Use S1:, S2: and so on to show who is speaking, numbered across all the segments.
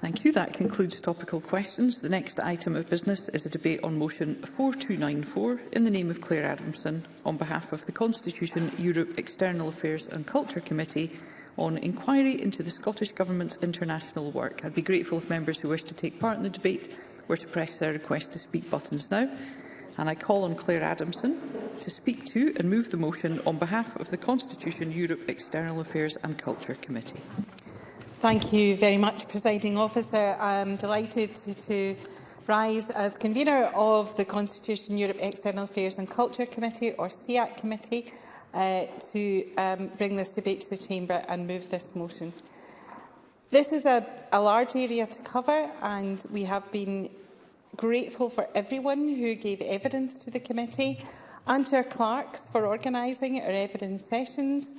S1: Thank you. That concludes topical questions. The next item of business is a debate on motion 4294 in the name of Claire Adamson on behalf of the Constitution, Europe, External Affairs and Culture Committee on inquiry into the Scottish Government's international work. I'd be grateful if members who wish to take part in the debate were to press their request to speak buttons now. And I call on Claire Adamson to speak to and move the motion on behalf of the Constitution, Europe, External Affairs and Culture Committee.
S2: Thank you very much, Presiding Officer. I am delighted to, to rise as convener of the Constitution, Europe, External Affairs and Culture Committee, or SEAC Committee, uh, to um, bring this debate to the Chamber and move this motion. This is a, a large area to cover and we have been grateful for everyone who gave evidence to the committee and to our clerks for organising our evidence sessions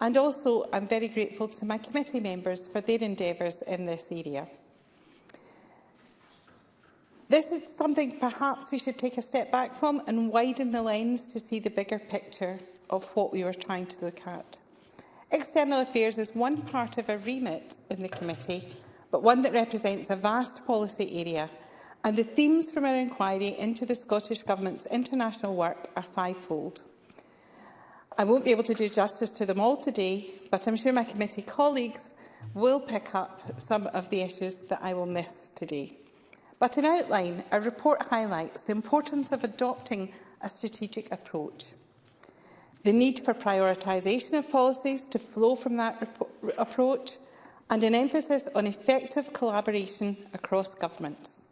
S2: And also, I'm very grateful to my committee members for their endeavours in this area. This is something perhaps we should take a step back from and widen the lens to see the bigger picture of what we were trying to look at. External affairs is one part of a remit in the committee, but one that represents a vast policy area, and the themes from our inquiry into the Scottish Government's international work are fivefold. I won't be able to do justice to them all today, but I'm sure my committee colleagues will pick up some of the issues that I will miss today. But in outline, our report highlights the importance of adopting a strategic approach, the need for prioritisation of policies to flow from that approach, and an emphasis on effective collaboration across governments.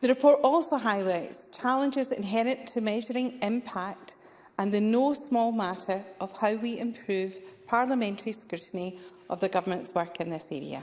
S2: The report also highlights challenges inherent to measuring impact and the no small matter of how we improve parliamentary scrutiny of the government's work in this area.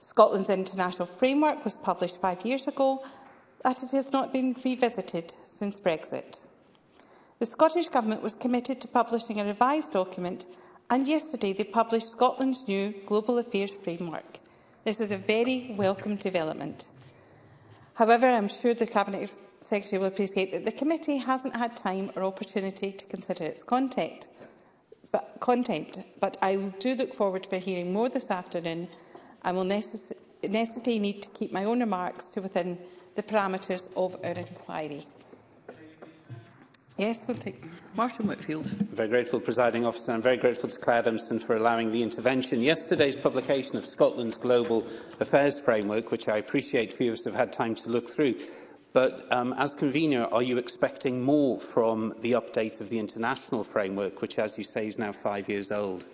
S2: Scotland's international framework was published five years ago, but it has not been revisited since Brexit. The Scottish Government was committed to publishing a revised document and yesterday they published Scotland's new Global Affairs Framework. This is a very welcome development. However, I'm sure the Cabinet Secretary will appreciate that the committee hasn't had time or opportunity to consider its content but content, but I do look forward to hearing more this afternoon and will necess necessity need to keep my own remarks to within the parameters of our inquiry. Yes, we'll take
S1: Martin Whitfield.
S3: I'm very grateful, presiding officer. I'm very grateful to Claire Adamson for allowing the intervention. Yesterday's publication of Scotland's Global Affairs Framework, which I appreciate few of us have had time to look through, But um, as convener, are you expecting more from the update of the international framework, which, as you say, is now five years old?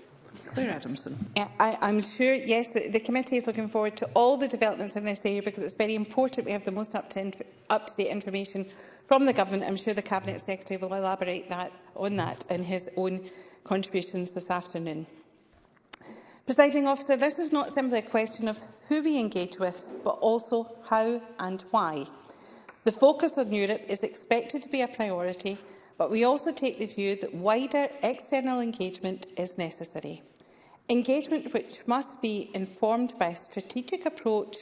S1: Claire Adamson.
S2: Yeah, I, I'm sure, yes, the, the committee is looking forward to all the developments in this area because it's very important we have the most up-to-date inf up information from the government. I'm sure the Cabinet Secretary will elaborate that, on that in his own contributions this afternoon. Presiding officer, this is not simply a question of who we engage with, but also how and why. The focus on Europe is expected to be a priority, but we also take the view that wider external engagement is necessary. Engagement which must be informed by a strategic approach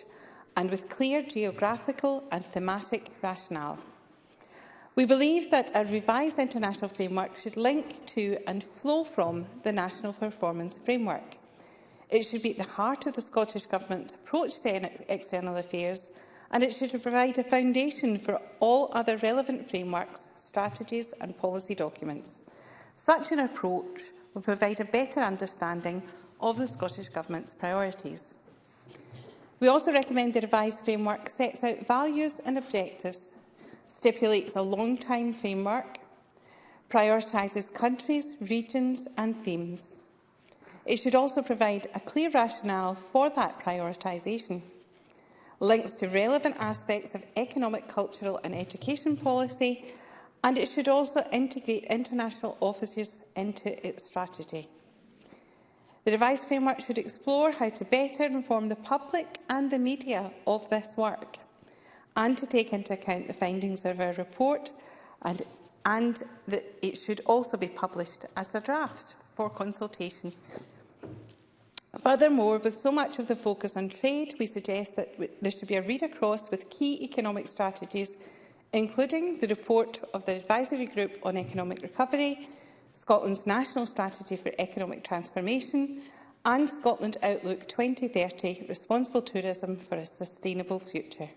S2: and with clear geographical and thematic rationale. We believe that a revised international framework should link to and flow from the National Performance Framework. It should be at the heart of the Scottish Government's approach to external affairs and it should provide a foundation for all other relevant frameworks, strategies and policy documents. Such an approach will provide a better understanding of the Scottish Government's priorities. We also recommend the revised framework sets out values and objectives, stipulates a long-time framework, prioritises countries, regions and themes. It should also provide a clear rationale for that prioritisation links to relevant aspects of economic, cultural and education policy, and it should also integrate international offices into its strategy. The revised framework should explore how to better inform the public and the media of this work and to take into account the findings of our report and, and that it should also be published as a draft for consultation. Furthermore, with so much of the focus on trade, we suggest that there should be a read-across with key economic strategies, including the report of the Advisory Group on Economic Recovery, Scotland's National Strategy for Economic Transformation and Scotland Outlook 2030 – Responsible Tourism for a Sustainable Future.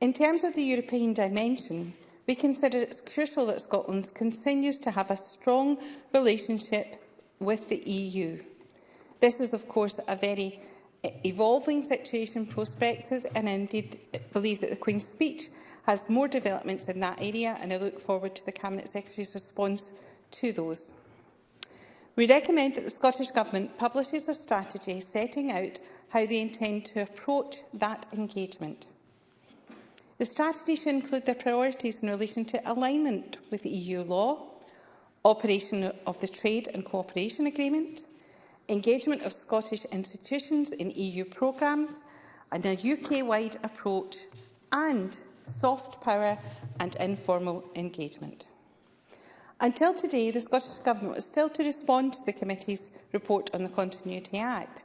S2: In terms of the European dimension, we consider it crucial that Scotland continues to have a strong relationship with the EU. This is, of course, a very e-, evolving situation prospected and indeed believe that the Queen's speech has more developments in that area and I look forward to the Cabinet Secretary's response to those. We recommend that the Scottish Government publishes a strategy setting out how they intend to approach that engagement. The strategy should include their priorities in relation to alignment with EU law, operation of the Trade and Cooperation Agreement, engagement of Scottish institutions in EU programmes, and a UK-wide approach, and soft power and informal engagement. Until today, the Scottish Government was still to respond to the committee's report on the Continuity Act.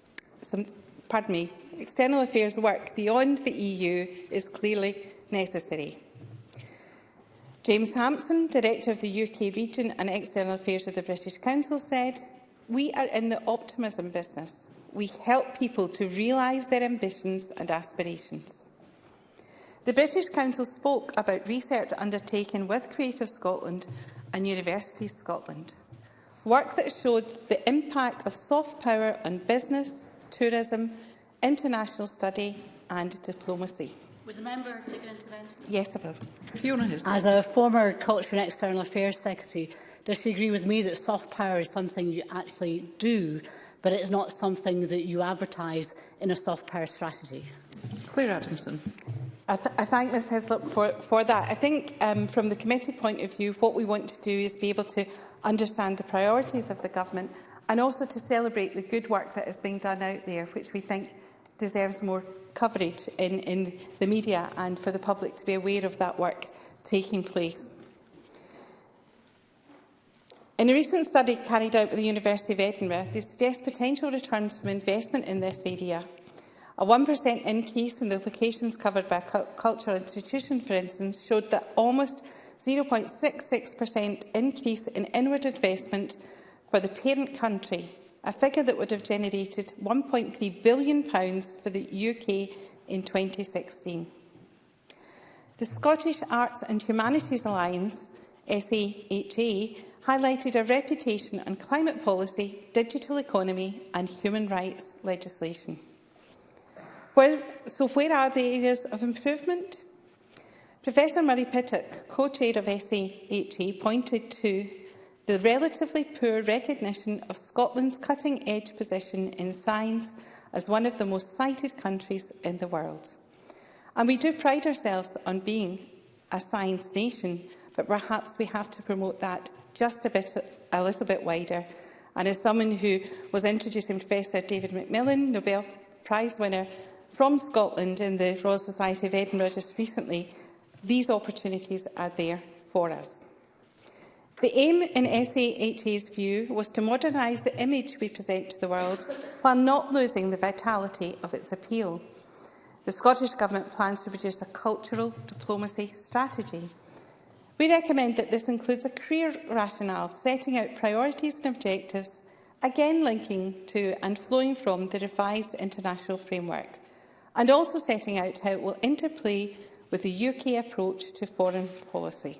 S2: some, pardon me, external affairs work beyond the EU is clearly necessary. James Hampson, Director of the UK Region and External Affairs of the British Council said, we are in the optimism business we help people to realise their ambitions and aspirations. The British Council spoke about research undertaken with Creative Scotland and Universities Scotland. Work that showed the impact of soft power on business, tourism, international study and diplomacy.
S4: Would the member take an intervention?
S2: Yes, I will.
S1: Fiona
S4: As a former Culture and External Affairs Secretary, does she agree with me that soft power is something you actually do but it is not something that you advertise in a soft power strategy.
S1: Claire Adamson.
S2: I, th I thank Ms Heslop for, for that. I think um, from the committee point of view, what we want to do is be able to understand the priorities of the government and also to celebrate the good work that is being done out there, which we think deserves more coverage in, in the media and for the public to be aware of that work taking place. In a recent study carried out by the University of Edinburgh, they suggest potential returns from investment in this area. A 1% increase in the locations covered by a cultural institution, for instance, showed that almost 0.66% increase in inward investment for the parent country, a figure that would have generated £1.3 billion for the UK in 2016. The Scottish Arts and Humanities Alliance, SAHA, highlighted our reputation on climate policy, digital economy and human rights legislation. Where, so where are the areas of improvement? Professor Murray Pittock, co-chair of SAHE, pointed to the relatively poor recognition of Scotland's cutting-edge position in science as one of the most cited countries in the world. And we do pride ourselves on being a science nation, but perhaps we have to promote that just a, bit, a little bit wider. And as someone who was introducing Professor David Macmillan, Nobel Prize winner from Scotland in the Royal Society of Edinburgh just recently, these opportunities are there for us. The aim in SAHA's view was to modernise the image we present to the world while not losing the vitality of its appeal. The Scottish Government plans to produce a cultural diplomacy strategy We recommend that this includes a career rationale setting out priorities and objectives, again linking to and flowing from the revised international framework, and also setting out how it will interplay with the UK approach to foreign policy.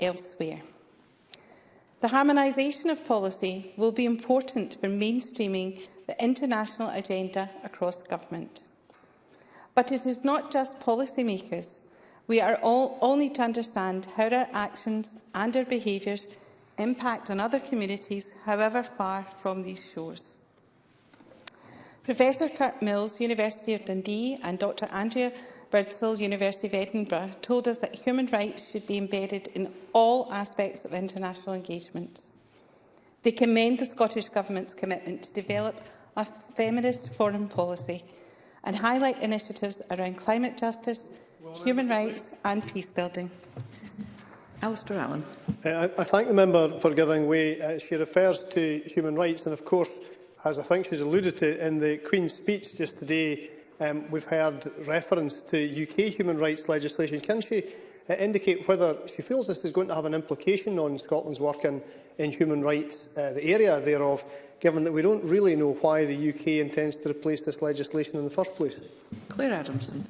S2: elsewhere. The harmonisation of policy will be important for mainstreaming the international agenda across government. But it is not just policymakers We are all, all need to understand how our actions and our behaviours impact on other communities, however far from these shores. Professor Kurt Mills, University of Dundee, and Dr Andrea Birdsall, University of Edinburgh, told us that human rights should be embedded in all aspects of international engagements. They commend the Scottish Government's commitment to develop a feminist foreign policy and highlight initiatives around climate justice, human rights and peace building.
S1: Alistair Allen.
S5: Uh, I, I thank the member for giving way. Uh, she refers to human rights and, of course, as I think she's alluded to in the Queen's speech just today, um, we've heard reference to UK human rights legislation. Can she uh, indicate whether she feels this is going to have an implication on Scotland's work in, in human rights, uh, the area thereof, given that we don't really know why the UK intends to replace this legislation in the first place?
S1: Claire Adamson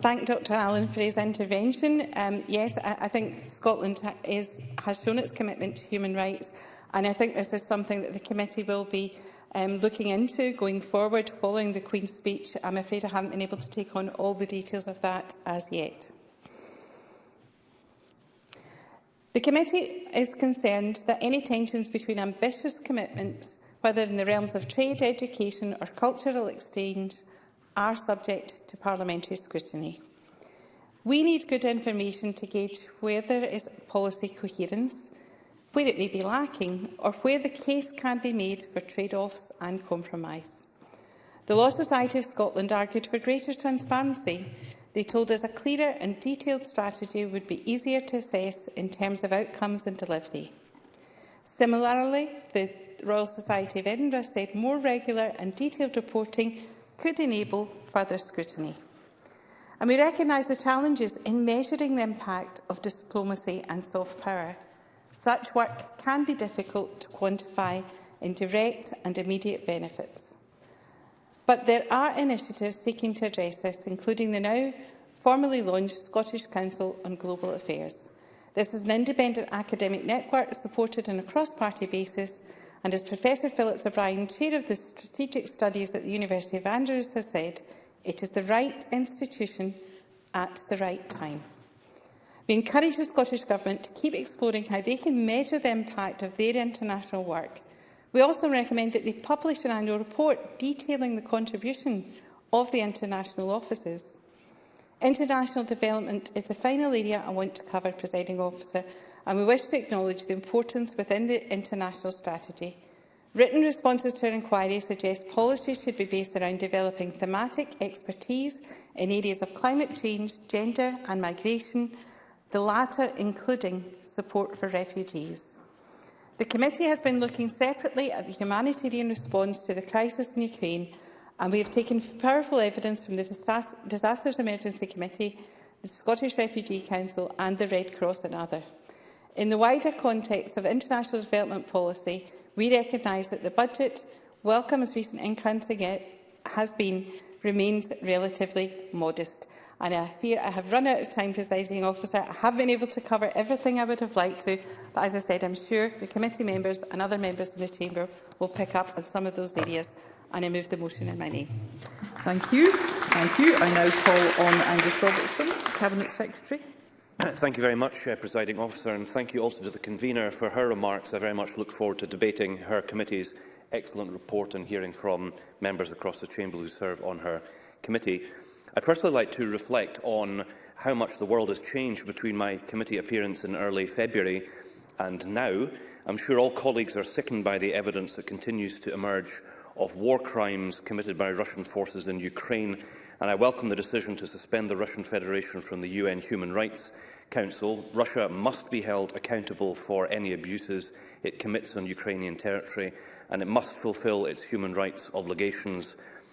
S2: thank Dr Allen for his intervention. Um, yes, I, I think Scotland ha is, has shown its commitment to human rights and I think this is something that the committee will be um, looking into going forward following the Queen's speech. I'm afraid I haven't been able to take on all the details of that as yet. The committee is concerned that any tensions between ambitious commitments, whether in the realms of trade, education or cultural exchange, are subject to parliamentary scrutiny. We need good information to gauge where there is policy coherence, where it may be lacking or where the case can be made for trade-offs and compromise. The Law Society of Scotland argued for greater transparency. They told us a clearer and detailed strategy would be easier to assess in terms of outcomes and delivery. Similarly, the Royal Society of Edinburgh said more regular and detailed reporting could enable further scrutiny. And we recognise the challenges in measuring the impact of diplomacy and soft power. Such work can be difficult to quantify in direct and immediate benefits. But there are initiatives seeking to address this, including the now formally launched Scottish Council on Global Affairs. This is an independent academic network supported on a cross-party basis And as Professor Phillips O'Brien, Chair of the Strategic Studies at the University of Andrews, has said, it is the right institution at the right time. We encourage the Scottish Government to keep exploring how they can measure the impact of their international work. We also recommend that they publish an annual report detailing the contribution of the international offices. International development is the final area I want to cover, Presiding Officer, and we wish to acknowledge the importance within the international strategy. Written responses to our inquiry suggest policies should be based around developing thematic expertise in areas of climate change, gender and migration, the latter including support for refugees. The committee has been looking separately at the humanitarian response to the crisis in Ukraine and we have taken powerful evidence from the Disasters Emergency Committee, the Scottish Refugee Council and the Red Cross and others. In the wider context of international development policy, we recognise that the budget, welcome as recent it has been, remains relatively modest. And I fear I have run out of time, presiding officer. I have been able to cover everything I would have liked to, but as I said, I'm sure the committee members and other members in the chamber will pick up on some of those areas. And I move the motion in my name.
S1: Thank you. Thank you. I now call on Angus Robertson, Cabinet Secretary.
S6: Thank you very much, uh, Presiding Officer, and thank you also to the convener for her remarks. I very much look forward to debating her committee's excellent report and hearing from members across the Chamber who serve on her committee. I'd firstly like to reflect on how much the world has changed between my committee appearance in early February and now. I'm sure all colleagues are sickened by the evidence that continues to emerge of war crimes committed by Russian forces in Ukraine and I welcome the decision to suspend the Russian Federation from the UN Human Rights Council. Russia must be held accountable for any abuses it commits on Ukrainian territory, and it must fulfil its human rights obligations,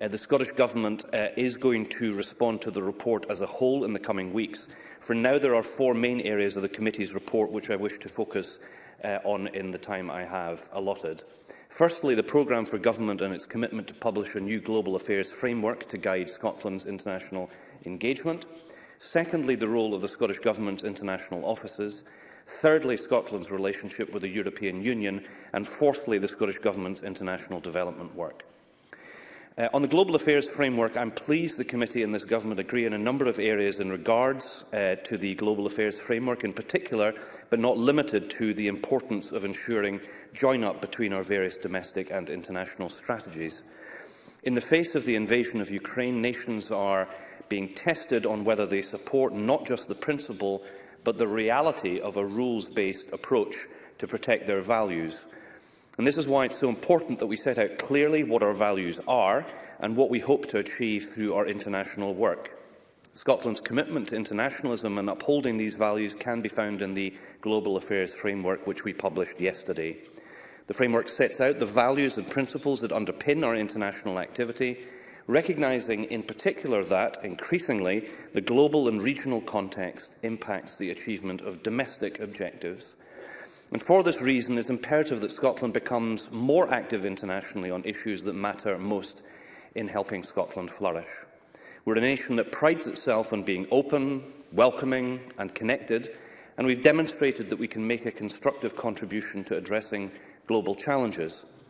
S6: Uh, the Scottish Government uh, is going to respond to the report as a whole in the coming weeks. For now, there are four main areas of the committee's report which I wish to focus uh, on in the time I have allotted. Firstly, the programme for government and its commitment to publish a new global affairs framework to guide Scotland's international engagement. Uh, Secondly, the role of the Scottish Government's international offices. Thirdly, Scotland's relationship with the European Union. And fourthly, the Scottish Government's international development work. Uh, on the Global Affairs Framework, I'm pleased the committee and this government agree in a number of areas in regards uh, to the Global Affairs Framework in particular, but not limited to the importance of ensuring join-up between our various domestic and international strategies. In the face of the invasion of Ukraine, nations are being tested on whether they support not just the principle but the reality of a rules-based approach to protect their values. And this is why it's so important that we set out clearly what our values are and what we hope to achieve through our international work. Scotland's commitment to internationalism and upholding these values can be found in the Global Affairs Framework, which we published yesterday. The framework sets out the values and principles that underpin our international activity recognising in particular that, increasingly, the global and regional context impacts the achievement of domestic objectives. And for this reason, it's imperative that Scotland becomes more active internationally on issues that matter most in helping Scotland flourish. We're a nation that prides itself on being open, welcoming and connected, and we've demonstrated that we can make a constructive contribution to addressing global challenges.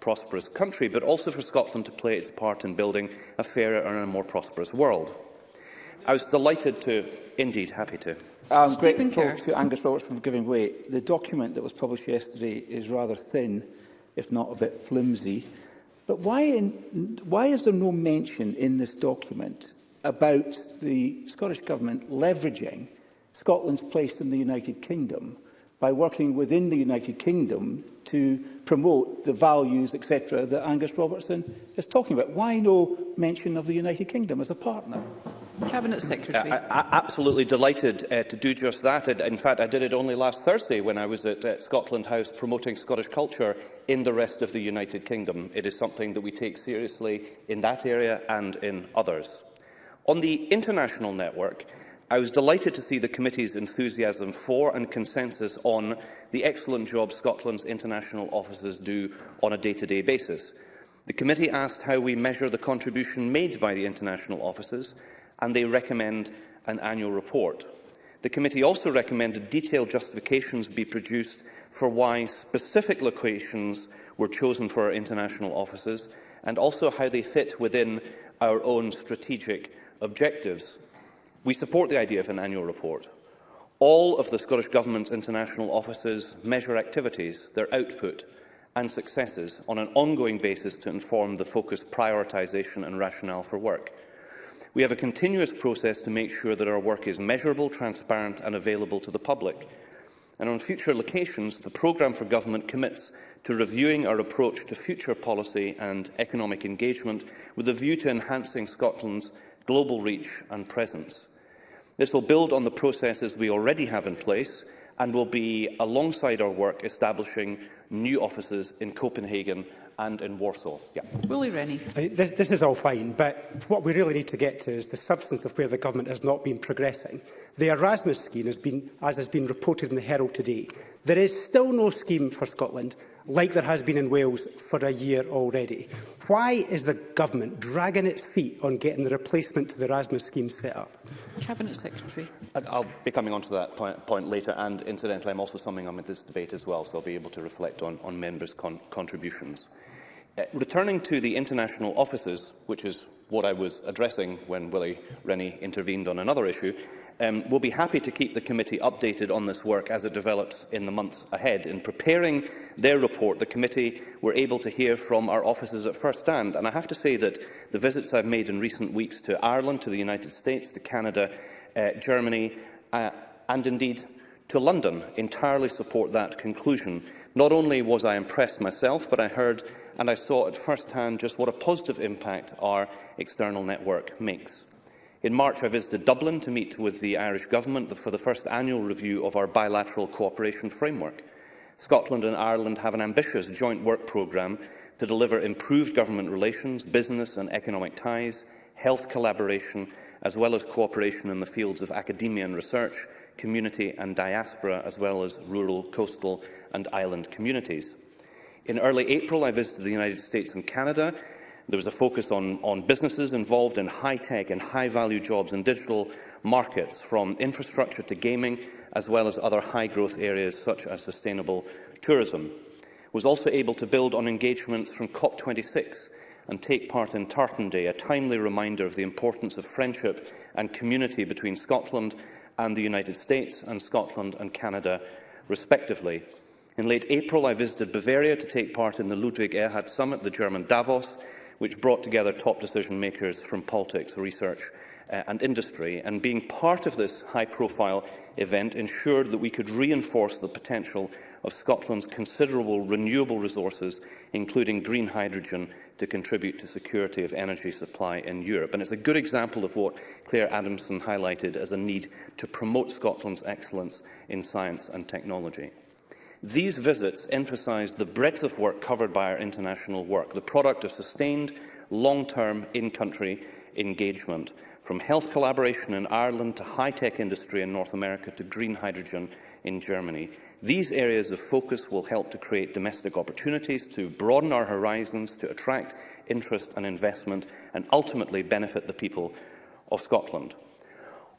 S6: prosperous country, but also for Scotland to play its part in building a fairer and a more prosperous world. I was delighted to, indeed happy to.
S7: I'm Stephen grateful Kerr. to Angus Roberts for giving way. The document that was published yesterday is rather thin, if not a bit flimsy. But why, in, why is there no mention in this document about the Scottish Government leveraging Scotland's place in the United Kingdom by working within the United Kingdom to promote the values, etc., that Angus Robertson is talking about? Why no mention of the United Kingdom as a partner?
S1: Cabinet uh, Secretary.
S6: Uh, I, I, absolutely delighted uh, to do just that. In fact, I did it only last Thursday when I was at uh, Scotland House promoting Scottish culture in the rest of the United Kingdom. It is something that we take seriously in that area and in others. On the international network, I was delighted to see the committee's enthusiasm for and consensus on the excellent job Scotland's international offices do on a day-to-day -day basis. The committee asked how we measure the contribution made by the international offices and they recommend an annual report. The committee also recommended detailed justifications be produced for why specific locations were chosen for our international offices and also how they fit within our own strategic objectives. We support the idea of an annual report. All of the Scottish Government's international offices measure activities, their output and successes on an ongoing basis to inform the focused prioritisation and rationale for work. We have a continuous process to make sure that our work is measurable, transparent and available to the public. And on future locations, the programme for government commits to reviewing our approach to future policy and economic engagement with a view to enhancing Scotland's global reach and presence. This will build on the processes we already have in place and will be alongside our work establishing new offices in Copenhagen and in Warsaw. Yeah.
S1: Willie Rennie.
S8: Uh, this, this is all fine, but what we really need to get to is the substance of where the government has not been progressing. The Erasmus scheme has been, as has been reported in the Herald today, there is still no scheme for Scotland like there has been in Wales for a year already. Why is the government dragging its feet on getting the replacement to the Erasmus scheme set up?
S1: Cabinet Secretary.
S6: I'll be coming on to that point, point later and incidentally I'm also summing up this debate as well so I'll be able to reflect on, on members' con contributions. Uh, returning to the international offices, which is what I was addressing when Willie Rennie intervened on another issue, um, will be happy to keep the committee updated on this work as it develops in the months ahead. In preparing their report, the committee were able to hear from our offices at first hand, and I have to say that the visits I've made in recent weeks to Ireland, to the United States, to Canada, uh, Germany, uh, and indeed to London entirely support that conclusion. Not only was I impressed myself, but I heard and I saw at first hand just what a positive impact our external network makes. In March, I visited Dublin to meet with the Irish Government for the first annual review of our bilateral cooperation framework. Scotland and Ireland have an ambitious joint work programme to deliver improved government relations, business and economic ties, health collaboration, as well as cooperation in the fields of academia and research, community and diaspora, as well as rural, coastal and island communities. In early April, I visited the United States and Canada There was a focus on, on businesses involved in high-tech and high-value jobs and digital markets, from infrastructure to gaming, as well as other high-growth areas such as sustainable tourism. It was also able to build on engagements from COP26 and take part in Tartan Day, a timely reminder of the importance of friendship and community between Scotland and the United States and Scotland and Canada, respectively. In late April, I visited Bavaria to take part in the Ludwig Erhard Summit, the German Davos, which brought together top decision makers from politics, research uh, and industry. And being part of this high-profile event ensured that we could reinforce the potential of Scotland's considerable renewable resources, including green hydrogen, to contribute to security of energy supply in Europe. And it's a good example of what Claire Adamson highlighted as a need to promote Scotland's excellence in science and technology. These visits emphasise the breadth of work covered by our international work, the product of sustained, long-term in-country engagement, from health collaboration in Ireland to high-tech industry in North America to green hydrogen in Germany. These areas of focus will help to create domestic opportunities, to broaden our horizons, to attract interest and investment, and ultimately benefit the people of Scotland.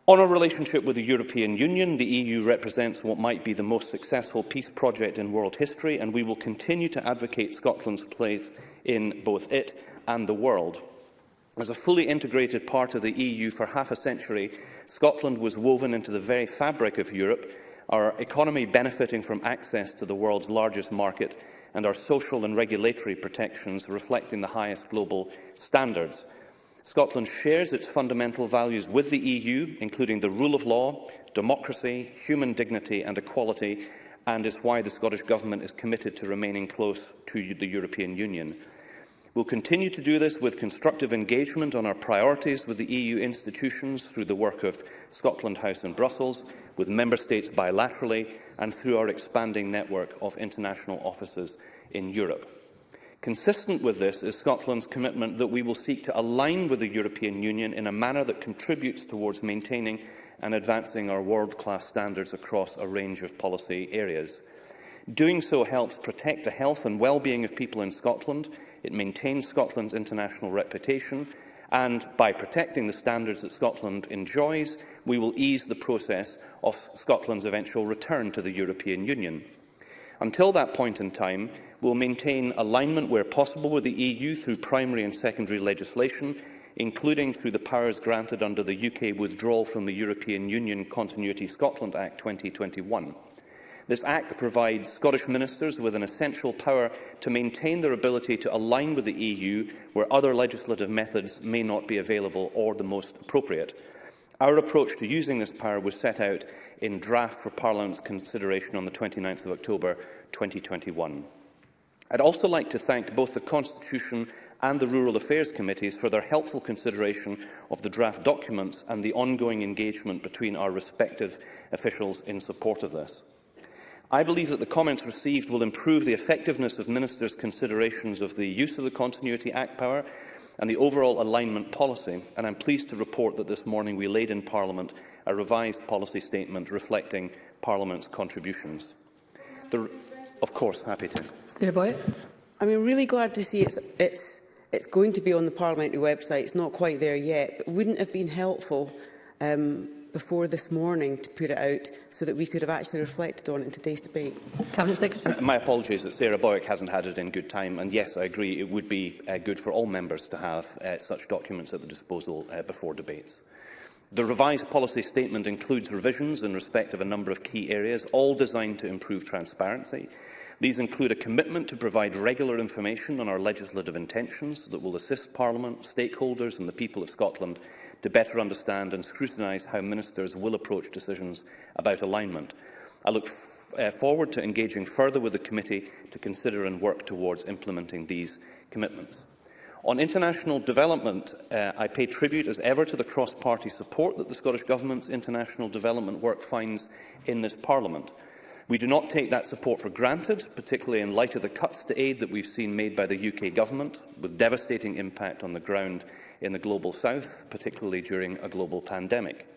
S6: On our relationship with the European Union, the EU represents what might be the most successful peace project in world history, and we will continue to advocate Scotland's place in both it and the world. As a fully integrated part of the EU for half a century, Scotland was woven into the very fabric of Europe, our economy benefiting from access to the world's largest market, and our social and regulatory protections reflecting the highest global standards. Scotland shares its fundamental values with the EU, including the rule of law, democracy, human dignity and equality, and is why the Scottish Government is committed to remaining close to the European Union. We'll continue to do this with constructive engagement on our priorities with the EU institutions through the work of Scotland House in Brussels, with Member States bilaterally and through our expanding network of international offices in Europe. Consistent with this is Scotland's commitment that we will seek to align with the European Union in a manner that contributes towards maintaining and advancing our world-class standards across a range of policy areas. Doing so helps protect the health and well-being of people in Scotland, it maintains Scotland's international reputation, and by protecting the standards that Scotland enjoys, we will ease the process of Scotland's eventual return to the European Union. Until that point in time, will maintain alignment where possible with the EU through primary and secondary legislation, including through the powers granted under the UK Withdrawal from the European Union Continuity Scotland Act 2021. This Act provides Scottish ministers with an essential power to maintain their ability to align with the EU where other legislative methods may not be available or the most appropriate. Our approach to using this power was set out in draft for Parliament's consideration on the 29th of October 2021. I'd also like to thank both the Constitution and the Rural Affairs Committees for their helpful consideration of the draft documents and the ongoing engagement between our respective officials in support of this. I believe that the comments received will improve the effectiveness of ministers' considerations of the use of the Continuity Act power and the overall alignment policy, and I'm pleased to report that this morning we laid in Parliament a revised policy statement reflecting Parliament's contributions. The Of course, happy to.
S9: Sarah boy.
S10: I mean, really glad to see it's, it's, it's going to be on the parliamentary website. It's not quite there yet, but wouldn't have been helpful um, before this morning to put it out so that we could have actually reflected on it in today's debate.
S9: Cabinet Secretary.
S6: My apologies that Sarah Boyack hasn't had it in good time. And yes, I agree, it would be uh, good for all members to have uh, such documents at the disposal uh, before debates. The revised policy statement includes revisions in respect of a number of key areas, all designed to improve transparency. These include a commitment to provide regular information on our legislative intentions that will assist Parliament, stakeholders and the people of Scotland to better understand and scrutinise how ministers will approach decisions about alignment. I look uh, forward to engaging further with the committee to consider and work towards implementing these commitments. On international development, uh, I pay tribute as ever to the cross-party support that the Scottish Government's international development work finds in this Parliament. We do not take that support for granted, particularly in light of the cuts to aid that we've seen made by the UK Government, with devastating impact on the ground in the Global South, particularly during a global pandemic.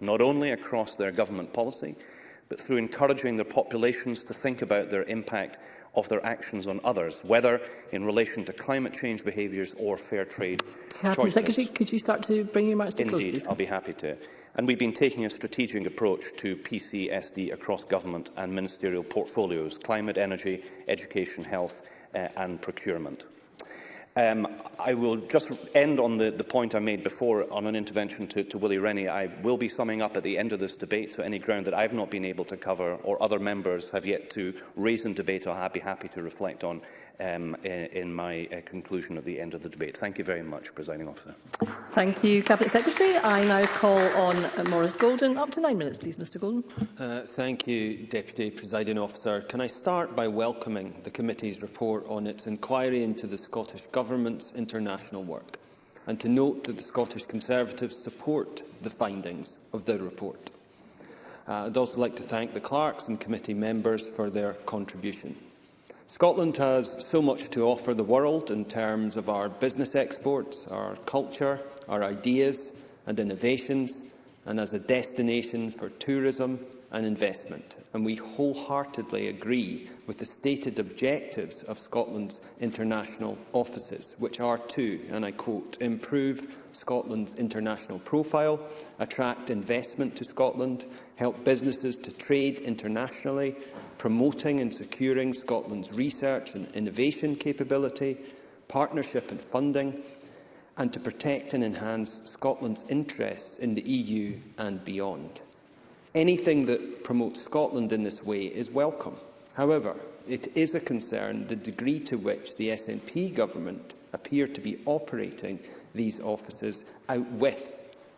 S6: not only across their government policy, but through encouraging their populations to think about their impact of their actions on others, whether in relation to climate change behaviours or fair trade
S9: Cabinet
S6: choices.
S9: Secretary, could you start to bring your remarks to
S6: Indeed, close,
S9: please?
S6: I'll be happy to. And we've been taking a strategic approach to PCSD across government and ministerial portfolios, climate, energy, education, health uh, and procurement. Um, I will just end on the, the point I made before on an intervention to, to Willie Rennie. I will be summing up at the end of this debate, so any ground that I have not been able to cover or other members have yet to raise in debate, I'll be happy to reflect on um, in, in my uh, conclusion at the end of the debate. Thank you very much, Presiding Officer.
S9: Thank you, Cabinet Secretary. I now call on uh, Maurice Golden. Up to nine minutes, please, Mr Golden.
S11: Uh, thank you, Deputy Presiding Officer. Can I start by welcoming the committee's report on its inquiry into the Scottish Government's international work and to note that the Scottish Conservatives support the findings of the report. Uh, I'd also like to thank the clerks and committee members for their contribution. Scotland has so much to offer the world in terms of our business exports, our culture, our ideas and innovations, and as a destination for tourism and investment. And we wholeheartedly agree with the stated objectives of Scotland's international offices, which are to, and I quote, improve Scotland's international profile, attract investment to Scotland, help businesses to trade internationally, promoting and securing Scotland's research and innovation capability, partnership and funding, and to protect and enhance Scotland's interests in the EU and beyond. Anything that promotes Scotland in this way is welcome. However, it is a concern the degree to which the SNP government appear to be operating these offices out with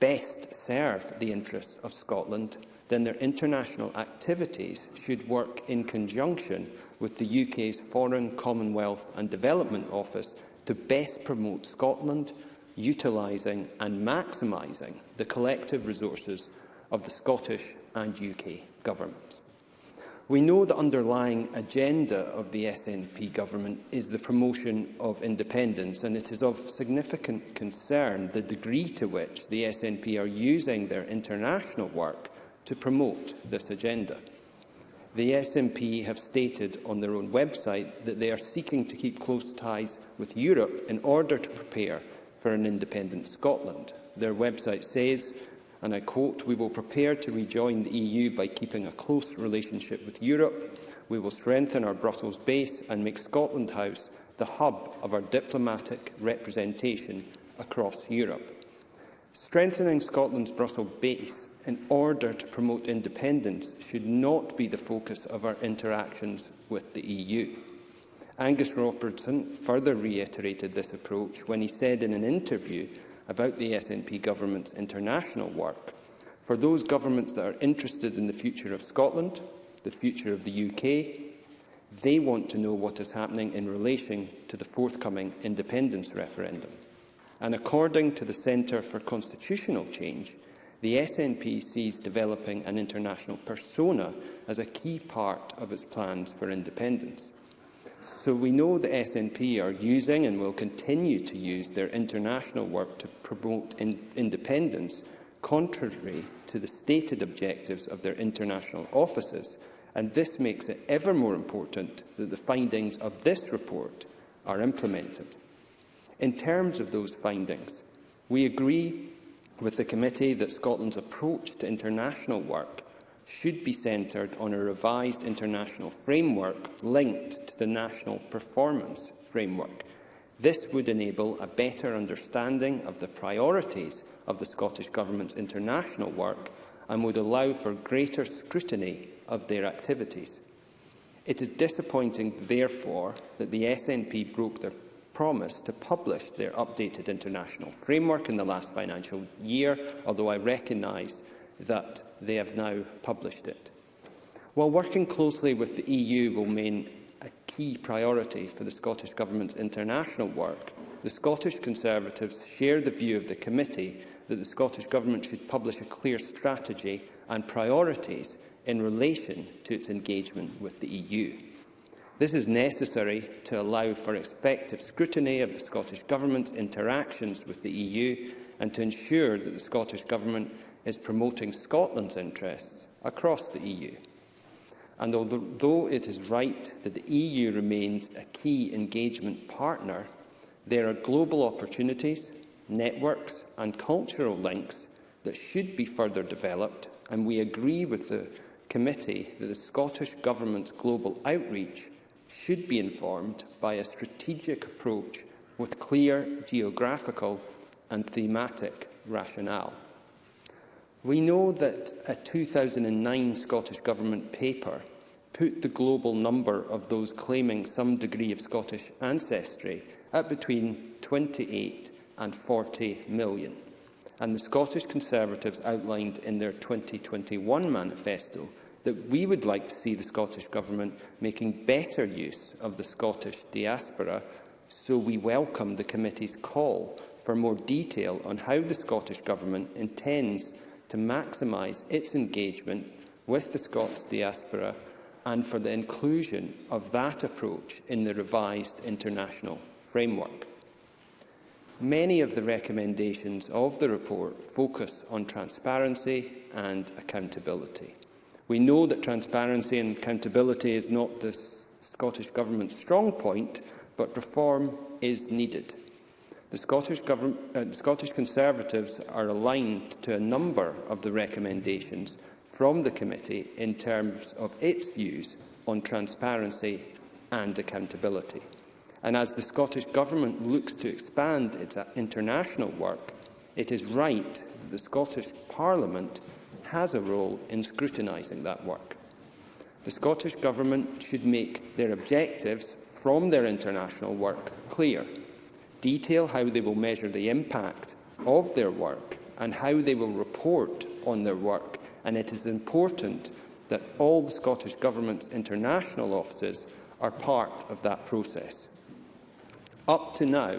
S11: best serve the interests of Scotland, then their international activities should work in conjunction with the UK's Foreign, Commonwealth and Development Office to best promote Scotland utilising and maximising the collective resources of the Scottish and UK governments. We know the underlying agenda of the SNP government is the promotion of independence, and it is of significant concern the degree to which the SNP are using their international work to promote this agenda. The SNP have stated on their own website that they are seeking to keep close ties with Europe in order to prepare for an independent Scotland. Their website says, and I quote, we will prepare to rejoin the EU by keeping a close relationship with Europe. We will strengthen our Brussels base and make Scotland House the hub of our diplomatic representation across Europe. Strengthening Scotland's Brussels base in order to promote independence should not be the focus of our interactions with the EU. Angus Robertson further reiterated this approach when he said in an interview about the SNP government's international work, for those governments that are interested in the future of Scotland, the future of the UK, they want to know what is happening in relation to the forthcoming independence referendum. And according to the Centre for Constitutional Change, the SNP sees developing an international persona as a key part of its plans for independence. So we know the SNP are using and will continue to use their international work to promote in independence, contrary to the stated objectives of their international offices, and this makes it ever more important that the findings of this report are implemented. In terms of those findings, we agree with the committee that Scotland's approach to international work should be centred on a revised international framework linked to the national performance framework. This would enable a better understanding of the priorities of the Scottish Government's international work and would allow for greater scrutiny of their activities. It is disappointing, therefore, that the SNP broke their promise to publish their updated international framework in the last financial year, although I recognise that they have now published it. While working closely with the EU will remain a key priority for the Scottish Government's international work, the Scottish Conservatives share the view of the committee that the Scottish Government should publish a clear strategy and priorities in relation to its engagement with the EU. This is necessary to allow for effective scrutiny of the Scottish Government's interactions with the EU and to ensure that the Scottish Government is promoting Scotland's interests across the EU. And although it is right that the EU remains a key engagement partner, there are global opportunities, networks and cultural links that should be further developed, and we agree with the committee that the Scottish Government's global outreach should be informed by a strategic approach with clear geographical and thematic rationale. We know that a 2009 Scottish Government paper put the global number of those claiming some degree of Scottish ancestry at between 28 and 40 million. And the Scottish Conservatives outlined in their 2021 manifesto that we would like to see the Scottish Government making better use of the Scottish diaspora, so we welcome the committee's call for more detail on how the Scottish Government intends to maximise its engagement with the Scots diaspora and for the inclusion of that approach in the revised international framework. Many of the recommendations of the report focus on transparency and accountability. We know that transparency and accountability is not the Scottish Government's strong point, but reform is needed. The Scottish, uh, the Scottish Conservatives are aligned to a number of the recommendations from the committee in terms of its views on transparency and accountability. And as the Scottish Government looks to expand its uh, international work, it is right that the Scottish Parliament has a role in scrutinising that work. The Scottish Government should make their objectives from their international work clear detail how they will measure the impact of their work and how they will report on their work. And it is important that all the Scottish Government's international offices are part of that process. Up to now,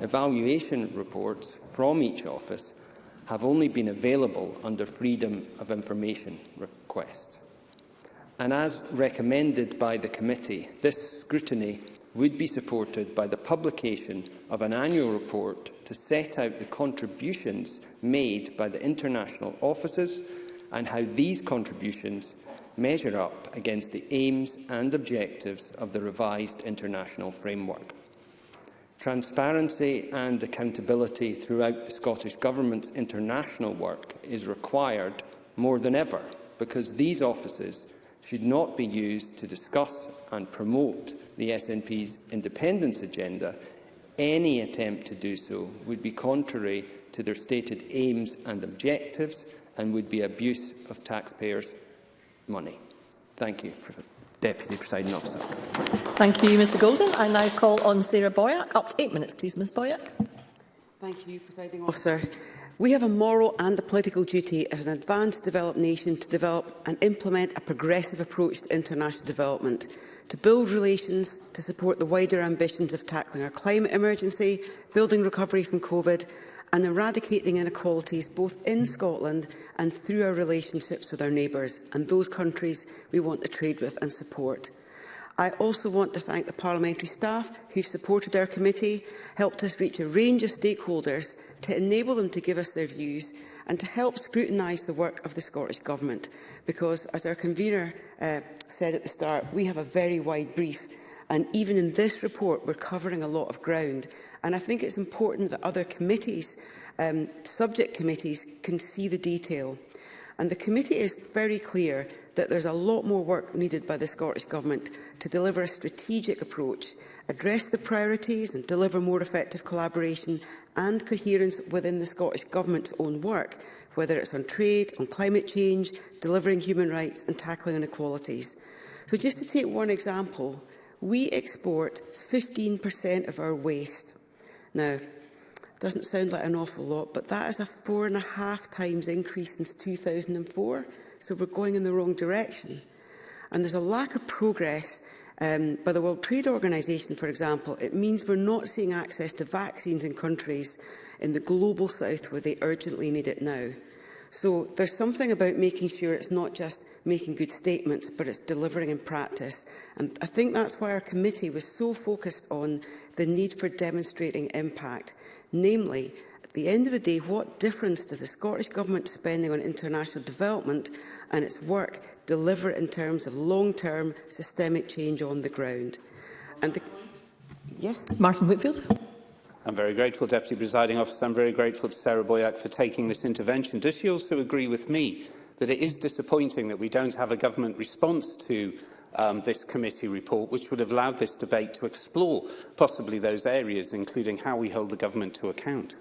S11: evaluation reports from each office have only been available under Freedom of Information request. And as recommended by the committee, this scrutiny would be supported by the publication of an annual report to set out the contributions made by the international offices and how these contributions measure up against the aims and objectives of the revised international framework. Transparency and accountability throughout the Scottish Government's international work is required more than ever because these offices should not be used to discuss and promote the SNP's independence agenda, any attempt to do so would be contrary to their stated aims and objectives and would be abuse of taxpayers' money. Thank you, Deputy Presiding Officer.
S9: Thank you, Mr Golden. I now call on Sarah Boyack. Up to eight minutes, please, Ms Boyack.
S10: Thank you, Presiding Officer. We have a moral and a political duty as an advanced developed nation to develop and implement a progressive approach to international development to build relations to support the wider ambitions of tackling our climate emergency, building recovery from COVID and eradicating inequalities both in Scotland and through our relationships with our neighbours and those countries we want to trade with and support. I also want to thank the parliamentary staff who have supported our committee, helped us reach a range of stakeholders to enable them to give us their views and to help scrutinise the work of the Scottish Government. Because, as our convener uh, said at the start, we have a very wide brief and even in this report, we're covering a lot of ground. And I think it's important that other committees, um, subject committees, can see the detail. And the committee is very clear that there's a lot more work needed by the Scottish Government to deliver a strategic approach, address the priorities and deliver more effective collaboration and coherence within the Scottish Government's own work, whether it's on trade, on climate change, delivering human rights and tackling inequalities. So just to take one example, we export 15% of our waste. Now, doesn't sound like an awful lot, but that is a four and a half times increase since 2004. So we're going in the wrong direction. And there's a lack of progress um, by the World Trade Organization, for example, it means we're not seeing access to vaccines in countries in the global south where they urgently need it now. So there's something about making sure it's not just making good statements, but it's delivering in practice. And I think that's why our committee was so focused on the need for demonstrating impact, namely the end of the day, what difference does the Scottish Government spending on international development and its work deliver in terms of long-term systemic change on the ground? And the yes?
S9: Martin Whitfield.
S3: I'm very grateful, Deputy Presiding Officer. I'm very grateful to Sarah Boyack for taking this intervention. Does she also agree with me that it is disappointing that we don't have a government response to um, this committee report, which would have allowed this debate to explore possibly those areas, including how we hold the government to account?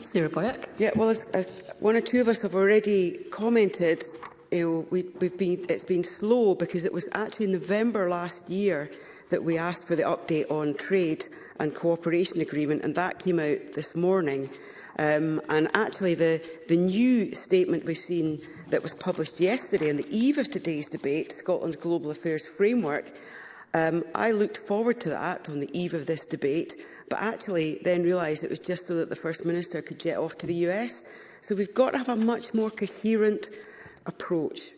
S9: Sarah Boyack.
S10: Yeah, well, as, as one or two of us have already commented, you know, we, we've been, it's been slow because it was actually November last year that we asked for the update on trade and cooperation agreement, and that came out this morning. Um, and actually, the, the new statement we've seen that was published yesterday on the eve of today's debate, Scotland's Global Affairs Framework, um, I looked forward to that on the eve of this debate but actually then realised it was just so that the First Minister could jet off to the US. So we've got to have a much more coherent approach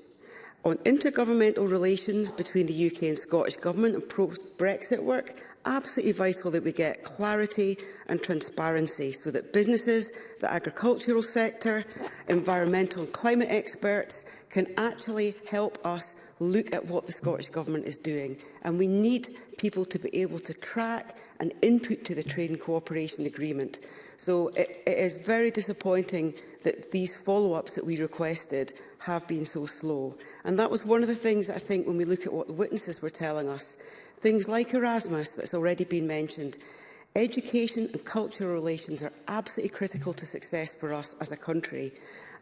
S10: on intergovernmental relations between the UK and Scottish Government and post-Brexit work, absolutely vital that we get clarity and transparency so that businesses, the agricultural sector, environmental and climate experts can actually help us look at what the Scottish Government is doing. And we need people to be able to track and input to the trade cooperation agreement. So it, it is very disappointing that these follow-ups that we requested have been so slow. And that was one of the things I think when we look at what the witnesses were telling us, things like Erasmus that's already been mentioned, Education and cultural relations are absolutely critical to success for us as a country,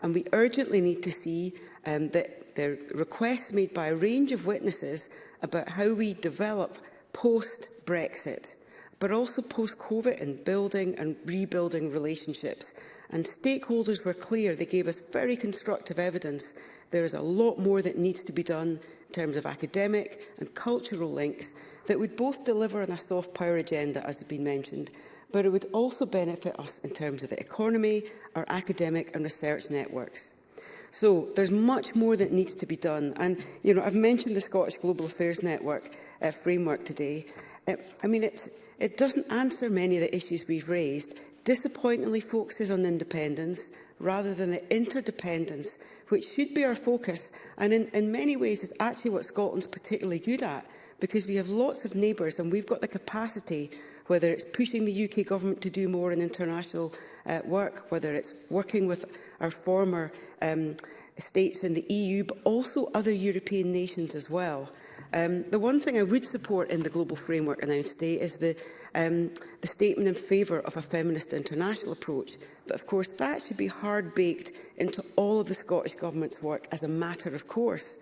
S10: and we urgently need to see um, that the requests made by a range of witnesses about how we develop post-Brexit, but also post-COVID in building and rebuilding relationships. And stakeholders were clear, they gave us very constructive evidence. There is a lot more that needs to be done in terms of academic and cultural links that would both deliver on a soft power agenda, as has been mentioned, but it would also benefit us in terms of the economy, our academic and research networks. So there's much more that needs to be done. And, you know, I've mentioned the Scottish Global Affairs Network uh, framework today. It, uh, I mean, it's, it doesn't answer many of the issues we've raised, disappointingly focuses on independence rather than the interdependence, which should be our focus and in, in many ways is actually what Scotland's particularly good at because we have lots of neighbours and we've got the capacity, whether it's pushing the UK government to do more in international uh, work, whether it's working with our former um, states in the EU, but also other European nations as well. Um, the one thing I would support in the global framework announced today is the, um, the statement in favour of a feminist international approach. But of course, that should be hard-baked into all of the Scottish Government's work as a matter of course.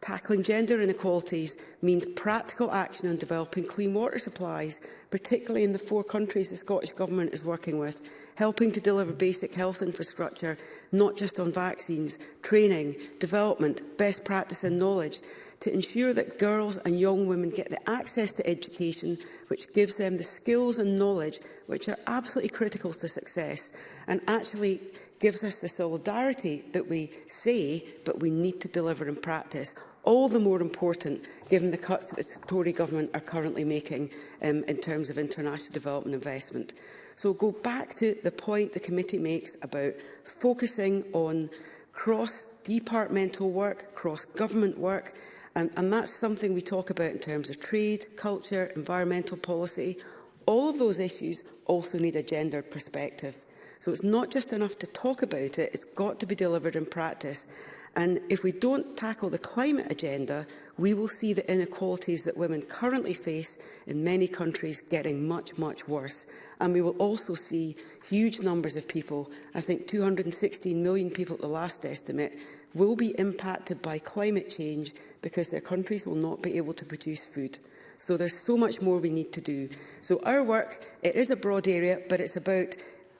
S10: Tackling gender inequalities means practical action on developing clean water supplies, particularly in the four countries the Scottish Government is working with, helping to deliver basic health infrastructure, not just on vaccines, training, development, best practice and knowledge to ensure that girls and young women get the access to education which gives them the skills and knowledge which are absolutely critical to success and actually gives us the solidarity that we say but we need to deliver in practice all the more important given the cuts that the Tory government are currently making um, in terms of international development investment. So go back to the point the committee makes about focusing on cross-departmental work, cross-government work, And, and that's something we talk about in terms of trade, culture, environmental policy. All of those issues also need a gender perspective. So it's not just enough to talk about it, it's got to be delivered in practice. And if we don't tackle the climate agenda, we will see the inequalities that women currently face in many countries getting much, much worse. And we will also see huge numbers of people, I think 216 million people at the last estimate, will be impacted by climate change because their countries will not be able to produce food. So there's so much more we need to do. So our work, it is a broad area, but it's about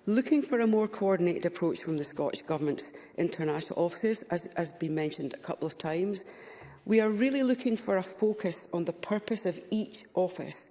S10: looking for a more coordinated approach from the Scottish Government's international offices, as has been mentioned a couple of times. We are really looking for a focus on the purpose of each office,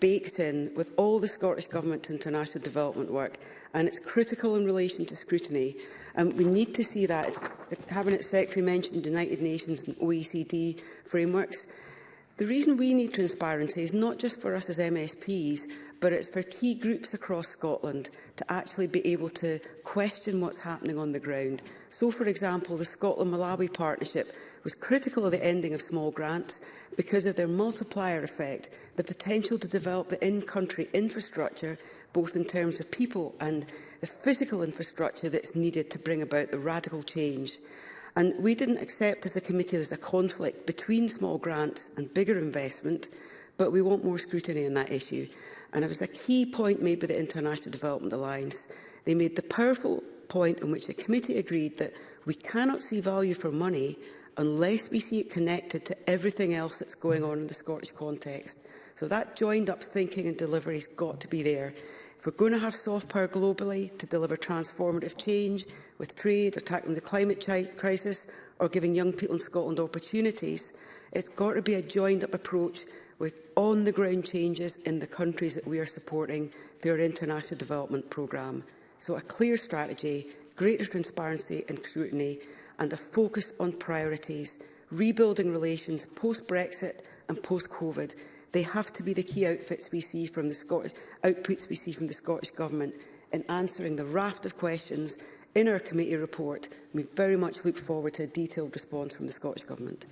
S10: baked in with all the Scottish Government's international development work, and it's critical in relation to scrutiny. Um, we need to see that. the Cabinet Secretary mentioned United Nations and OECD frameworks. The reason we need transparency is not just for us as MSPs, but it's for key groups across Scotland to actually be able to question what's happening on the ground. So, for example, the Scotland-Malawi partnership was critical of the ending of small grants because of their multiplier effect, the potential to develop the in-country infrastructure, both in terms of people and the physical infrastructure that's needed to bring about the radical change. And we didn't accept as a committee there's a conflict between small grants and bigger investment, but we want more scrutiny on that issue. And it was a key point made by the International Development Alliance. They made the powerful point in which the committee agreed that we cannot see value for money unless we see it connected to everything else that's going on in the Scottish context. So that joined up thinking and delivery has got to be there for we're going to have soft power globally to deliver transformative change with trade attacking tackling the climate crisis or giving young people in Scotland opportunities, it's got to be a joined-up approach with on-the-ground changes in the countries that we are supporting through our international development programme. So a clear strategy, greater transparency and scrutiny, and a focus on priorities, rebuilding relations post-Brexit and post-COVID They have to be the key outfits we see from the Scottish, outputs we see from the Scottish Government in answering the raft of questions in our committee report. We very much look forward to a detailed response from the Scottish Government.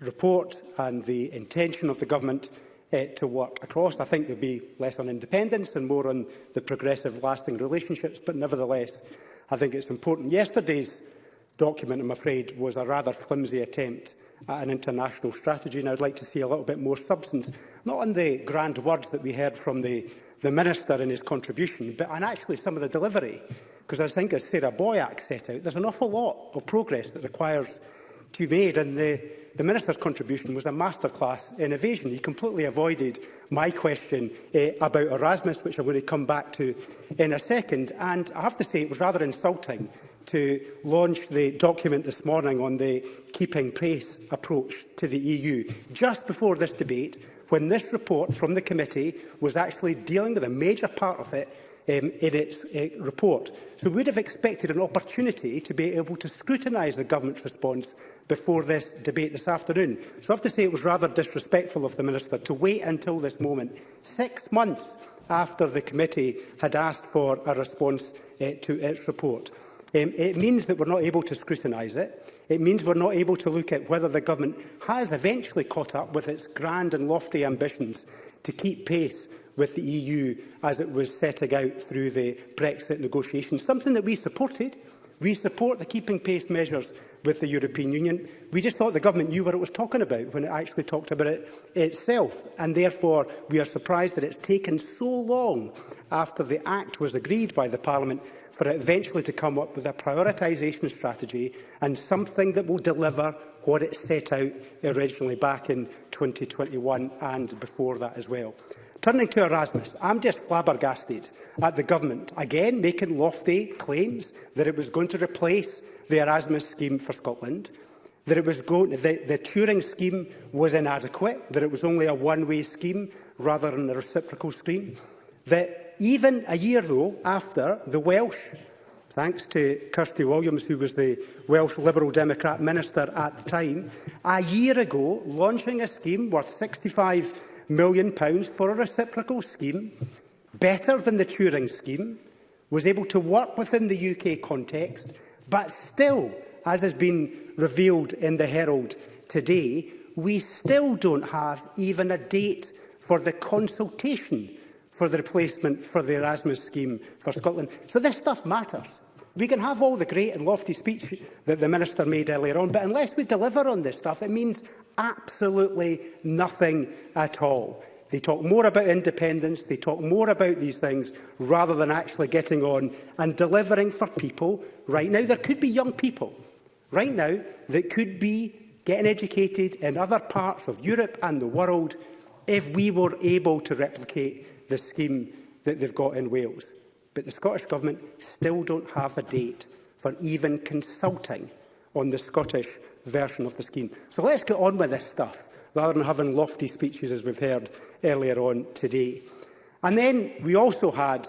S8: report and the intention of the government uh, to work across. I think there'll be less on independence and more on the progressive lasting relationships, but nevertheless, I think it's important. Yesterday's document, I'm afraid, was a rather flimsy attempt at an international strategy, and I'd like to see a little bit more substance, not on the grand words that we heard from the, the Minister in his contribution, but on actually some of the delivery. Because I think, as Sarah Boyack set out, there's an awful lot of progress that requires to be made, and the, the Minister's contribution was a masterclass in evasion. He completely avoided my question eh, about Erasmus, which I'm going to come back to in a second. And I have to say, it was rather insulting to launch the document this morning on the keeping pace approach to the EU. Just before this debate, when this report from the committee was actually dealing with a major part of it, um, in its uh, report. So we would have expected an opportunity to be able to scrutinise the government's response before this debate this afternoon. So I have to say it was rather disrespectful of the Minister to wait until this moment, six months after the committee had asked for a response uh, to its report. Um, it means that we're not able to scrutinise it. It means we're not able to look at whether the government has eventually caught up with its grand and lofty ambitions to keep pace with the EU as it was setting out through the Brexit negotiations, something that we supported. We support the keeping pace measures with the European Union. We just thought the government knew what it was talking about when it actually talked about it itself, and therefore we are surprised that it's taken so long after the Act was agreed by the Parliament for it eventually to come up with a prioritisation strategy and something that will deliver what it set out originally back in 2021 and before that as well. Turning to Erasmus, I'm just flabbergasted at the government, again making lofty claims that it was going to replace the Erasmus scheme for Scotland, that it was going, the, the Turing scheme was inadequate, that it was only a one-way scheme rather than a reciprocal scheme, that even a year though after the Welsh thanks to Kirsty Williams, who was the Welsh Liberal Democrat Minister at the time, a year ago launching a scheme worth £65 million pounds for a reciprocal scheme, better than the Turing scheme, was able to work within the UK context, but still, as has been revealed in the Herald today, we still don't have even a date for the consultation for the replacement for the Erasmus scheme for Scotland. So this stuff matters. We can have all the great and lofty speech that the Minister made earlier on, but unless we deliver on this stuff, it means absolutely nothing at all. They talk more about independence, they talk more about these things, rather than actually getting on and delivering for people right now. There could be young people right now that could be getting educated in other parts of Europe and the world if we were able to replicate the scheme that they've got in Wales but the Scottish Government still don't have a date for even consulting on the Scottish version of the scheme. So let's get on with this stuff, rather than having lofty speeches, as we've heard earlier on today. And then we also had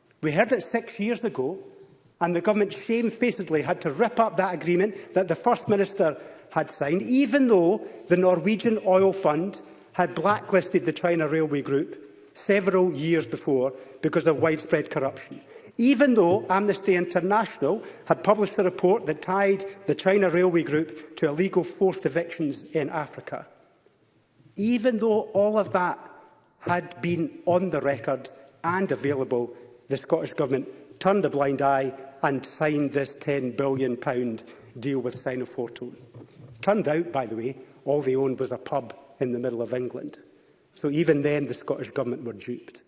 S8: We heard it six years ago, and the government shamefacedly had to rip up that agreement that the First Minister had signed, even though the Norwegian Oil Fund had blacklisted the China Railway Group several years before because of widespread corruption even though Amnesty International had published a report that tied the China Railway Group to illegal forced evictions in Africa. Even though all of that had been on the record and available, the Scottish Government turned a blind eye and signed this £10 billion deal with Sinofortune. Turned out, by the way, all they owned was a pub in the middle of England. So even then, the Scottish Government were duped.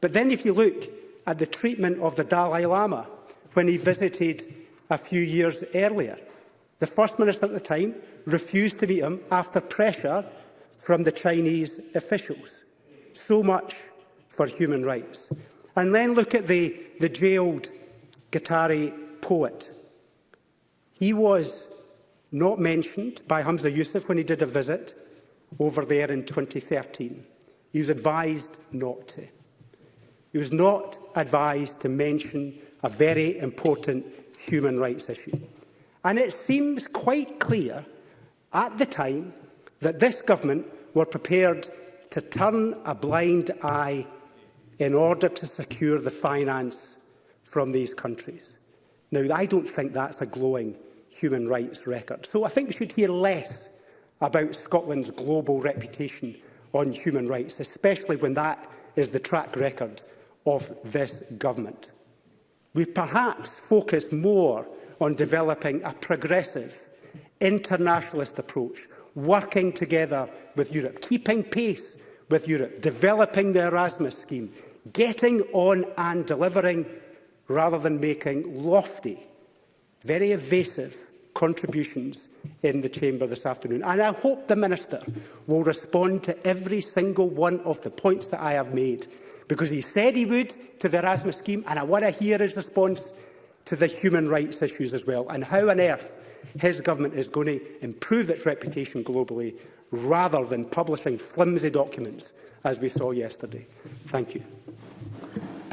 S8: But then if you look at the treatment of the Dalai Lama when he visited a few years earlier. The First Minister at the time refused to meet him after pressure from the Chinese officials. So much for human rights. And then look at the, the jailed Qatari poet. He was not mentioned by Hamza Yusuf when he did a visit over there in 2013. He was advised not to. He was not advised to mention a very important human rights issue. And it seems quite clear at the time that this government were prepared to turn a blind eye in order to secure the finance from these countries. Now, I don't think that's a glowing human rights record. So I think we should hear less about Scotland's global reputation on human rights, especially when that is the track record of this government. We perhaps focus more on developing a progressive, internationalist approach, working together with Europe, keeping pace with Europe, developing the Erasmus scheme, getting on and delivering rather than making lofty, very evasive contributions in the Chamber this afternoon. And I hope the Minister will respond to every single one of the points that I have made because he said he would to the Erasmus scheme, and I want to hear his response to the human rights issues as well, and how on earth his government is going to improve its reputation globally rather than publishing flimsy documents, as we saw yesterday. Thank you.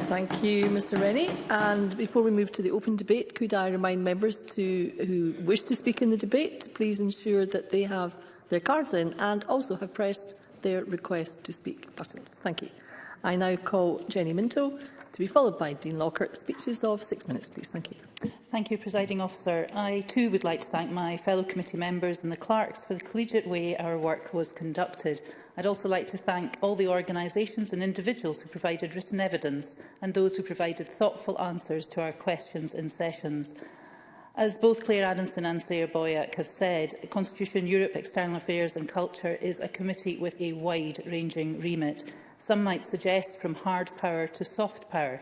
S9: Thank you, Mr Rennie. And before we move to the open debate, could I remind members to, who wish to speak in the debate to please ensure that they have their cards in and also have pressed their request to speak buttons. Thank you. I now call Jenny Minto to be followed by Dean Lockhart. Speeches of six minutes, please. Thank you.
S12: Thank you, Presiding Officer. I too would like to thank my fellow committee members and the clerks for the collegiate way our work was conducted. I'd also like to thank all the organisations and individuals who provided written evidence and those who provided thoughtful answers to our questions in sessions. As both Claire Adamson and Sarah Boyack have said, Constitution Europe, External Affairs and Culture is a committee with a wide-ranging remit. Some might suggest from hard power to soft power,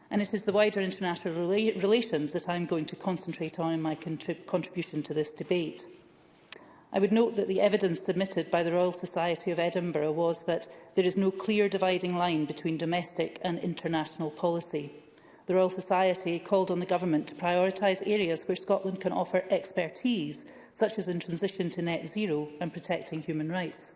S12: and it is the wider international rela relations that I am going to concentrate on in my contrib contribution to this debate. I would note that the evidence submitted by the Royal Society of Edinburgh was that there is no clear dividing line between domestic and international policy. The Royal Society called on the Government to prioritise areas where Scotland can offer expertise, such as in transition to net zero and protecting human rights.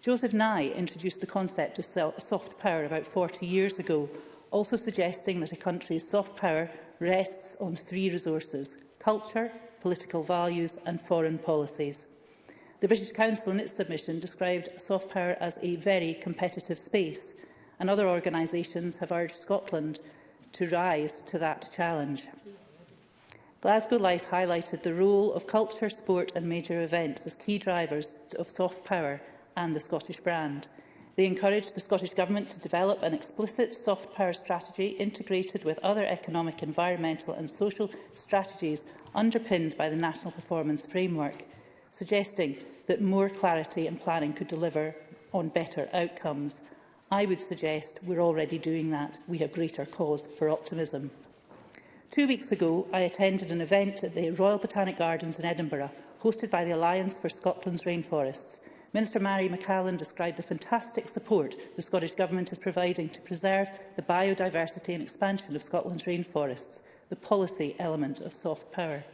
S12: Joseph Nye introduced the concept of soft power about 40 years ago, also suggesting that a country's soft power rests on three resources – culture, political values and foreign policies. The British Council in its submission described soft power as a very competitive space and other organisations have urged Scotland to rise to that challenge. Glasgow Life highlighted the role of culture, sport and major events as key drivers of soft power and the Scottish brand – They encourage the Scottish Government to develop an explicit soft power strategy integrated with other economic, environmental and social strategies underpinned by the National Performance Framework, suggesting that more clarity and planning could deliver on better outcomes. I would suggest we're already doing that. We have greater cause for optimism. Two weeks ago, I attended an event at the Royal Botanic Gardens in Edinburgh, hosted by the Alliance for Scotland's Rainforests. Minister Mary McCallan described the fantastic support the Scottish Government is providing to preserve the biodiversity and expansion of Scotland's rainforests, the policy element of soft power.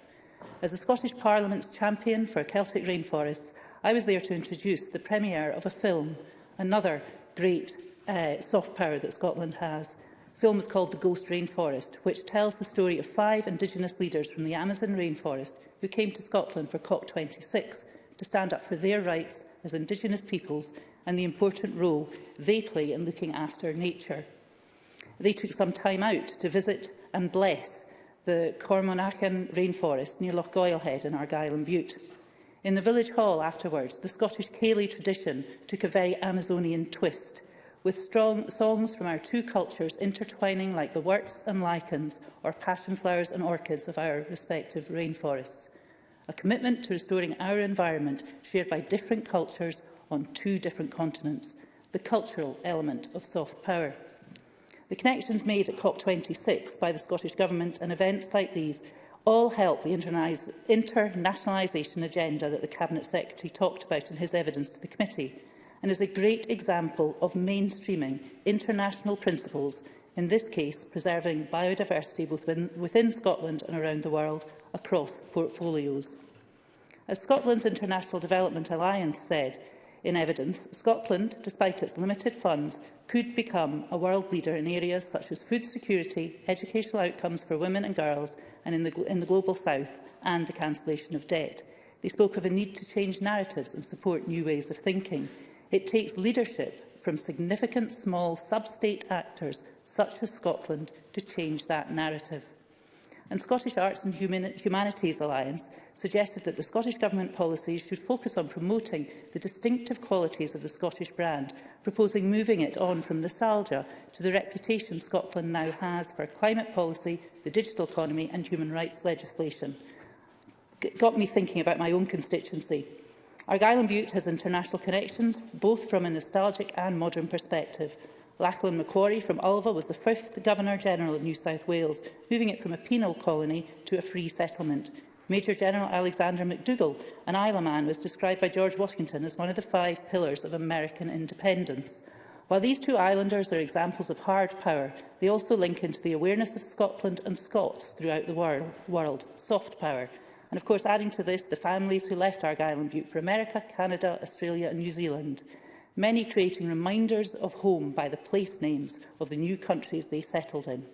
S12: As the Scottish Parliament's champion for Celtic rainforests, I was there to introduce the premiere of a film, another great uh, soft power that Scotland has. The film is called The Ghost Rainforest, which tells the story of five Indigenous leaders from the Amazon rainforest who came to Scotland for COP26 to stand up for their rights as Indigenous peoples and the important role they play in looking after nature. They took some time out to visit and bless the Cormonachan rainforest near Loch Goilhead in Argyll and Butte. In the village hall afterwards, the Scottish Cayley tradition took a very Amazonian twist, with strong songs from our two cultures intertwining like the worts and lichens or passion flowers and orchids of our respective rainforests a commitment to restoring our environment shared by different cultures on two different continents, the cultural element of soft power. The connections made at COP26 by the Scottish Government and events like these all help the internationalisation agenda that the Cabinet Secretary talked about in his evidence to the committee and is a great example of mainstreaming international principles, in this case preserving biodiversity both within, within Scotland and around the world, across portfolios. As Scotland's International Development Alliance said in evidence, Scotland, despite its limited funds, could become a world leader in areas such as food security, educational outcomes for women and girls and in the, in the Global South, and the cancellation of debt. They spoke of a need to change narratives and support new ways of thinking. It takes leadership from significant small sub-state actors such as Scotland to change that narrative and Scottish Arts and Humanities Alliance suggested that the Scottish Government policies should focus on promoting the distinctive qualities of the Scottish brand, proposing moving it on from nostalgia to the reputation Scotland now has for climate policy, the digital economy and human rights legislation. It got me thinking about my own constituency. Argyll and Butte has international connections, both from a nostalgic and modern perspective. Lachlan Macquarie from Ulva was the fifth Governor-General of New South Wales, moving it from a penal colony to a free settlement. Major General Alexander MacDougall, an Isla man, was described by George Washington as one of the five pillars of American independence. While these two islanders are examples of hard power, they also link into the awareness of Scotland and Scots throughout the world, world, soft power. And of course, adding to this, the families who left Argyll and Butte for America, Canada, Australia and New Zealand many creating reminders of home by the place names of the new countries they settled in.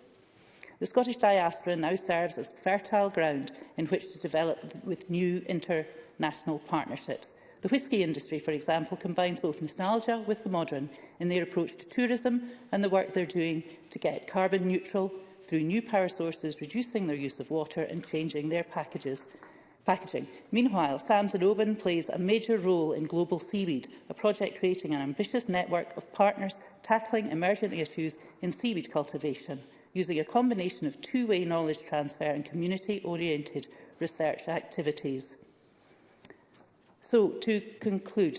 S12: The Scottish diaspora now serves as fertile ground in which to develop with new international partnerships. The whisky industry, for example, combines both nostalgia with the modern in their approach to tourism and the work they're doing to get carbon neutral through new power sources, reducing their use of water and changing their packages packaging. Meanwhile, SAMS in Oban plays a major role in Global Seaweed, a project creating an ambitious network of partners tackling emergent issues in seaweed cultivation, using a combination of two-way knowledge transfer and community-oriented research activities. So, to conclude,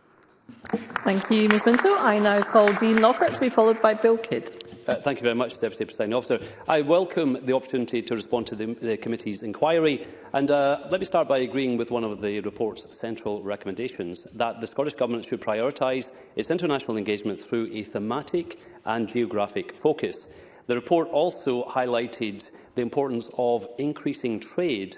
S9: Thank you, Ms Minto. I now call Dean Lockhart to be followed by Bill Kidd.
S6: Uh, thank you very much, Deputy Presiding Officer. I welcome the opportunity to respond to the, the committee's inquiry. And uh, let me start by agreeing with one of the report's central recommendations, that the Scottish Government should prioritise its international engagement through a thematic and geographic focus. The report also highlighted the importance of increasing trade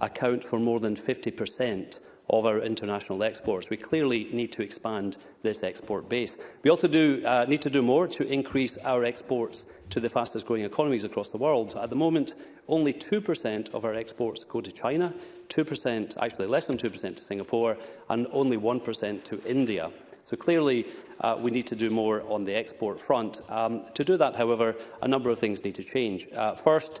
S6: account for more than 50 per cent of our international exports. We clearly need to expand this export base. We also do, uh, need to do more to increase our exports to the fastest growing economies across the world. At the moment, only 2% of our exports go to China, 2%, actually less than 2% to Singapore, and only 1% to India. So clearly, uh, we need to do more on the export front. Um, to do that, however, a number of things need to change. Uh, first,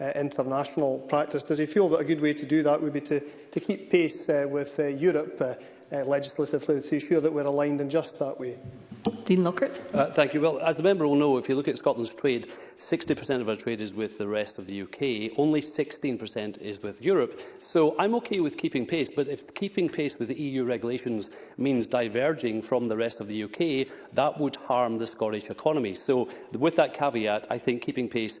S5: uh, international practice. Does he feel that a good way to do that would be to, to keep pace uh, with uh, Europe uh, uh, legislatively to ensure that we're aligned in just that way?
S9: Dean Lockhart.
S6: Uh, thank you. Well, as the member will know, if you look at Scotland's trade, 60% of our trade is with the rest of the UK. Only 16% is with Europe. So I'm okay with keeping pace, but if keeping pace with the EU regulations means diverging from the rest of the UK, that would harm the Scottish economy. So with that caveat, I think keeping pace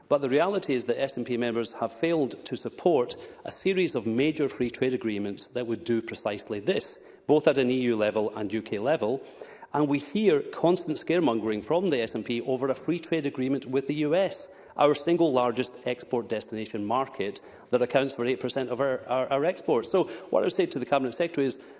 S6: but the reality is that SNP members have failed to support a series of major free trade agreements that would do precisely this, both at an EU level and UK level, And we hear constant scaremongering from the SNP over a free trade agreement with the US, our single largest export destination market that accounts for 8% of our, our, our exports. So what I would say to the Cabinet Secretary is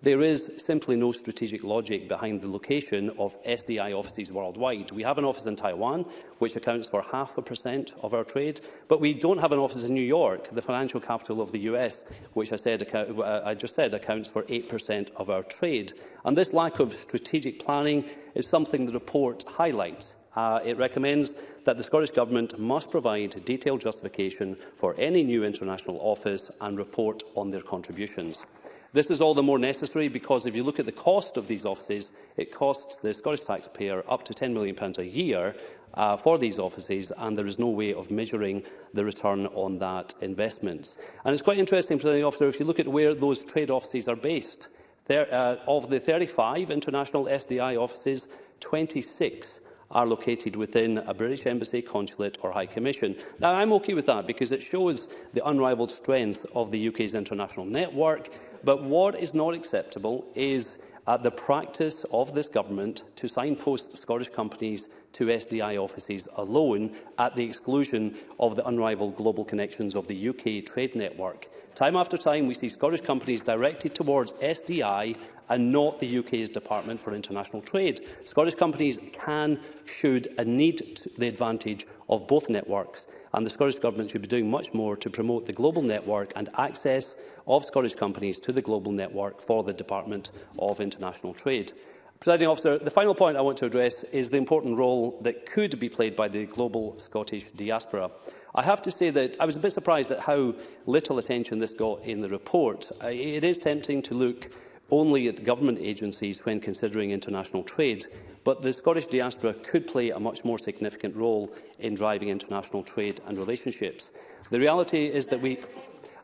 S6: There is simply no strategic logic behind the location of SDI offices worldwide. We have an office in Taiwan, which accounts for half a percent of our trade, but we don't have an office in New York, the financial capital of the US, which I, said, uh, I just said accounts for 8% of our trade. And this lack of strategic planning is something the report highlights. Uh, it recommends that the Scottish Government must provide detailed justification for any new international office and report on their contributions. This is all the more necessary because if you look at the cost of these offices, it costs the Scottish taxpayer up to £10 million a year uh, for these offices and there is no way of measuring the return on that investment. And it's quite interesting, Presiding Officer, if you look at where those trade offices are based, there, uh, of the 35 international SDI offices, 26 are located within a British embassy, consulate or high commission. Now, I'm okay with that because it shows the unrivalled strength of the UK's international network, but what is not acceptable is uh, the practice of this government to signpost Scottish companies to SDI offices alone, at the exclusion of the unrivalled global connections of the UK trade network. Time after time, we see Scottish companies directed towards SDI and not the UK's Department for International Trade. Scottish companies can, should and need the advantage of both networks, and the Scottish Government should be doing much more to promote the global network and access of Scottish companies to the global network for the Department of International Trade. Presiding officer, the final point I want to address is the important role that could be played by the global Scottish diaspora. I have to say that I was a bit surprised at how little attention this got in the report. Uh, it is tempting to look only at government agencies when considering international trade, but the Scottish diaspora could play a much more significant role in driving international trade and relationships. The reality is that we...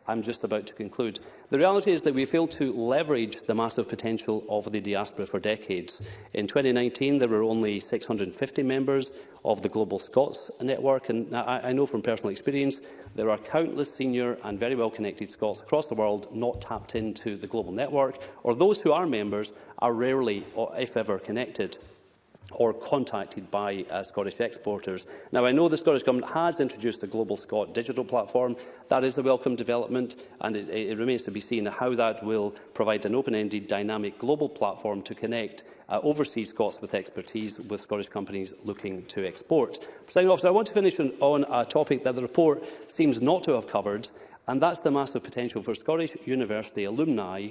S6: I'm just about to conclude. The reality is that we failed to leverage the massive potential of the diaspora for decades. In 2019, there were only 650 members of the Global Scots network, and I, I know from personal experience there are countless senior and very well-connected Scots across the world not tapped into the global network, or those who are members are rarely, or if ever, connected or contacted by uh, Scottish exporters. Now, I know the Scottish Government has introduced a Global Scot digital platform. That is a welcome development, and it, it remains to be seen how that will provide an open-ended, dynamic global platform to connect uh, overseas Scots with expertise with Scottish companies looking to export. Officer, I want to finish on, on a topic that the report seems not to have covered, And that's the massive potential for Scottish University alumni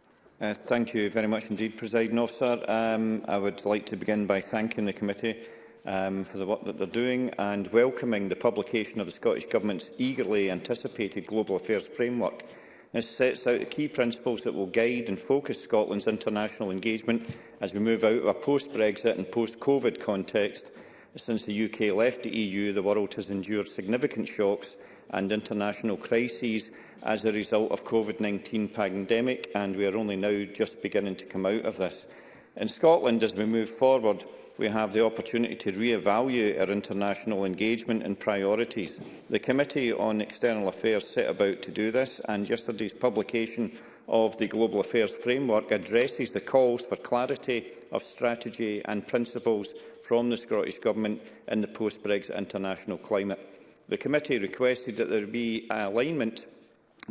S13: Uh, thank you very much indeed, Presiding Officer. Um, I would like to begin by thanking the committee um, for the work that they're doing and welcoming the publication of the Scottish Government's eagerly anticipated Global Affairs Framework. This sets out the key principles that will guide and focus Scotland's international engagement as we move out of a post-Brexit and post-COVID context. Since the UK left the EU, the world has endured significant shocks and international crises as a result of COVID-19 pandemic, and we are only now just beginning to come out of this. In Scotland, as we move forward, we have the opportunity to re-evaluate our international engagement and priorities. The Committee on External Affairs set about to do this, and yesterday's publication of the Global Affairs Framework addresses the calls for clarity of strategy and principles from the Scottish Government in the post-Brexit international climate. The committee requested that there be alignment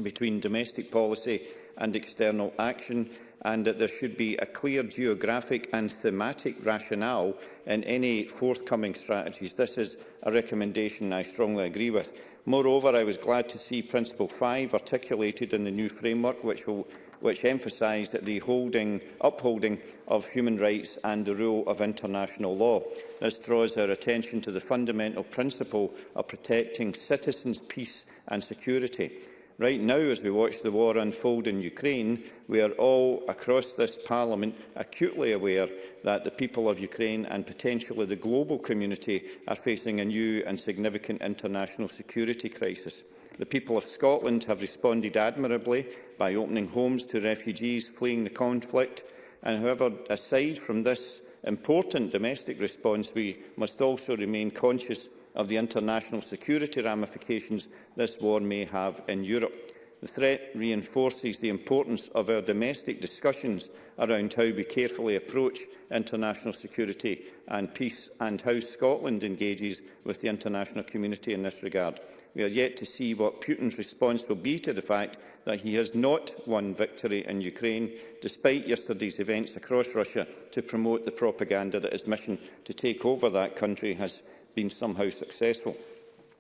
S13: between domestic policy and external action and that there should be a clear geographic and thematic rationale in any forthcoming strategies. This is a recommendation I strongly agree with. Moreover, I was glad to see Principle 5 articulated in the new framework, which will which emphasised the holding, upholding of human rights and the rule of international law. This draws our attention to the fundamental principle of protecting citizens' peace and security. Right now, as we watch the war unfold in Ukraine, we are all across this Parliament acutely aware that the people of Ukraine and potentially the global community are facing a new and significant international security crisis. The people of Scotland have responded admirably by opening homes to refugees fleeing the conflict. And however, aside from this important domestic response, we must also remain conscious of the international security ramifications this war may have in Europe. The threat reinforces the importance of our domestic discussions around how we carefully approach international security and peace and how Scotland engages with the international community in this regard. We are yet to see what Putin's response will be to the fact that he has not won victory in Ukraine, despite yesterday's events across Russia to promote the propaganda that his mission to take over that country has been somehow successful.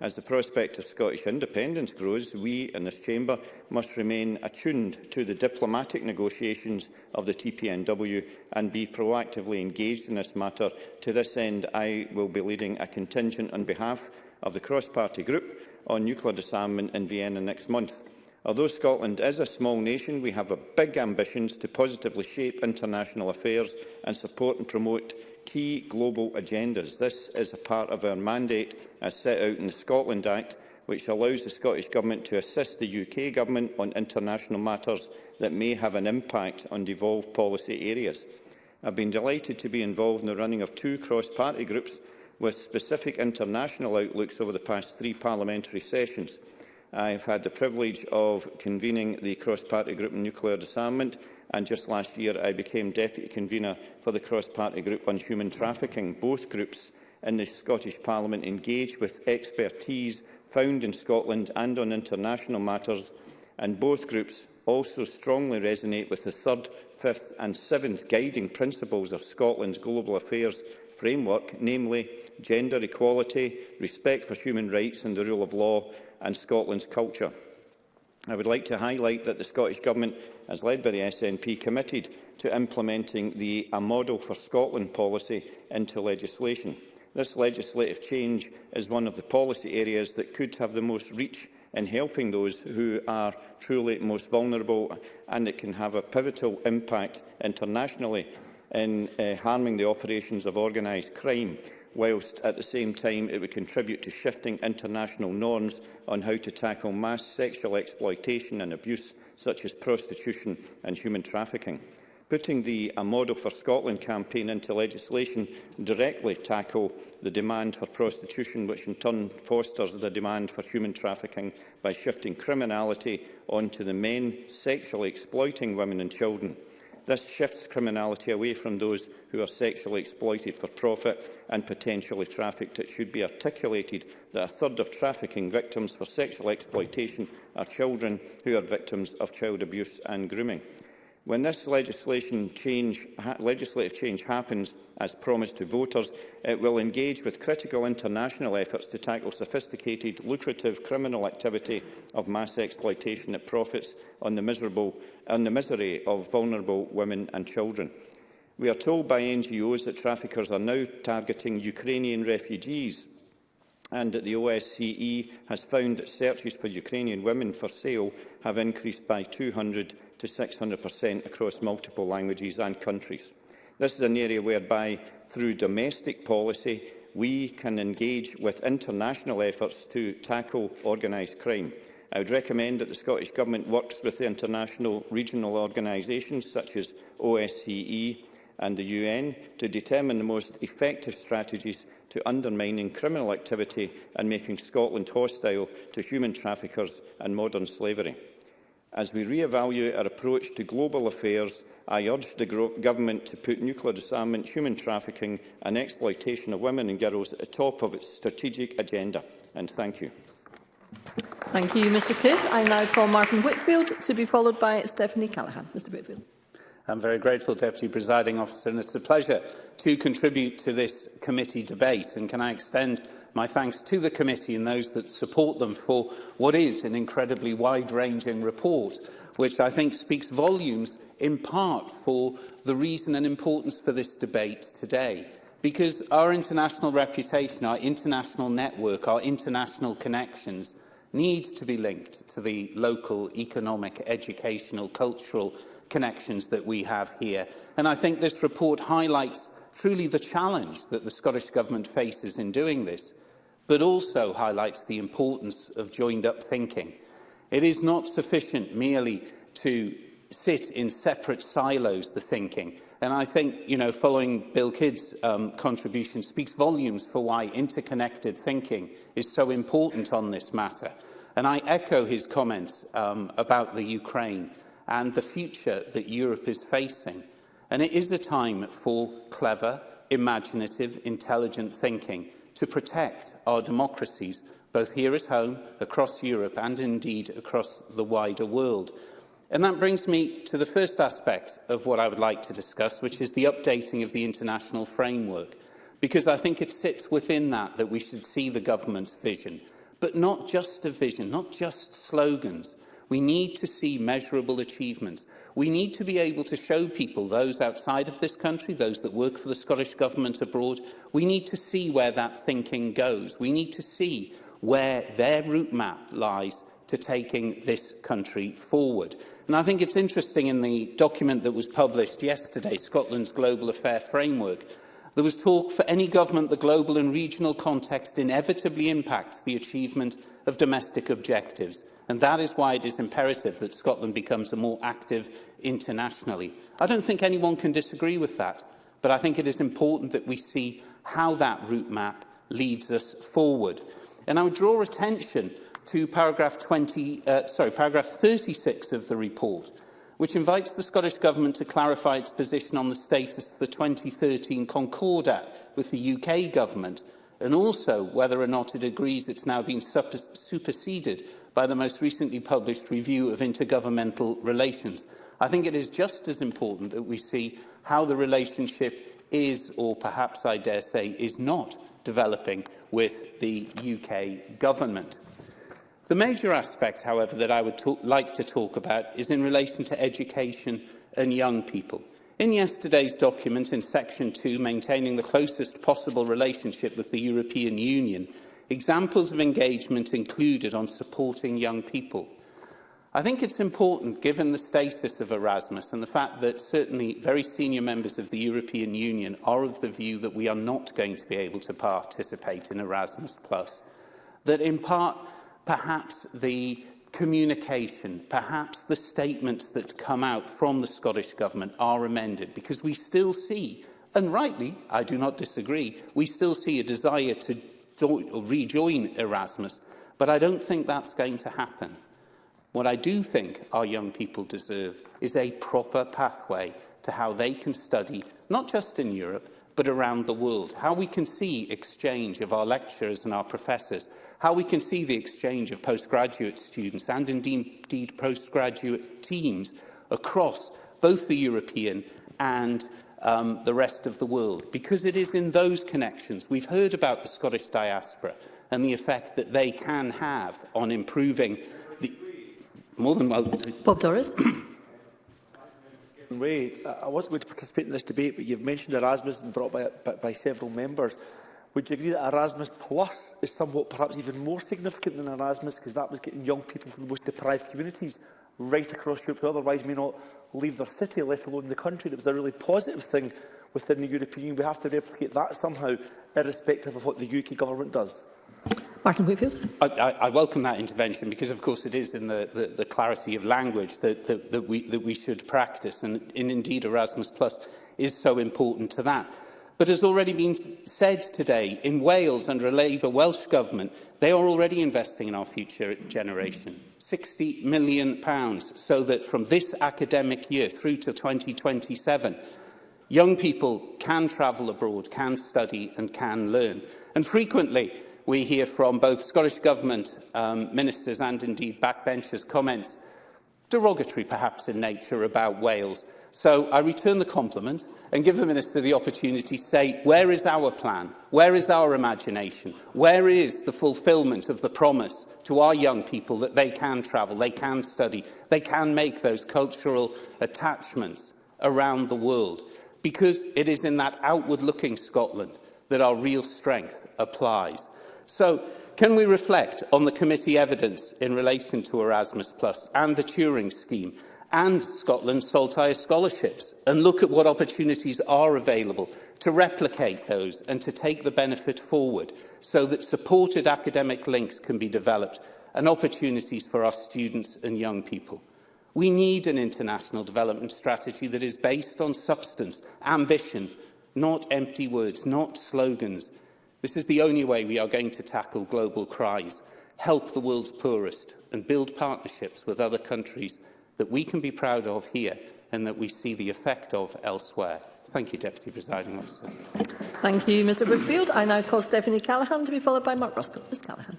S13: As the prospect of Scottish independence grows, we in this chamber must remain attuned to the diplomatic negotiations of the TPNW and be proactively engaged in this matter. To this end, I will be leading a contingent on behalf of the cross-party group on nuclear disarmament in Vienna next month. Although Scotland is a small nation, we have big ambitions to positively shape international affairs and support and promote key global agendas. This is a part of our mandate as set out in the Scotland Act, which allows the Scottish Government to assist the UK Government on international matters that may have an impact on devolved policy areas. I've been delighted to be involved in the running of two cross-party groups with specific international outlooks over the past three parliamentary sessions. I have had the privilege of convening the cross-party group on nuclear disarmament and just last year I became Deputy Convener for the Cross-Party Group on Human Trafficking. Both groups in the Scottish Parliament engage with expertise found in Scotland and on international matters, and both groups also strongly resonate with the third, fifth and seventh guiding principles of Scotland's global affairs framework, namely gender equality, respect for human rights and the rule of law, and Scotland's culture. I would like to highlight that the Scottish Government as led by the SNP, committed to implementing the A Model for Scotland policy into legislation. This legislative change is one of the policy areas that could have the most reach in helping those who are truly most vulnerable and it can have a pivotal impact internationally in uh, harming the operations of organised crime whilst at the same time it would contribute to shifting international norms on how to tackle mass sexual exploitation and abuse, such as prostitution and human trafficking. Putting the A Model for Scotland campaign into legislation directly tackle the demand for prostitution, which in turn fosters the demand for human trafficking by shifting criminality onto the men sexually exploiting women and children. This shifts criminality away from those who are sexually exploited for profit and potentially trafficked. It should be articulated that a third of trafficking victims for sexual exploitation are children who are victims of child abuse and grooming. When this legislation change, legislative change happens, as promised to voters, it will engage with critical international efforts to tackle sophisticated, lucrative criminal activity of mass exploitation that profits on the, miserable, on the misery of vulnerable women and children. We are told by NGOs that traffickers are now targeting Ukrainian refugees and that the OSCE has found that searches for Ukrainian women for sale have increased by 200 to 600% across multiple languages and countries. This is an area whereby, through domestic policy, we can engage with international efforts to tackle organised crime. I would recommend that the Scottish Government works with the international regional organisations such as OSCE and the UN to determine the most effective strategies to undermining criminal activity and making Scotland hostile to human traffickers and modern slavery. As we re-evaluate our approach to global affairs, I urge the Government to put nuclear disarmament, human trafficking and exploitation of women and girls at the top of its strategic agenda. And thank you.
S9: Thank you, Mr Kidd. I now call Martin Whitfield to be followed by Stephanie Callaghan. Mr Whitfield.
S3: I'm very grateful, Deputy Presiding Officer, and it's a pleasure to contribute to this committee debate. And can I extend my thanks to the committee and those that support them for what is an incredibly wide-ranging report, which I think speaks volumes in part for the reason and importance for this debate today. Because our international reputation, our international network, our international connections need to be linked to the local economic, educational, cultural connections that we have here. And I think this report highlights truly the challenge that the Scottish Government faces in doing this, but also highlights the importance of joined-up thinking. It is not sufficient merely to sit in separate silos, the thinking. And I think, you know, following Bill Kidd's um, contribution speaks volumes for why interconnected thinking is so important on this matter. And I echo his comments um, about the Ukraine and the future that Europe is facing. And it is a time for clever, imaginative, intelligent thinking to protect our democracies, both here at home, across Europe, and indeed across the wider world. And that brings me to the first aspect of what I would like to discuss, which is the updating of the international framework. Because I think it sits within that that we should see the government's vision, but not just a vision, not just slogans, We need to see measurable achievements. We need to be able to show people, those outside of this country, those that work for the Scottish Government abroad, we need to see where that thinking goes. We need to see where their route map lies to taking this country forward. And I think it's interesting in the document that was published yesterday, Scotland's Global Affair Framework, there was talk for any government the global and regional context inevitably impacts the achievement of domestic objectives, and that is why it is imperative that Scotland becomes a more active internationally. I don't think anyone can disagree with that, but I think it is important that we see how that route map leads us forward. And I would draw attention to paragraph, 20, uh, sorry, paragraph 36 of the report, which invites the Scottish Government to clarify its position on the status of the 2013 Concord Act with the UK Government and also whether or not it agrees it's now been superseded by the most recently published review of intergovernmental relations. I think it is just as important that we see how the relationship is, or perhaps I dare say, is not developing with the UK government. The major aspect, however, that I would talk, like to talk about is in relation to education and young people. In yesterday's document, in Section 2, maintaining the closest possible relationship with the European Union, examples of engagement included on supporting young people. I think it's important, given the status of Erasmus and the fact that certainly very senior members of the European Union are of the view that we are not going to be able to participate in Erasmus+, that in part, perhaps the communication, perhaps the statements that come out from the Scottish Government are amended, because we still see, and rightly, I do not disagree, we still see a desire to rejoin Erasmus, but I don't think that's going to happen. What I do think our young people deserve is a proper pathway to how they can study, not just in Europe, but around the world, how we can see exchange of our lecturers and our professors, how we can see the exchange of postgraduate students and indeed postgraduate teams across both the European and um, the rest of the world, because it is in those connections. We've heard about the Scottish diaspora and the effect that they can have on improving the... More than well...
S9: Bob Doris.
S14: Ray, I wasn't going to participate in this debate, but you've mentioned Erasmus and brought by, by, by several members. Would you agree that Erasmus Plus is somewhat perhaps even more significant than Erasmus because that was getting young people from the most deprived communities right across Europe who otherwise may not leave their city, let alone the country. That was a really positive thing within the European Union. We have to replicate that somehow, irrespective of what the UK government does.
S9: Martin Whitfield.
S3: I, I, I welcome that intervention because, of course, it is in the, the, the clarity of language that, that, that, we, that we should practice. And, and indeed, Erasmus Plus is so important to that. But as already been said today, in Wales, under a Labour Welsh Government, they are already investing in our future generation. £60 million, pounds, so that from this academic year through to 2027, young people can travel abroad, can study and can learn. And frequently, we hear from both Scottish Government um, ministers and indeed backbenchers comments, derogatory perhaps in nature, about Wales – So I return the compliment and give the Minister the opportunity to say, where is our plan? Where is our imagination? Where is the fulfilment of the promise to our young people that they can travel, they can study, they can make those cultural attachments around the world? Because it is in that outward-looking Scotland that our real strength applies. So can we reflect on the committee evidence in relation to Erasmus Plus and the Turing scheme and Scotland's Saltire scholarships and look at what opportunities are available to replicate those and to take the benefit forward so that supported academic links can be developed and opportunities for our students and young people. We need an international development strategy that is based on substance, ambition, not empty words, not slogans. This is the only way we are going to tackle global cries, help the world's poorest and build partnerships with other countries that we can be proud of here and that we see the effect of elsewhere. Thank you, Deputy Presiding Officer.
S9: Thank you, Mr Brookfield. I now call Stephanie Callaghan to be followed by Mark Roscoe. Ms Callaghan.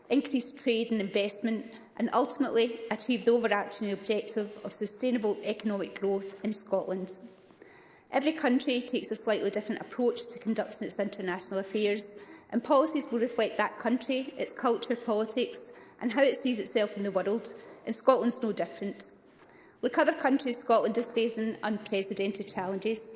S15: increase trade and investment and ultimately achieve the overarching objective of sustainable economic growth in Scotland. Every country takes a slightly different approach to conducting its international affairs and policies will reflect that country, its culture, politics and how it sees itself in the world, and Scotland's no different. Like other countries, Scotland is facing unprecedented challenges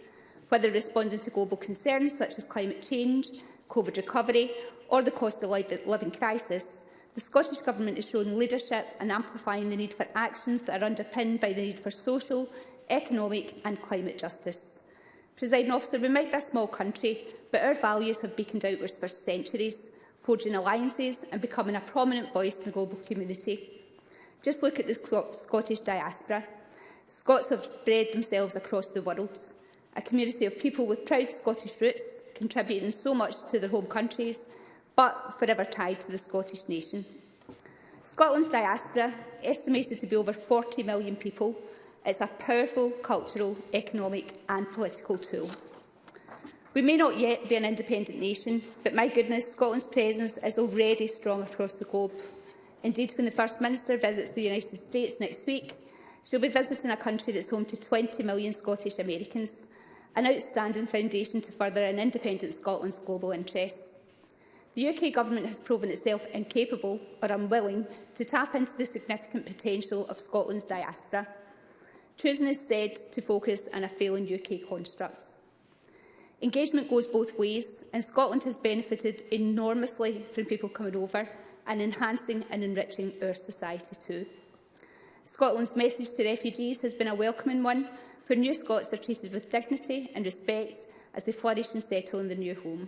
S15: whether responding to global concerns such as climate change, COVID recovery or the cost of living crisis, the Scottish Government is showing leadership and amplifying the need for actions that are underpinned by the need for social, economic and climate justice. Presiding officer, we might be a small country, but our values have beaconed outwards for centuries, forging alliances and becoming a prominent voice in the global community. Just look at the Scottish diaspora. Scots have spread themselves across the world a community of people with proud Scottish roots, contributing so much to their home countries, but forever tied to the Scottish nation. Scotland's diaspora, estimated to be over 40 million people, is a powerful cultural, economic and political tool. We may not yet be an independent nation, but my goodness, Scotland's presence is already strong across the globe. Indeed, when the First Minister visits the United States next week, she'll be visiting a country that's home to 20 million Scottish Americans, an outstanding foundation to further an independent Scotland's global interests. The UK Government has proven itself incapable or unwilling to tap into the significant potential of Scotland's diaspora, choosing instead to focus on a failing UK construct. Engagement goes both ways, and Scotland has benefited enormously from people coming over and enhancing and enriching our society too. Scotland's message to refugees has been a welcoming one, where new Scots are treated with dignity and respect as they flourish and settle in their new home.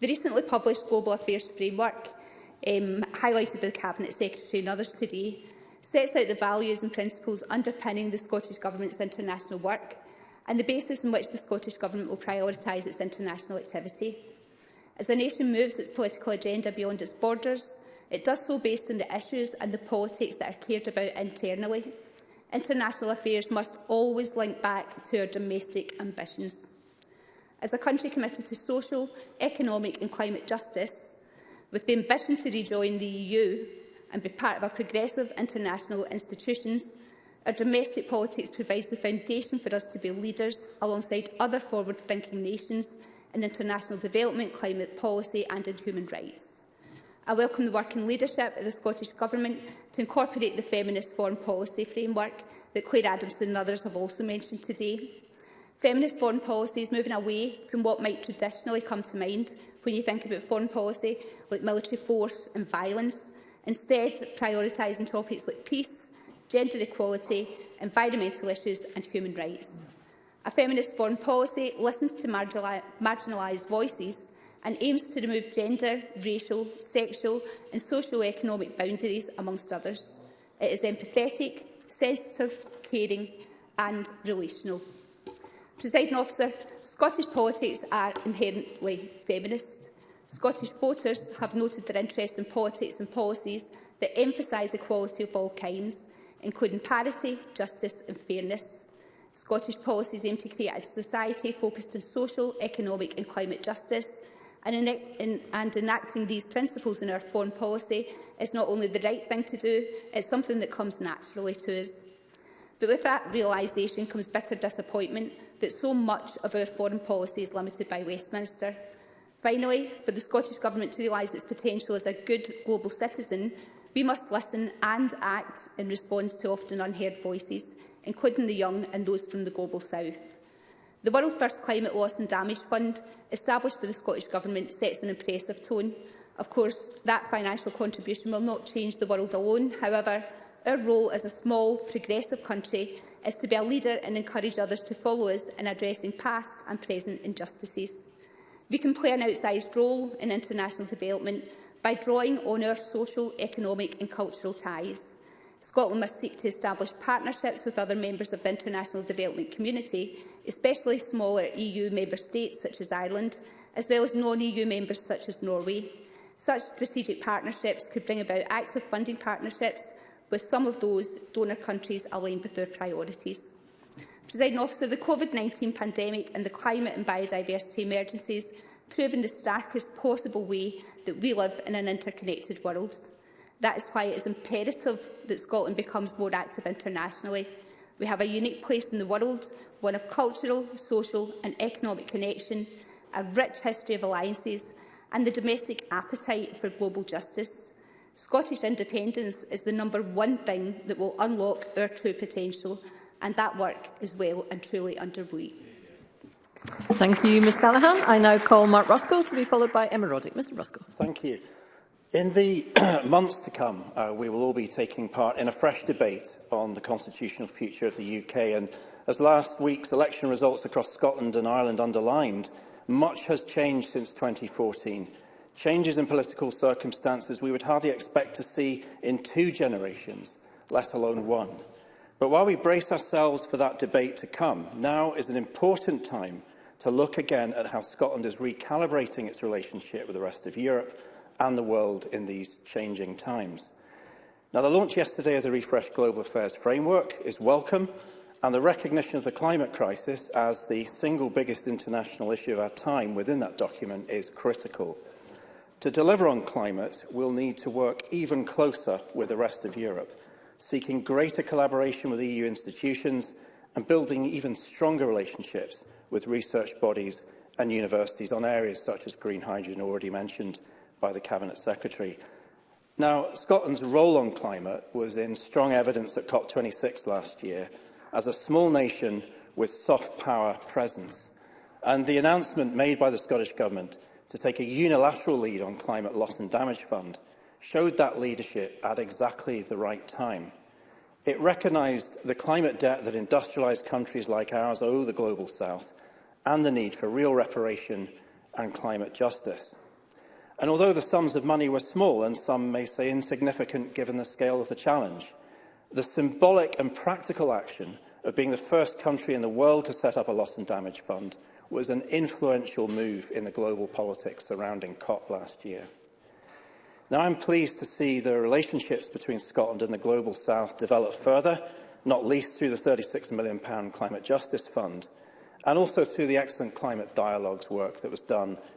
S15: The recently published Global Affairs Framework, um, highlighted by the Cabinet Secretary and others today, sets out the values and principles underpinning the Scottish Government's international work and the basis on which the Scottish Government will prioritise its international activity. As a nation moves its political agenda beyond its borders, it does so based on the issues and the politics that are cared about internally. International affairs must always link back to our domestic ambitions. As a country committed to social, economic and climate justice, with the ambition to rejoin the EU and be part of our progressive international institutions, our domestic politics provides the foundation for us to be leaders alongside other forward-thinking nations in international development, climate policy and in human rights. I welcome the working leadership of the Scottish Government to incorporate the feminist foreign policy framework that Claire Adamson and others have also mentioned today. Feminist foreign policy is moving away from what might traditionally come to mind when you think about foreign policy, like military force and violence, instead prioritising topics like peace, gender equality, environmental issues and human rights. A feminist foreign policy listens to marginalised voices and aims to remove gender, racial, sexual and socio-economic boundaries, amongst others. It is empathetic, sensitive, caring and relational. Presiding officer, Scottish politics are inherently feminist. Scottish voters have noted their interest in politics and policies that emphasise equality of all kinds, including parity, justice and fairness. Scottish policies aim to create a society focused on social, economic and climate justice, and, in, in, and enacting these principles in our foreign policy is not only the right thing to do, it's something that comes naturally to us. But with that realisation comes bitter disappointment that so much of our foreign policy is limited by Westminster. Finally, for the Scottish Government to realise its potential as a good global citizen, we must listen and act in response to often unheard voices, including the young and those from the Global South. The World First Climate Loss and Damage Fund, established by the Scottish Government, sets an impressive tone. Of course, that financial contribution will not change the world alone. However, our role as a small, progressive country is to be a leader and encourage others to follow us in addressing past and present injustices. We can play an outsized role in international development by drawing on our social, economic and cultural ties. Scotland must seek to establish partnerships with other members of the international development community, especially smaller EU member states such as Ireland, as well as non-EU members such as Norway. Such strategic partnerships could bring about active funding partnerships with some of those donor countries aligned with their priorities. Presiding officer, the COVID-19 pandemic and the climate and biodiversity emergencies proven the starkest possible way that we live in an interconnected world. That is why it is imperative that Scotland becomes more active internationally. We have a unique place in the world, one of cultural, social and economic connection, a rich history of alliances and the domestic appetite for global justice. Scottish independence is the number one thing that will unlock our true potential, and that work is well and truly underway.
S9: Thank you, Ms Callaghan. I now call Mark Ruskell to be followed by Emma Roddick. Mr Ruskell.
S16: Thank you. In the months to come, uh, we will all be taking part in a fresh debate on the constitutional future of the UK. And as last week's election results across Scotland and Ireland underlined, much has changed since 2014 changes in political circumstances we would hardly expect to see in two generations, let alone one. But while we brace ourselves for that debate to come, now is an important time to look again at how Scotland is recalibrating its relationship with the rest of Europe and the world in these changing times. Now, the launch yesterday of the refreshed Global Affairs Framework is welcome, and the recognition of the climate crisis as the single biggest international issue of our time within that document is critical. To deliver on climate, we'll need to work even closer with the rest of Europe, seeking greater collaboration with EU institutions and building even stronger relationships with research bodies and universities on areas such as green hydrogen already mentioned by the Cabinet Secretary. Now, Scotland's role on climate was in strong evidence at COP26 last year as a small nation with soft power presence. And the announcement made by the Scottish Government to take a unilateral lead on Climate Loss and Damage Fund showed that leadership at exactly the right time. It recognised the climate debt that industrialised countries like ours owe the Global South and the need for real reparation and climate justice. And although the sums of money were small and some may say insignificant given the scale of the challenge, the symbolic and practical action of being the first country in the world to set up a loss and damage fund was an influential move in the global politics surrounding COP last year. Now, I'm pleased to see the relationships between Scotland and the Global South develop further, not least through the £36 million Climate Justice Fund, and also through the excellent climate dialogues work that was done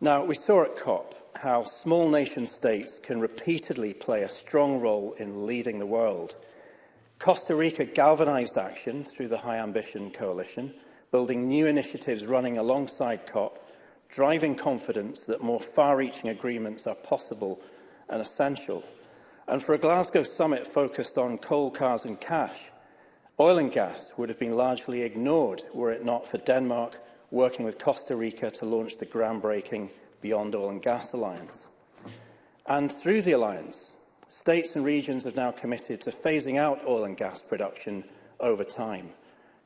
S16: Now, we saw at COP how small nation states can repeatedly play a strong role in leading the world. Costa Rica galvanised action through the High Ambition Coalition, building new initiatives running alongside COP, driving confidence that more far-reaching agreements are possible and essential. And for a Glasgow summit focused on coal, cars and cash, oil and gas would have been largely ignored were it not for Denmark working with Costa Rica to launch the groundbreaking Beyond Oil and Gas Alliance. And through the alliance, states and regions have now committed to phasing out oil and gas production over time,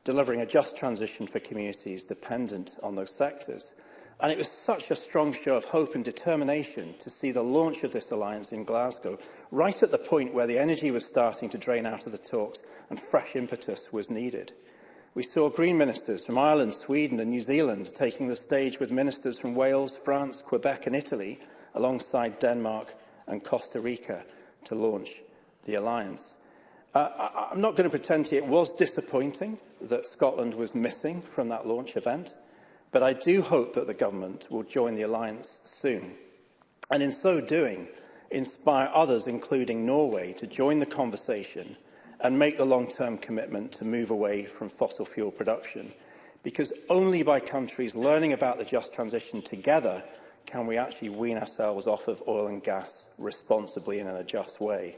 S16: delivering a just transition for communities dependent on those sectors. And it was such a strong show of hope and determination to see the launch of this alliance in Glasgow right at the point where the energy was starting to drain out of the talks and fresh impetus was needed. We saw Green ministers from Ireland, Sweden and New Zealand taking the stage with ministers from Wales, France, Quebec and Italy, alongside Denmark and Costa Rica, to launch the alliance. Uh, I, I'm not going to pretend to you it was disappointing that Scotland was missing from that launch event, but I do hope that the government will join the alliance soon. And in so doing, inspire others, including Norway, to join the conversation and make the long-term commitment to move away from fossil fuel production. Because only by countries learning about the just transition together can we actually wean ourselves off of oil and gas responsibly and in a just way.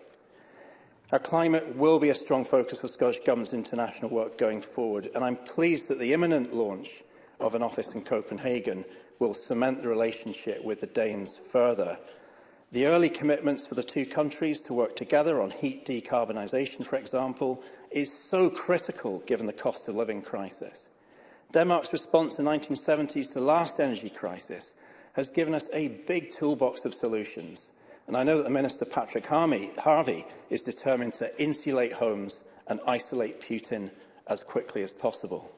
S16: Our climate will be a strong focus for Scottish Government's international work going forward, and I'm pleased that the imminent launch of an office in Copenhagen will cement the relationship with the Danes further The early commitments for the two countries to work together on heat decarbonisation, for example, is so critical given the cost of living crisis. Denmark's response in the 1970s to the last energy crisis has given us a big toolbox of solutions. And I know that the Minister Patrick Harvey is determined to insulate homes and isolate Putin as quickly as possible.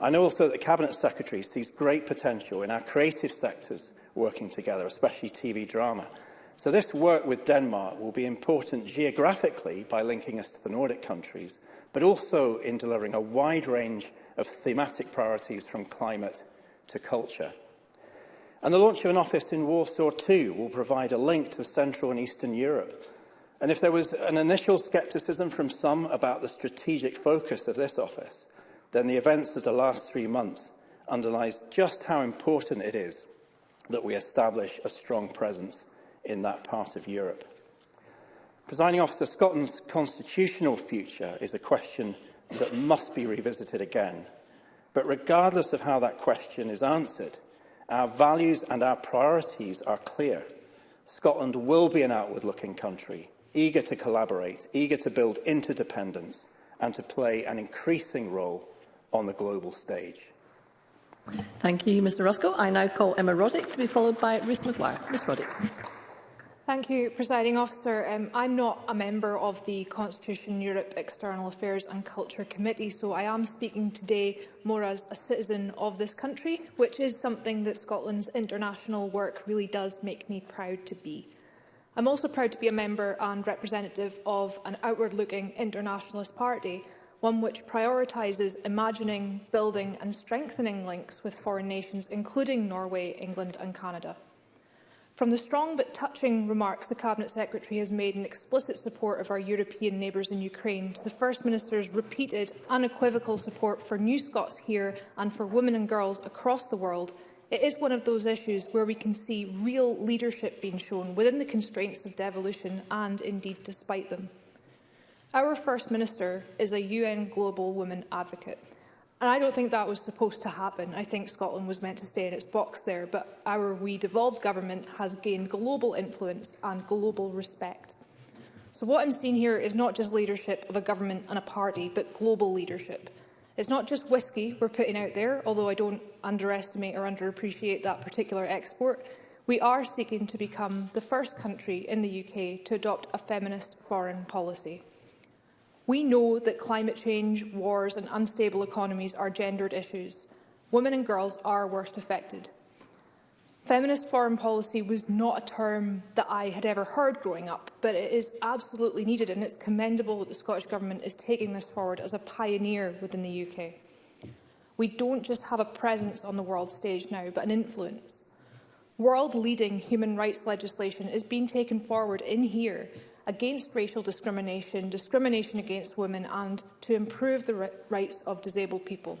S16: I know also that the Cabinet Secretary sees great potential in our creative sectors working together, especially TV drama. So this work with Denmark will be important geographically by linking us to the Nordic countries, but also in delivering a wide range of thematic priorities from climate to culture. And the launch of an office in Warsaw too will provide a link to Central and Eastern Europe. And if there was an initial scepticism from some about the strategic focus of this office, then the events of the last three months underlies just how important it is that we establish a strong presence in that part of Europe. Presiding officer, Scotland's constitutional future is a question that must be revisited again. But regardless of how that question is answered, our values and our priorities are clear. Scotland will be an outward-looking country, eager to collaborate, eager to build interdependence and to play an increasing role on the global stage.
S9: Thank you, Mr Roscoe. I now call Emma Roddick to be followed by Ruth McGuire. Ms Roddick.
S17: Thank you, Presiding Officer. Um, I'm not a member of the Constitution Europe External Affairs and Culture Committee, so I am speaking today more as a citizen of this country, which is something that Scotland's international work really does make me proud to be. I'm also proud to be a member and representative of an outward-looking internationalist party, one which prioritises imagining, building and strengthening links with foreign nations, including Norway, England and Canada. From the strong but touching remarks the Cabinet Secretary has made in explicit support of our European neighbours in Ukraine to the First Minister's repeated unequivocal support for New Scots here and for women and girls across the world, it is one of those issues where we can see real leadership being shown within the constraints of devolution and, indeed, despite them. Our First Minister is a UN Global Women Advocate. And I don't think that was supposed to happen. I think Scotland was meant to stay in its box there, but our wee devolved government has gained global influence and global respect. So what I'm seeing here is not just leadership of a government and a party, but global leadership. It's not just whisky we're putting out there, although I don't underestimate or underappreciate that particular export. We are seeking to become the first country in the UK to adopt a feminist foreign policy. We know that climate change, wars and unstable economies are gendered issues. Women and girls are worst affected. Feminist foreign policy was not a term that I had ever heard growing up, but it is absolutely needed and it's commendable that the Scottish Government is taking this forward as a pioneer within the UK. We don't just have a presence on the world stage now, but an influence. World-leading human rights legislation is being taken forward in here against racial discrimination, discrimination against women and to improve the rights of disabled people.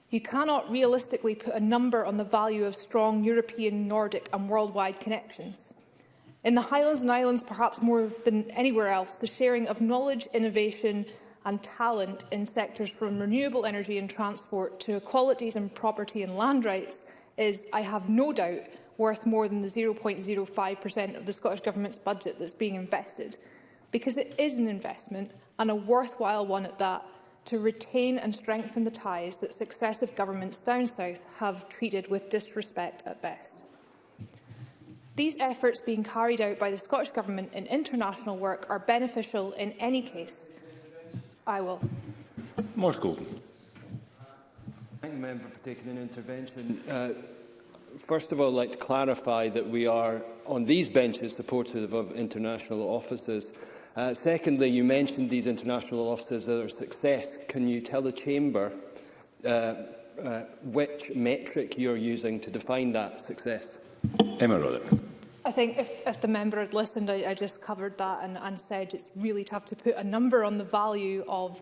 S17: You cannot realistically put a number on the value of strong European, Nordic and worldwide connections. In the Highlands and Islands, perhaps more than anywhere else, the sharing of knowledge, innovation and talent in sectors from renewable energy and transport to equalities and property and land rights is, I have no doubt, worth more than the 0.05% of the Scottish Government's budget that's being invested. Because it is an investment, and a worthwhile one at that, to retain and strengthen the ties that successive governments down south have treated with disrespect at best. These efforts being carried out by the Scottish Government in international work are beneficial in any case. I will.
S11: Morris Golden. Thank the member for taking an intervention. Uh, first of all, I'd like to clarify that we are on these benches supportive of international offices. Uh, secondly, you mentioned these international officers as a success. Can you tell the Chamber uh, uh, which metric you're using to define that success?
S18: Emma Rotherham.
S17: I think if, if the member had listened, I, I just covered that and, and said it's really tough to put a number on the value of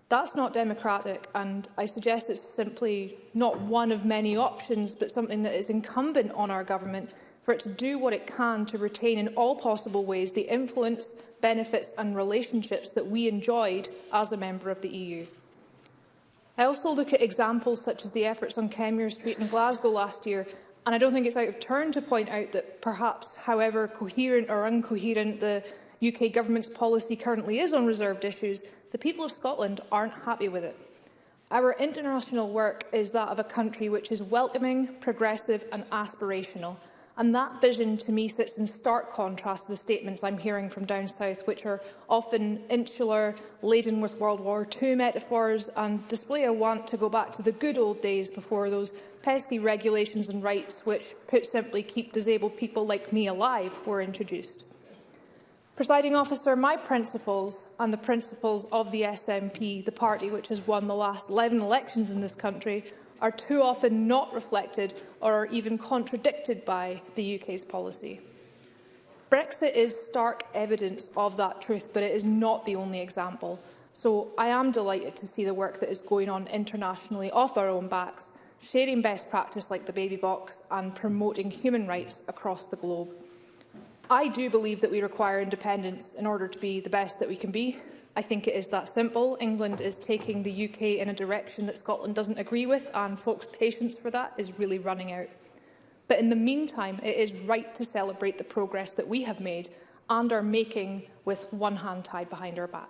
S17: That's not democratic and I suggest it's simply not one of many options but something that is incumbent on our government for it to do what it can to retain in all possible ways the influence, benefits and relationships that we enjoyed as a member of the EU. I also look at examples such as the efforts on Kenmure Street in Glasgow last year, and I don't think it's out of turn to point out that perhaps, however coherent or incoherent the UK government's policy currently is on reserved issues, the people of Scotland aren't happy with it. Our international work is that of a country which is welcoming, progressive and aspirational – And that vision to me sits in stark contrast to the statements I'm hearing from down south, which are often insular, laden with World War II metaphors and display a want to go back to the good old days before those pesky regulations and rights which, put simply, keep disabled people like me alive were introduced. Presiding officer, my principles and the principles of the SNP, the party which has won the last 11 elections in this country, are too often not reflected or are even contradicted by the UK's policy. Brexit is stark evidence of that truth, but it is not the only example. So I am delighted to see the work that is going on internationally off our own backs, sharing best practice like the baby box and promoting human rights across the globe. I do believe that we require independence in order to be the best that we can be, I think it is that simple. England is taking the UK in a direction that Scotland doesn't agree with, and folks' patience for that is really running out. But in the meantime, it is right to celebrate the progress that we have made and are making with one hand tied behind our back.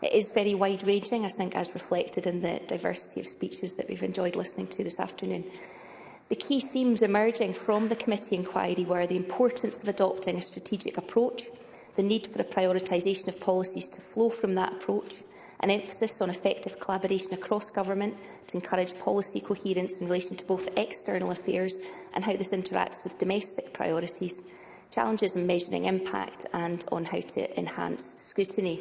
S19: It is very wide-ranging, I think, as reflected in the diversity of speeches that we've enjoyed listening to this afternoon. The key themes emerging from the committee inquiry were the importance of adopting a strategic approach, the need for a prioritisation of policies to flow from that approach, an emphasis on effective collaboration across government to encourage policy coherence in relation to both external affairs and how this interacts with domestic priorities, challenges in measuring impact and on how to enhance scrutiny.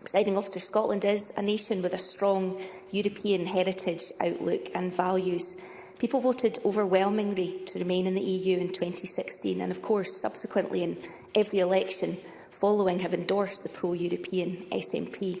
S19: Presiding Officer, Scotland is a nation with a strong European heritage outlook and values. People voted overwhelmingly to remain in the EU in 2016 and, of course, subsequently in every election following have endorsed the pro-European SNP.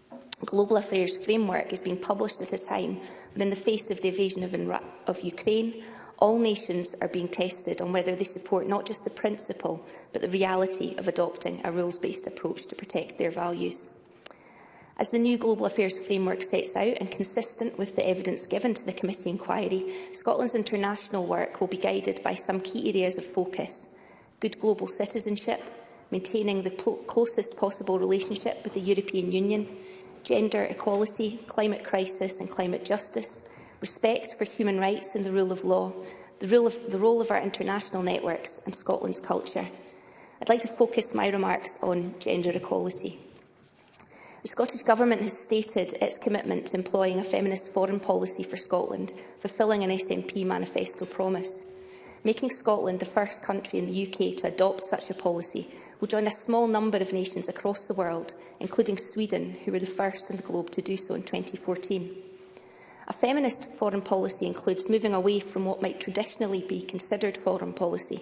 S19: global affairs framework is being published at a time when, in the face of the invasion of, of Ukraine, all nations are being tested on whether they support not just the principle but the reality of adopting a rules-based approach to protect their values. As the new Global Affairs Framework sets out and consistent with the evidence given to the committee inquiry, Scotland's international work will be guided by some key areas of focus. Good global citizenship, maintaining the closest possible relationship with the European Union, gender equality, climate crisis and climate justice, respect for human rights and the rule of law, the, rule of, the role of our international networks and Scotland's culture. I'd like to focus my remarks on gender equality. The Scottish Government has stated its commitment to employing a feminist foreign policy for Scotland, fulfilling an SNP manifesto promise. Making Scotland the first country in the UK to adopt such a policy will join a small number of nations across the world including Sweden, who were the first in the globe to do so in 2014. A feminist foreign policy includes moving away from what might traditionally be considered foreign policy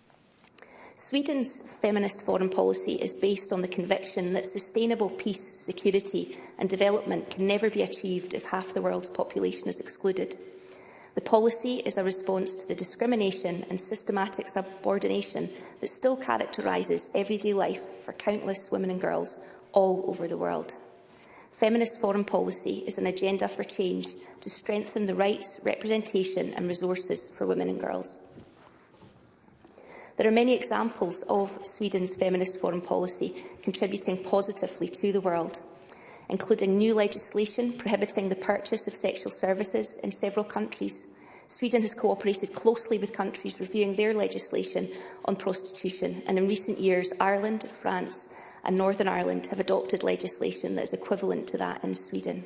S19: Sweden's feminist foreign policy is based on the conviction that sustainable peace, security and development can never be achieved if half the world's population is excluded. The policy is a response to the discrimination and systematic subordination that still characterises everyday life for countless women and girls all over the world. Feminist foreign policy is an agenda for change to strengthen the rights, representation and resources for women and girls. There are many examples of Sweden's feminist foreign policy contributing positively to the world including new legislation prohibiting the purchase of sexual services in several countries. Sweden has cooperated closely with countries reviewing their legislation on prostitution, and in recent years, Ireland, France and Northern Ireland have adopted legislation that is equivalent to that in Sweden.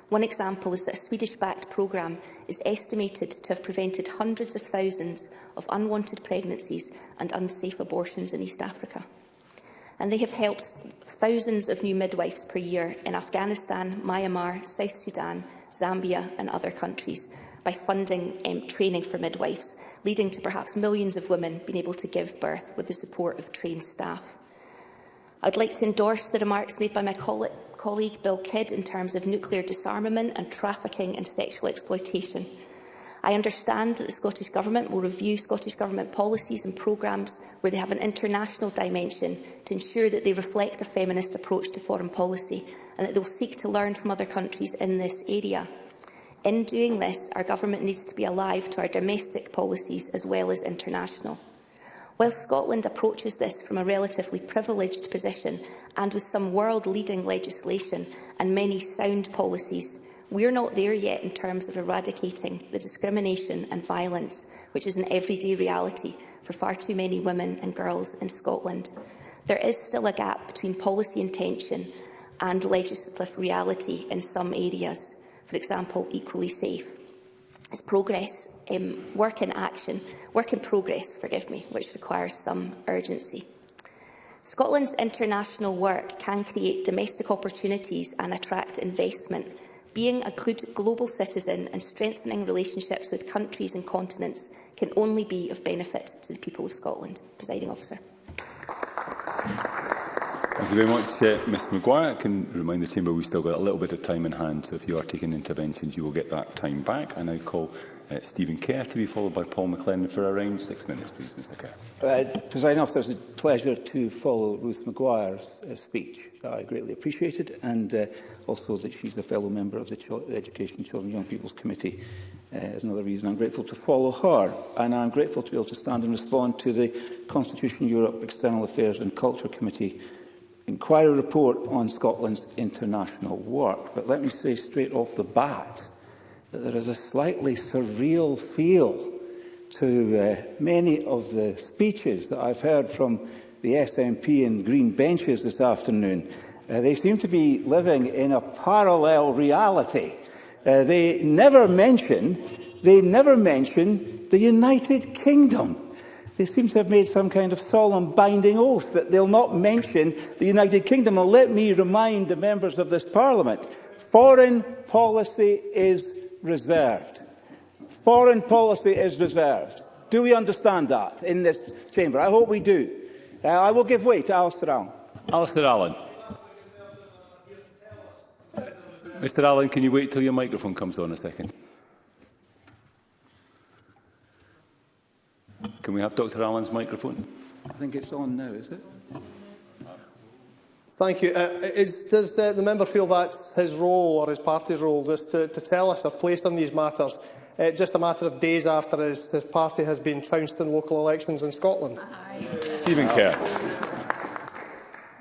S19: One example is that a Swedish-backed programme is estimated to have prevented hundreds of thousands of unwanted pregnancies and unsafe abortions in East Africa and they have helped thousands of new midwives per year in Afghanistan, Myanmar, South Sudan, Zambia and other countries by funding um, training for midwives, leading to perhaps millions of women being able to give birth with the support of trained staff. I'd like to endorse the remarks made by my colleague Bill Kidd in terms of nuclear disarmament and trafficking and sexual exploitation. I understand that the Scottish Government will review Scottish Government policies and programmes where they have an international dimension to ensure that they reflect a feminist approach to foreign policy and that they will seek to learn from other countries in this area. In doing this, our government needs to be alive to our domestic policies as well as international. While Scotland approaches this from a relatively privileged position and with some world-leading legislation and many sound policies, We are not there yet in terms of eradicating the discrimination and violence which is an everyday reality for far too many women and girls in Scotland. There is still a gap between policy intention and legislative reality in some areas, for example, equally safe. It's progress, um, work in action, work in progress, forgive me, which requires some urgency. Scotland's international work can create domestic opportunities and attract investment Being a good global citizen and strengthening relationships with countries and continents can only be of benefit to the people of Scotland. Presiding officer.
S20: Thank you very much, uh, Ms McGuire. I can remind the Chamber we've still got a little bit of time in hand, so if you are taking interventions, you will get that time back. I now call uh, Stephen Kerr, to be followed by Paul McLennan for around six minutes, please, Mr Kerr.
S7: Uh, President Officer, it's a pleasure to follow Ruth Maguire's uh, speech that I greatly appreciated, and uh, also that she's a fellow member of the, Ch the Education, Children and Young People's Committee uh, is another reason I'm grateful to follow her. And I'm grateful to be able to stand and respond to the Constitution Europe External Affairs and Culture Committee inquiry report on Scotland's international work. But let me say straight off the bat that there is a slightly surreal feel to uh, many of the speeches that I've heard from the SNP and Green benches this afternoon. Uh, they seem to be living in a parallel reality. Uh, they never mention, they never mention the United Kingdom. They seem to have made some kind of solemn binding oath that they'll not mention the United Kingdom. And let me remind the members of this Parliament, foreign policy is reserved. Foreign policy is reserved. Do we understand that in this chamber? I hope we do. Uh, I will give way to Alistair Allen.
S20: Alistair Allen. Mr Allen, can you wait till your microphone comes on a second? Can we have Dr Allen's microphone?
S7: I think it's on now, is it?
S5: Thank you. Uh, is, does uh, the member feel that's his role or his party's role just to, to tell us or place on these matters uh, just a matter of days after his, his party has been trounced in local elections in Scotland?
S20: Aye. Uh-huh. Stephen Kerr.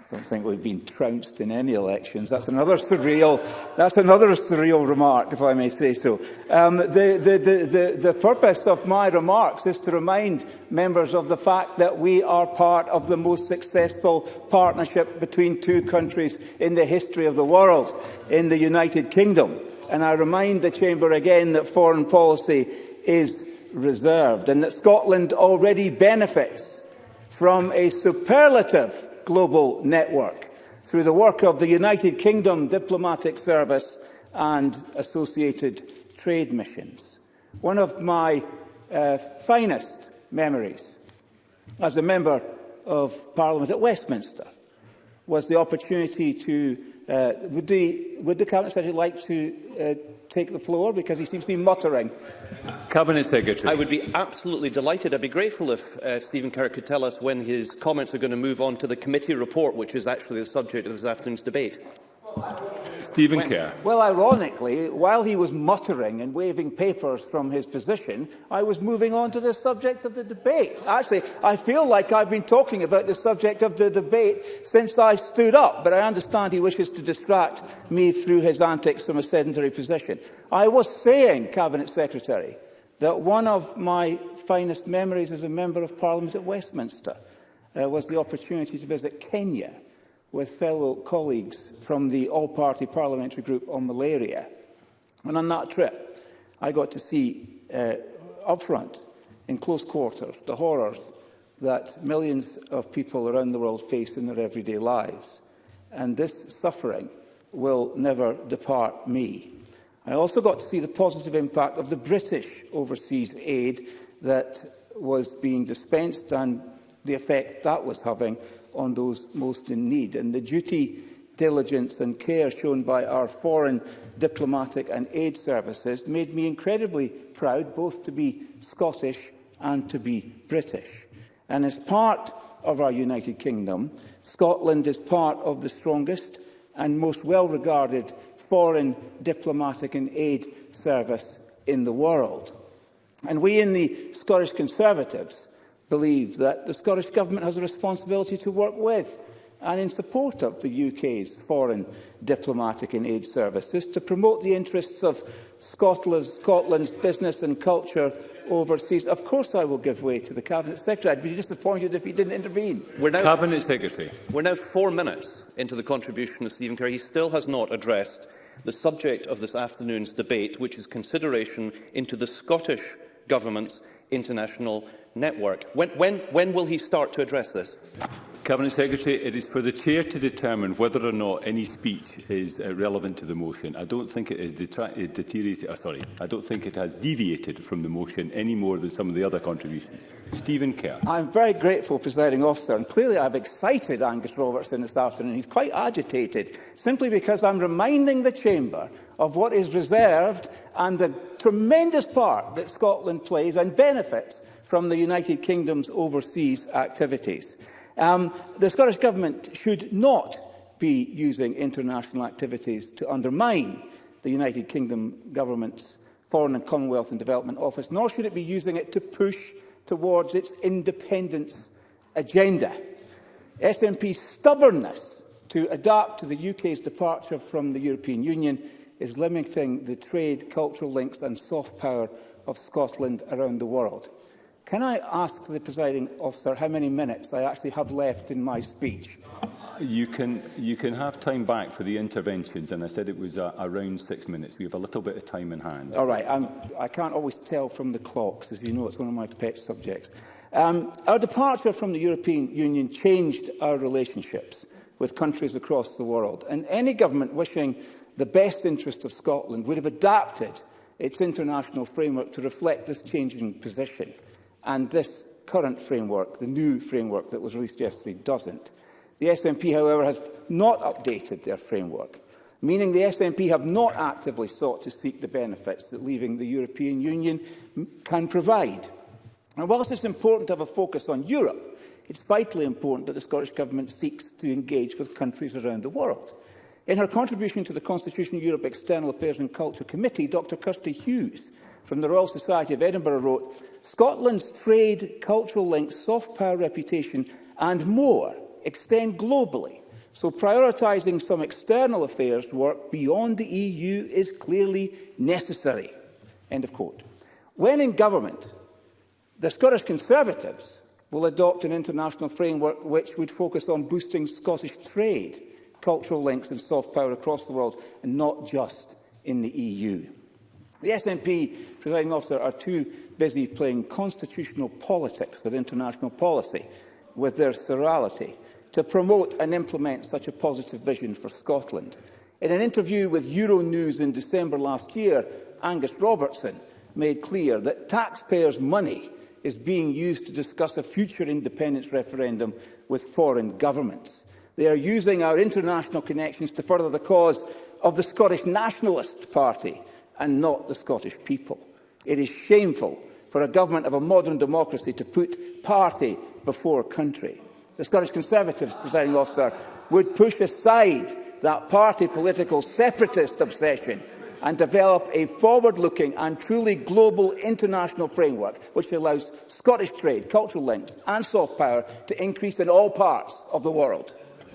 S7: I don't think we've been trounced in any elections. That's another surreal, that's another surreal remark, if I may say so. Um, the, the, the, the, the purpose of my remarks is to remind members of the fact that we are part of the most successful partnership between two countries in the history of the world, in the United Kingdom. And I remind the Chamber again that foreign policy is reserved and that Scotland already benefits from a superlative global network through the work of the United Kingdom Diplomatic Service and associated trade missions. One of my uh, finest memories as a member of Parliament at Westminster was the opportunity to... Uh, would, the, would the Cabinet Secretary like to uh, take the floor because he seems to be muttering.
S20: Cabinet Secretary.
S6: I would be absolutely delighted. I'd be grateful if uh, Stephen Kerr could tell us when his comments are going to move on to the committee report, which is actually the subject of this afternoon's debate.
S20: Stephen Kerr.
S7: Well, ironically, while he was muttering and waving papers from his position, I was moving on to the subject of the debate. Actually, I feel like I've been talking about the subject of the debate since I stood up, but I understand he wishes to distract me through his antics from a sedentary position. I was saying, Cabinet Secretary, that one of my finest memories as a Member of Parliament at Westminster uh, was the opportunity to visit Kenya with fellow colleagues from the all-party parliamentary group on malaria. And on that trip, I got to see uh, up front, in close quarters, the horrors that millions of people around the world face in their everyday lives. And this suffering will never depart me. I also got to see the positive impact of the British overseas aid that was being dispensed and the effect that was having on those most in need. And the duty, diligence and care shown by our foreign diplomatic and aid services made me incredibly proud both to be Scottish and to be British. And as part of our United Kingdom, Scotland is part of the strongest and most well-regarded foreign diplomatic and aid service in the world. And we in the Scottish Conservatives believe that the Scottish Government has a responsibility to work with and in support of the UK's foreign diplomatic and aid services to promote the interests of Scotland's, Scotland's business and culture overseas. Of course I will give way to the Cabinet Secretary. I'd be disappointed if he didn't intervene.
S6: We're now
S20: Cabinet Secretary.
S6: We're now four minutes into the contribution of Stephen Kerr. He still has not addressed the subject of this afternoon's debate, which is consideration into the Scottish Government's international network. When, when, when will he start to address this?
S20: Cabinet Secretary, it is for the Chair to determine whether or not any speech is uh, relevant to the motion. I don't think it is uh, deteriorated. Uh, sorry, I don't think it has deviated from the motion any more than some of the other contributions. Stephen Kerr.
S7: I'm very grateful, presiding officer, and clearly I've excited Angus Robertson this afternoon. He's quite agitated, simply because I'm reminding the chamber of what is reserved and the tremendous part that Scotland plays and benefits from the United Kingdom's overseas activities. Um, the Scottish Government should not be using international activities to undermine the United Kingdom Government's Foreign and Commonwealth and Development Office, nor should it be using it to push towards its independence agenda. SNP's stubbornness to adapt to the UK's departure from the European Union is limiting the trade, cultural links and soft power of Scotland around the world. Can I ask the presiding officer how many minutes I actually have left in my speech?
S20: You can, you can have time back for the interventions, and I said it was uh, around six minutes. We have a little bit of time in hand.
S7: All right. I'm, I can't always tell from the clocks, as you know, it's one of my pet subjects. Um, our departure from the European Union changed our relationships with countries across the world, and any government wishing the best interest of Scotland would have adapted its international framework to reflect this changing position and this current framework, the new framework that was released yesterday, doesn't. The SNP, however, has not updated their framework, meaning the SNP have not actively sought to seek the benefits that leaving the European Union can provide. And whilst it's important to have a focus on Europe, it's vitally important that the Scottish Government seeks to engage with countries around the world. In her contribution to the Constitution Europe External Affairs and Culture Committee, Dr Kirsty Hughes from the Royal Society of Edinburgh wrote, Scotland's trade, cultural links, soft power reputation and more extend globally, so prioritising some external affairs work beyond the EU is clearly necessary. End of quote. When in government, the Scottish Conservatives will adopt an international framework which would focus on boosting Scottish trade, cultural links and soft power across the world, and not just in the EU. The SNP, presiding officer, are too busy playing constitutional politics with international policy, with their serality, to promote and implement such a positive vision for Scotland. In an interview with Euronews in December last year, Angus Robertson made clear that taxpayers' money is being used to discuss a future independence referendum with foreign governments. They are using our international connections to further the cause of the Scottish Nationalist Party, and not the Scottish people. It is shameful for a government of a modern democracy to put party before country. The Scottish Conservatives, presiding officer, would push aside that party political separatist obsession and develop a forward-looking and truly global international framework which allows Scottish trade, cultural links and soft power to increase in all parts of the world.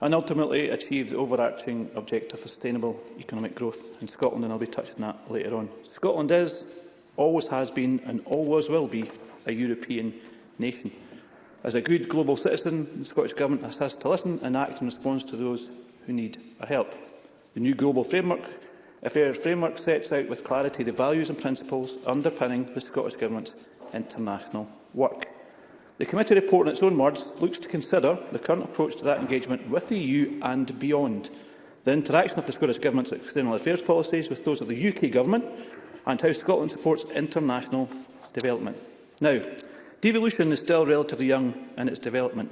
S21: and ultimately achieve the overarching objective of sustainable economic growth in Scotland, and I'll be touching that later on. Scotland is, always has been, and always will be a European nation. As a good global citizen, the Scottish Government has to listen and act in response to those who need our help. The new global framework, a fair framework, sets out with clarity the values and principles underpinning the Scottish Government's international work. The committee report, in its own words, looks to consider the current approach to that engagement with the EU and beyond, the interaction of the Scottish Government's external affairs policies with those of the UK Government, and how Scotland supports international development. Now, devolution is still relatively young in its development.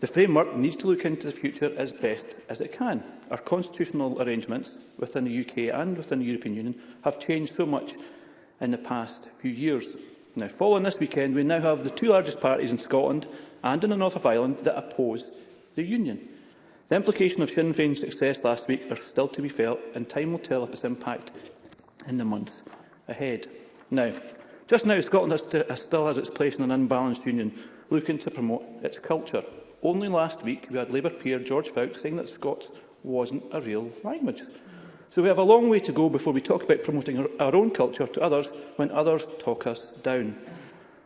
S21: The framework needs to look into the future as best as it can. Our constitutional arrangements within the UK and within the European Union have changed so much in the past few years. Now, following this weekend, we now have the two largest parties in Scotland and in the north of Ireland that oppose the union. The implications of Sinn Féin's success last week are still to be felt, and time will tell of its impact in the months ahead. Now, just now, Scotland has to, has still has its place in an unbalanced union, looking to promote its culture. Only last week, we had Labour peer George Fowkes saying that Scots wasn't a real language. So we have a long way to go before we talk about promoting our own culture to others when others talk us down.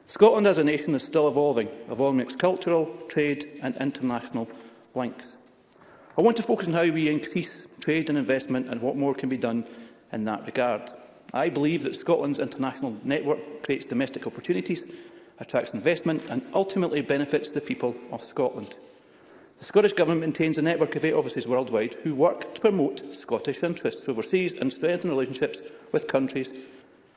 S21: Scotland as a nation is still evolving, evolving its cultural, trade and international links. I want to focus on how we increase trade and investment and what more can be done in that regard. I believe that Scotland's international network creates domestic opportunities, attracts investment and ultimately benefits the people of Scotland. The Scottish Government maintains a network of eight offices worldwide who work to promote Scottish interests overseas and strengthen relationships with countries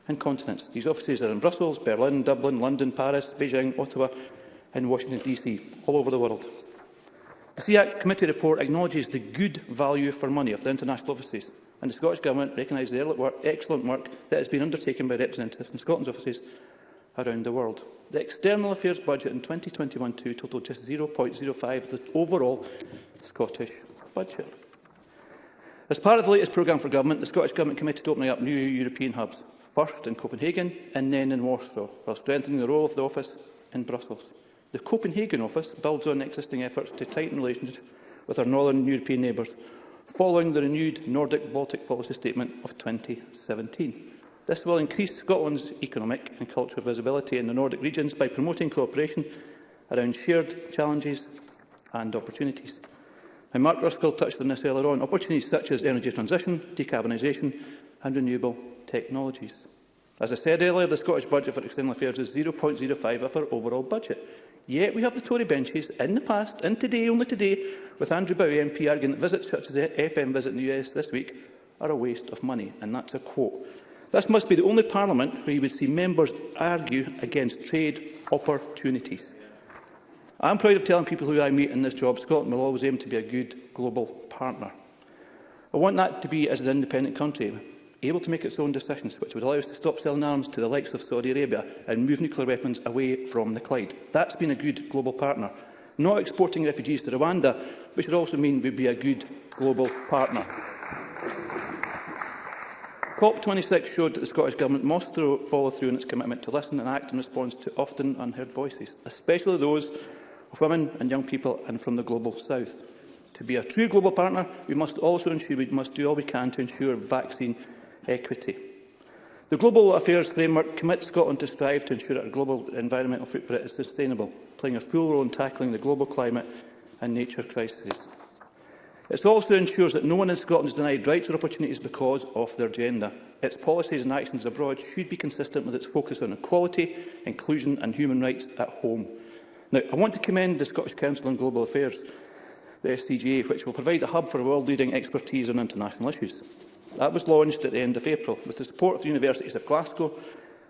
S21: and continents. These offices are in Brussels, Berlin, Dublin, London, Paris, Beijing, Ottawa and Washington DC, all over the world. The SEAC committee report acknowledges the good value for money of the international offices and the Scottish Government recognises the excellent work that has been undertaken by representatives in Scotland's offices around the world. The external affairs budget in 2021-2 totaled just 0.05 of the overall Scottish budget. As part of the latest programme for government, the Scottish Government committed to opening up new European hubs, first in Copenhagen and then in Warsaw, while strengthening the role of the office in Brussels. The Copenhagen office builds on existing efforts to tighten relations with our northern European neighbours, following the renewed Nordic-Baltic policy statement of 2017. This will increase Scotland's economic and cultural visibility in the Nordic regions by promoting cooperation around shared challenges and opportunities. And Mark Ruskell touched on this earlier on. Opportunities such as energy transition, decarbonisation and renewable technologies. As I said earlier, the Scottish budget for external affairs is 0.05 of our overall budget. Yet we have the Tory benches in the past and today, only today, with Andrew Bowie MP arguing that visits such as the FM visit in the US this week are a waste of money. And that's a quote. This must be the only parliament where you would see members argue against trade opportunities. I'm proud of telling people who I meet in this job Scotland will always aim to be a good global partner. I want that to be as an independent country, able to make its own decisions, which would allow us to stop selling arms to the likes of Saudi Arabia and move nuclear weapons away from the Clyde. That's been a good global partner. Not exporting refugees to Rwanda, which would also mean we'd be a good global partner. COP26 showed that the Scottish Government must throw, follow through on its commitment to listen and act in response to often unheard voices, especially those of women and young people and from the Global South. To be a true global partner, we must also ensure we must do all we can to ensure vaccine equity. The Global Affairs Framework commits Scotland to strive to ensure that our global environmental footprint is sustainable, playing a full role in tackling the global climate and nature crises. It also ensures that no one in Scotland is denied rights or opportunities because of their gender. Its policies and actions abroad should be consistent with its focus on equality, inclusion and human rights at home. Now, I want to commend the Scottish Council on Global Affairs, the SCGA, which will provide a hub for world-leading expertise on international issues. That was launched at the end of April, with the support of the universities of Glasgow,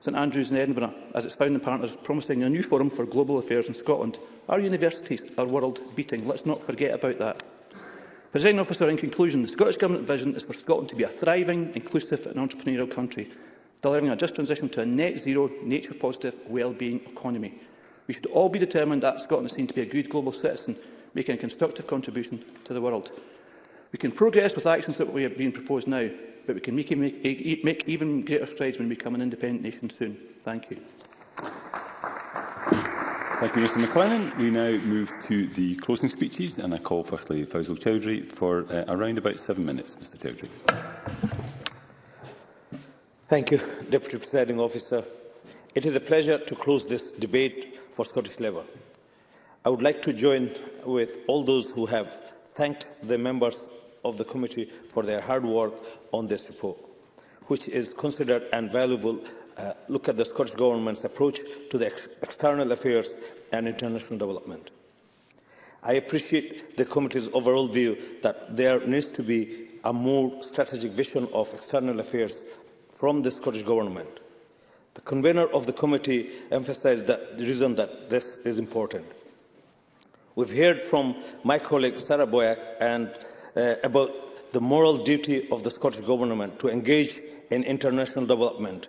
S21: St Andrews and Edinburgh, as its founding partners promising a new forum for global affairs in Scotland. Our universities are world-beating. Let's not forget about that. Presiding officer, in conclusion, the Scottish Government vision is for Scotland to be a thriving, inclusive and entrepreneurial country, delivering a just transition to a net zero, nature positive, well-being economy. We should all be determined that Scotland is seen to be a good global citizen, making a constructive contribution to the world. We can progress with actions that we have been proposed now, but we can make, make, make even greater strides when we become an independent nation soon. Thank you.
S20: Thank you, Mr McLennan. We now move to the closing speeches, and I call firstly Faisal Chowdhury for uh, around about seven minutes. Mr Chowdhury.
S22: Thank you, Deputy Presiding Officer. It is a pleasure to close this debate for Scottish Labour. I would like to join with all those who have thanked the members of the committee for their hard work on this report, which is considered and valuable uh, look at the Scottish Government's approach to the ex external affairs and international development. I appreciate the committee's overall view that there needs to be a more strategic vision of external affairs from the Scottish Government. The convener of the committee emphasised that the reason that this is important. We've heard from my colleague Sarah Boyack and, uh, about the moral duty of the Scottish Government to engage in international development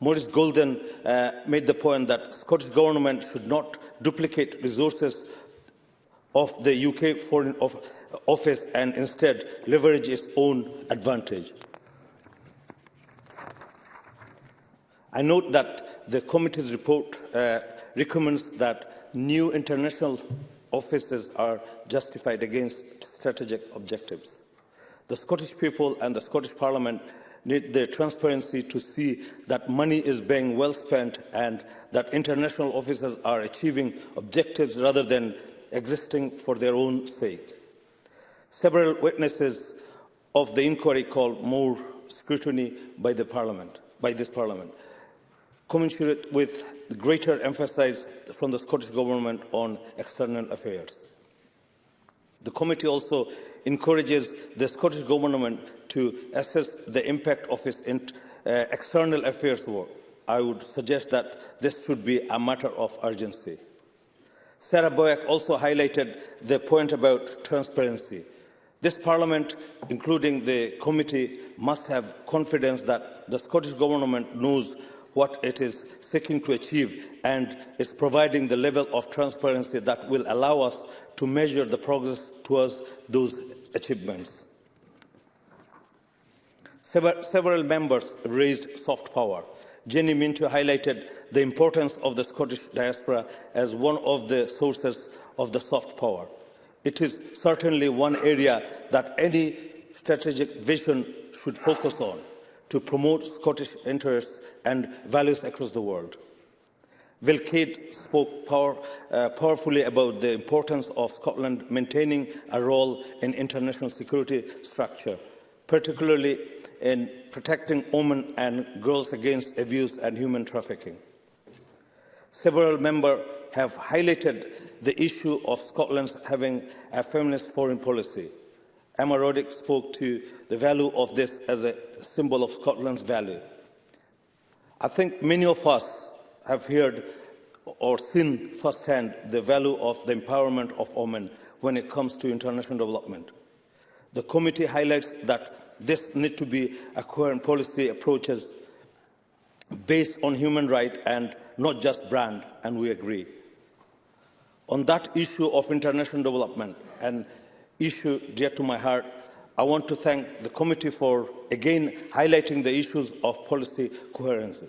S22: Maurice Golden uh, made the point that Scottish Government should not duplicate resources of the UK Foreign Office and instead leverage its own advantage. I note that the committee's report uh, recommends that new international offices are justified against strategic objectives. The Scottish people and the Scottish Parliament need the transparency to see that money is being well spent and that international offices are achieving objectives rather than existing for their own sake. Several witnesses of the inquiry called more scrutiny by, the parliament, by this Parliament, commensurate with the greater emphasis from the Scottish Government on external affairs. The committee also encourages the Scottish Government to assess the impact of its uh, external affairs work. I would suggest that this should be a matter of urgency. Sarah Boyack also highlighted the point about transparency. This Parliament, including the committee, must have confidence that the Scottish Government knows what it is seeking to achieve and is providing the level of transparency that will allow us to measure the progress towards those achievements. Several members raised soft power. Jenny Mintu highlighted the importance of the Scottish diaspora as one of the sources of the soft power. It is certainly one area that any strategic vision should focus on to promote Scottish interests and values across the world. Vilcade spoke power, uh, powerfully about the importance of Scotland maintaining a role in international security structure, particularly in protecting women and girls against abuse and human trafficking. Several members have highlighted the issue of Scotland's having a feminist foreign policy. Emma Roddick spoke to the value of this as a symbol of Scotland's value. I think many of us have heard or seen firsthand the value of the empowerment of women when it comes to international development. The committee highlights that this need to be a coherent policy approaches based on human rights and not just brand, and we agree. On that issue of international development, an issue dear to my heart, I want to thank the committee for again highlighting the issues of policy coherency.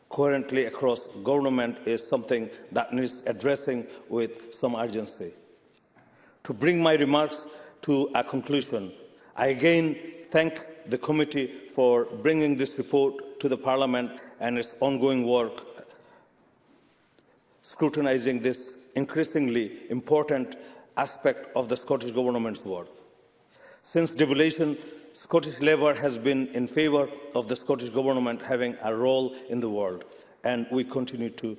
S22: currently across government is something that needs addressing with some urgency. To bring my remarks to a conclusion, I again thank the committee for bringing this report to the Parliament and its ongoing work scrutinising this increasingly important aspect of the Scottish Government's work. Since devolution, Scottish Labour has been in favour of the Scottish Government having a role in the world, and we continue to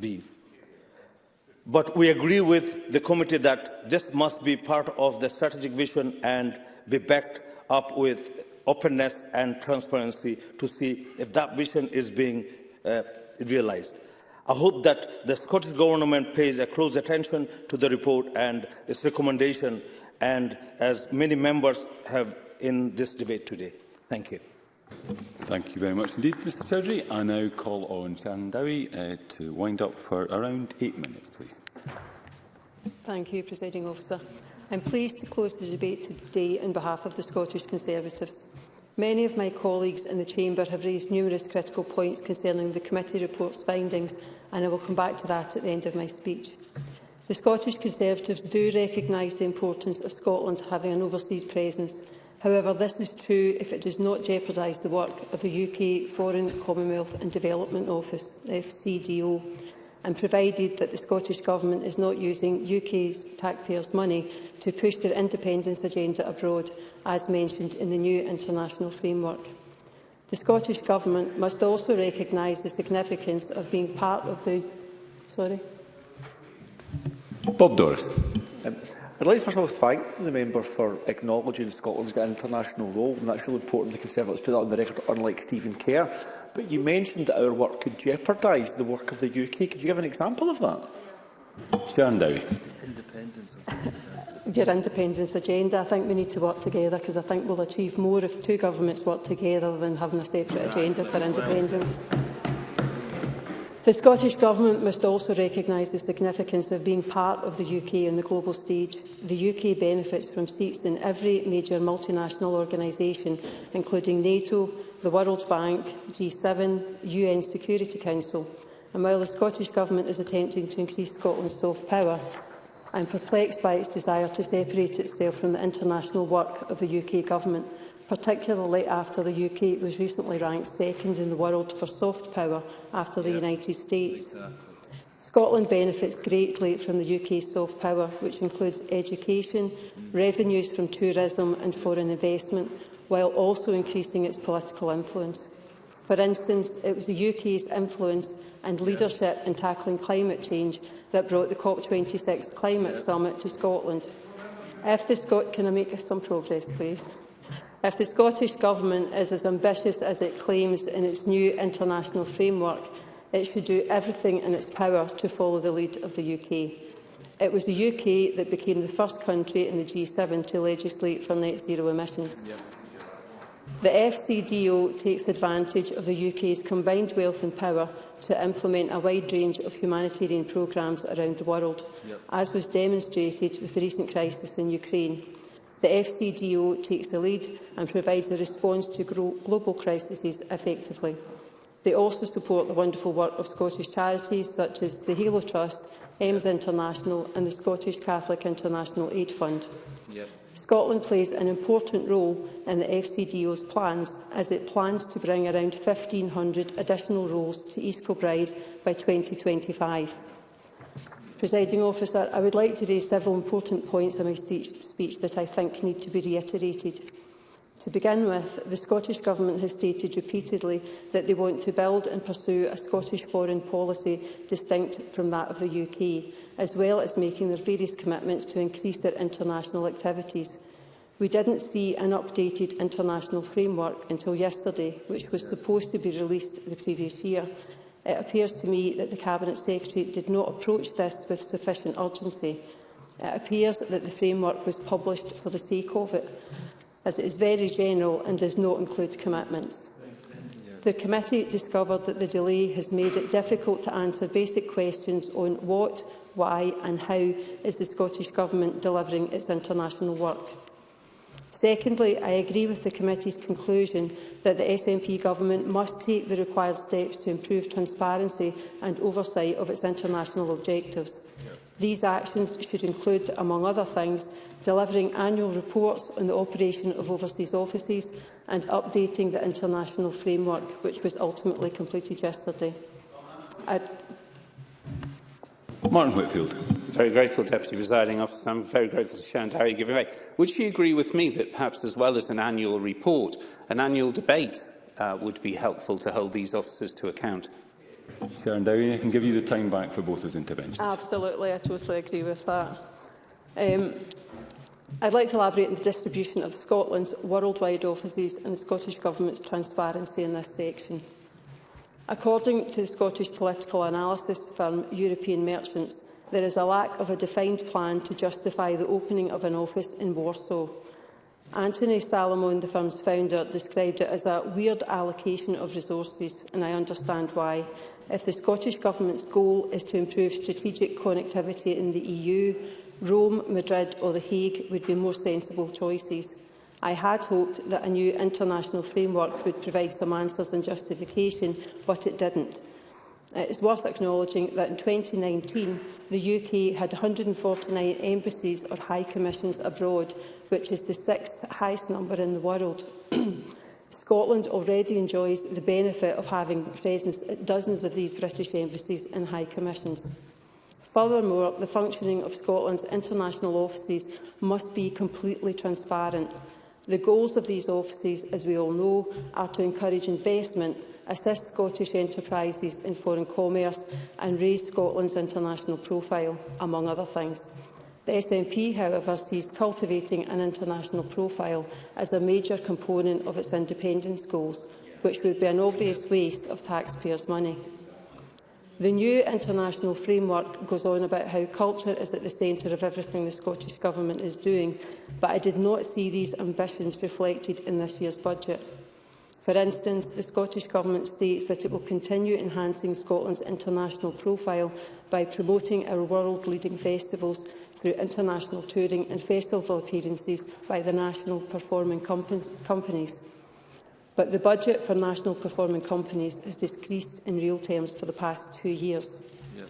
S22: be. But we agree with the committee that this must be part of the strategic vision and be backed up with openness and transparency to see if that vision is being uh, realised. I hope that the Scottish Government pays a close attention to the report and its recommendation, and as many members have in this debate today. Thank you.
S20: Thank you very much indeed, Mr Chowdhury. I now call on Shannon Dowie uh, to wind up for around eight minutes, please.
S23: Thank you, Presiding Officer. I'm pleased to close the debate today on behalf of the Scottish Conservatives. Many of my colleagues in the Chamber have raised numerous critical points concerning the committee report's findings, and I will come back to that at the end of my speech. The Scottish Conservatives do recognise the importance of Scotland having an overseas presence. However, this is true if it does not jeopardise the work of the UK Foreign Commonwealth and Development Office, FCDO, and provided that the Scottish Government is not using UK's taxpayers' money to push their independence agenda abroad, as mentioned in the new international framework. The Scottish Government must also recognise the significance of being part of the... Sorry.
S20: Bob Doris.
S14: Um, I'd like to first of all thank the member for acknowledging Scotland's got an international role, and that's really important the Conservatives put that on the record, unlike Stephen Kerr. But you mentioned that our work could jeopardise the work of the UK. Could you give an example of that?
S20: Sharon Dowie.
S23: Independence your independence agenda. I think we need to work together because I think we'll achieve more if two governments work together than having a separate agenda for independence. The Scottish Government must also recognise the significance of being part of the UK on the global stage. The UK benefits from seats in every major multinational organisation, including NATO, the World Bank, G7, UN Security Council. And while the Scottish Government is attempting to increase Scotland's soft power, I am perplexed by its desire to separate itself from the international work of the UK Government, particularly after the UK was recently ranked second in the world for soft power after yeah. the United States. Exactly. Scotland benefits greatly from the UK's soft power, which includes education, mm. revenues from tourism and foreign investment, while also increasing its political influence. For instance, it was the UK's influence and leadership in tackling climate change that brought the COP26 climate summit to Scotland. If the Scot can I make some progress, please? If the Scottish Government is as ambitious as it claims in its new international framework, it should do everything in its power to follow the lead of the UK. It was the UK that became the first country in the G7 to legislate for net zero emissions. The FCDO takes advantage of the UK's combined wealth and power to implement a wide range of humanitarian programmes around the world, yep. as was demonstrated with the recent crisis in Ukraine. The FCDO takes the lead and provides a response to global crises effectively. They also support the wonderful work of Scottish charities such as the Halo Trust, EMS International and the Scottish Catholic International Aid Fund. Yep. Scotland plays an important role in the FCDO's plans as it plans to bring around 1,500 additional roles to East Kilbride by 2025. Presiding officer, I would like to raise several important points in my speech that I think need to be reiterated. To begin with, the Scottish Government has stated repeatedly that they want to build and pursue a Scottish foreign policy distinct from that of the UK as well as making their various commitments to increase their international activities. We didn't see an updated international framework until yesterday, which was supposed to be released the previous year. It appears to me that the Cabinet Secretary did not approach this with sufficient urgency. It appears that the framework was published for the sake of it, as it is very general and does not include commitments. The committee discovered that the delay has made it difficult to answer basic questions on what why and how is the Scottish Government delivering its international work? Secondly, I agree with the committee's conclusion that the SNP government must take the required steps to improve transparency and oversight of its international objectives. These actions should include, among other things, delivering annual reports on the operation of overseas offices and updating the international framework, which was ultimately completed yesterday. I
S20: Martin Whitfield.
S3: Very grateful, Deputy Presiding Officer. I'm very grateful to Sharon Derry giving away. Would she agree with me that perhaps as well as an annual report, an annual debate uh, would be helpful to hold these officers to account?
S20: Sharon Dowie, I can give you the time back for both those interventions.
S23: Absolutely, I totally agree with that. Um, I'd like to elaborate on the distribution of Scotland's worldwide offices and the Scottish Government's transparency in this section. According to the Scottish political analysis firm European Merchants, there is a lack of a defined plan to justify the opening of an office in Warsaw. Anthony Salomon, the firm's founder, described it as a weird allocation of resources, and I understand why. If the Scottish Government's goal is to improve strategic connectivity in the EU, Rome, Madrid or The Hague would be more sensible choices. I had hoped that a new international framework would provide some answers and justification, but it didn't. Uh, it is worth acknowledging that in 2019, the UK had 149 embassies or high commissions abroad, which is the sixth highest number in the world. Scotland already enjoys the benefit of having presence at dozens of these British embassies and high commissions. Furthermore, the functioning of Scotland's international offices must be completely transparent, The goals of these offices, as we all know, are to encourage investment, assist Scottish enterprises in foreign commerce and raise Scotland's international profile, among other things. The SNP, however, sees cultivating an international profile as a major component of its independence goals, which would be an obvious waste of taxpayers' money. The new international framework goes on about how culture is at the centre of everything the Scottish Government is doing, but I did not see these ambitions reflected in this year's budget. For instance, the Scottish Government states that it will continue enhancing Scotland's international profile by promoting our world-leading festivals through international touring and festival appearances by the national performing companies but the budget for national performing companies has decreased in real terms for the past two years. Yeah.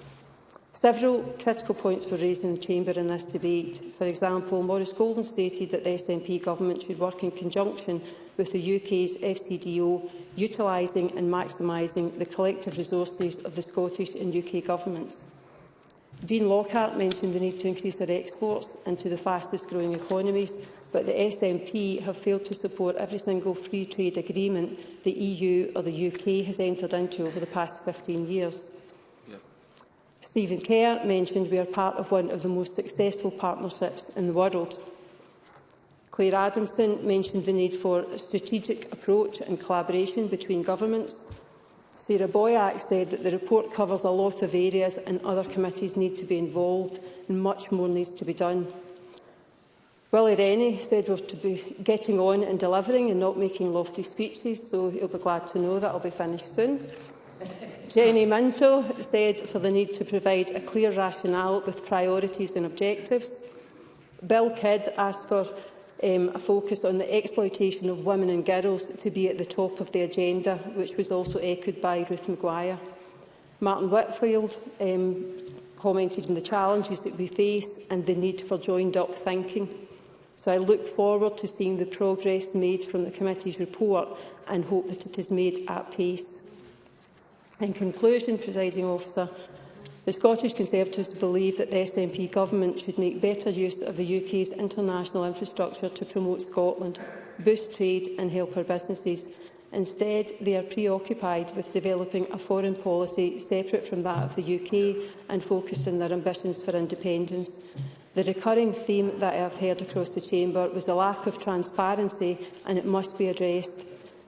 S23: Several critical points were raised in the Chamber in this debate. For example, Maurice Golden stated that the SNP government should work in conjunction with the UK's FCDO, utilising and maximising the collective resources of the Scottish and UK governments. Dean Lockhart mentioned the need to increase our exports into the fastest growing economies but the SNP have failed to support every single free trade agreement the EU or the UK has entered into over the past 15 years. Yeah. Stephen Kerr mentioned we are part of one of the most successful partnerships in the world. Claire Adamson mentioned the need for a strategic approach and collaboration between governments. Sarah Boyack said that the report covers a lot of areas and other committees need to be involved and much more needs to be done. Willie Rennie said we're to be getting on and delivering and not making lofty speeches, so he'll be glad to know that I'll be finished soon. Jenny Minto said for the need to provide a clear rationale with priorities and objectives. Bill Kidd asked for um, a focus on the exploitation of women and girls to be at the top of the agenda, which was also echoed by Ruth Maguire. Martin Whitfield um, commented on the challenges that we face and the need for joined-up thinking. So I look forward to seeing the progress made from the committee's report and hope that it is made at pace. In conclusion, presiding officer, the Scottish Conservatives believe that the SNP government should make better use of the UK's international infrastructure to promote Scotland, boost trade and help our businesses. Instead, they are preoccupied with developing a foreign policy separate from that of the UK and focused on their ambitions for independence. The recurring theme that I have heard across the Chamber was the lack of transparency and it must be addressed.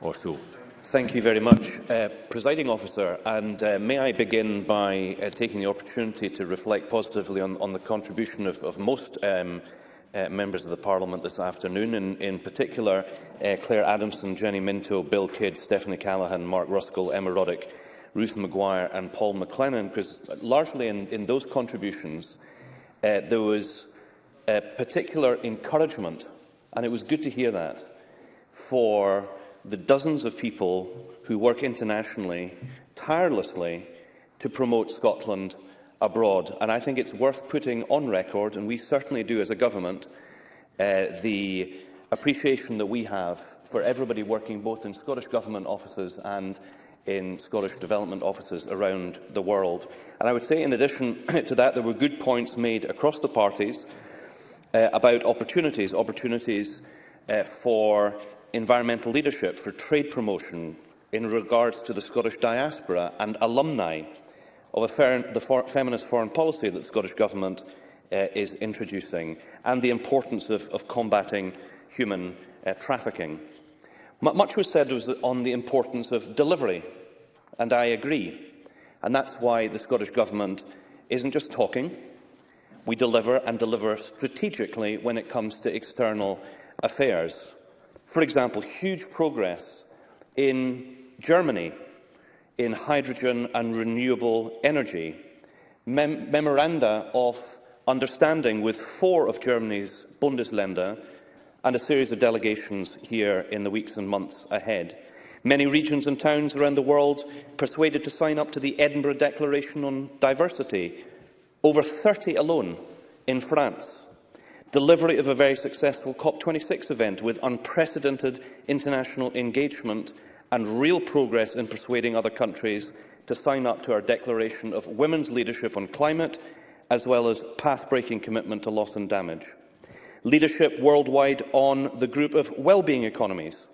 S20: or so.
S6: Thank you very much, uh, Presiding Officer. And uh, may I begin by uh, taking the opportunity to reflect positively on, on the contribution of, of most um, uh, members of the Parliament this afternoon, in, in particular uh, Claire Adamson, Jenny Minto, Bill Kidd, Stephanie Callaghan, Mark Ruskell, Emma Roddick, Ruth Maguire and Paul McLennan, because largely in, in those contributions, uh, uh, there was a particular encouragement, and it was good to hear that, for the dozens of people who work internationally tirelessly to promote Scotland abroad. And I think it's worth putting on record, and we certainly do as a government, uh, the appreciation that we have for everybody working both in Scottish Government offices and in Scottish development offices around the world. And I would say, in addition to that, there were good points made across the parties uh, about opportunities, opportunities uh, for environmental leadership, for trade promotion in regards to the Scottish diaspora and alumni of the for feminist foreign policy that the Scottish Government uh, is introducing and the importance of, of combating human uh, trafficking. M much was said was on the importance of delivery, and I agree. And that's why the Scottish Government isn't just talking. We deliver and deliver strategically when it comes to external affairs. For example, huge progress in Germany in hydrogen and renewable energy, mem memoranda of understanding with four of Germany's Bundesländer and a series of delegations here in the weeks and months ahead. Many regions and towns around the world persuaded to sign up to the Edinburgh Declaration on Diversity, over 30 alone in France. Delivery of a very successful COP26 event with unprecedented international engagement and real progress in persuading other countries to sign up to our declaration of women's leadership on climate, as well as path-breaking commitment to loss and damage. Leadership worldwide on the group of well-being economies,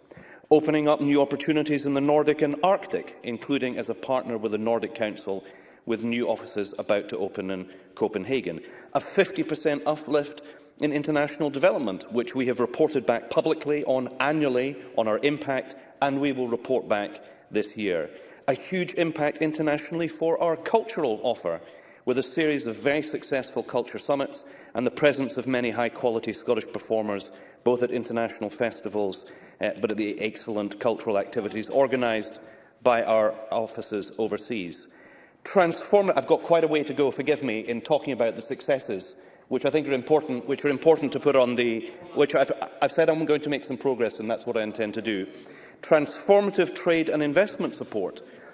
S6: opening up new opportunities in the Nordic and Arctic, including as a partner with the Nordic Council, with new offices about to open in Copenhagen, a 50% uplift in international development, which we have reported back publicly on annually on our impact, and we will report back this year. A huge impact internationally for our cultural offer, with a series of very successful culture summits and the presence of many high-quality Scottish performers, both at international festivals uh, but at the excellent cultural activities organised by our offices overseas. Transform I've got quite a way to go, forgive me, in talking about the successes which I think are important, which are important to put on the... which I've, I've said I'm going to make some progress, and that's what I intend to do. Transformative trade and investment support –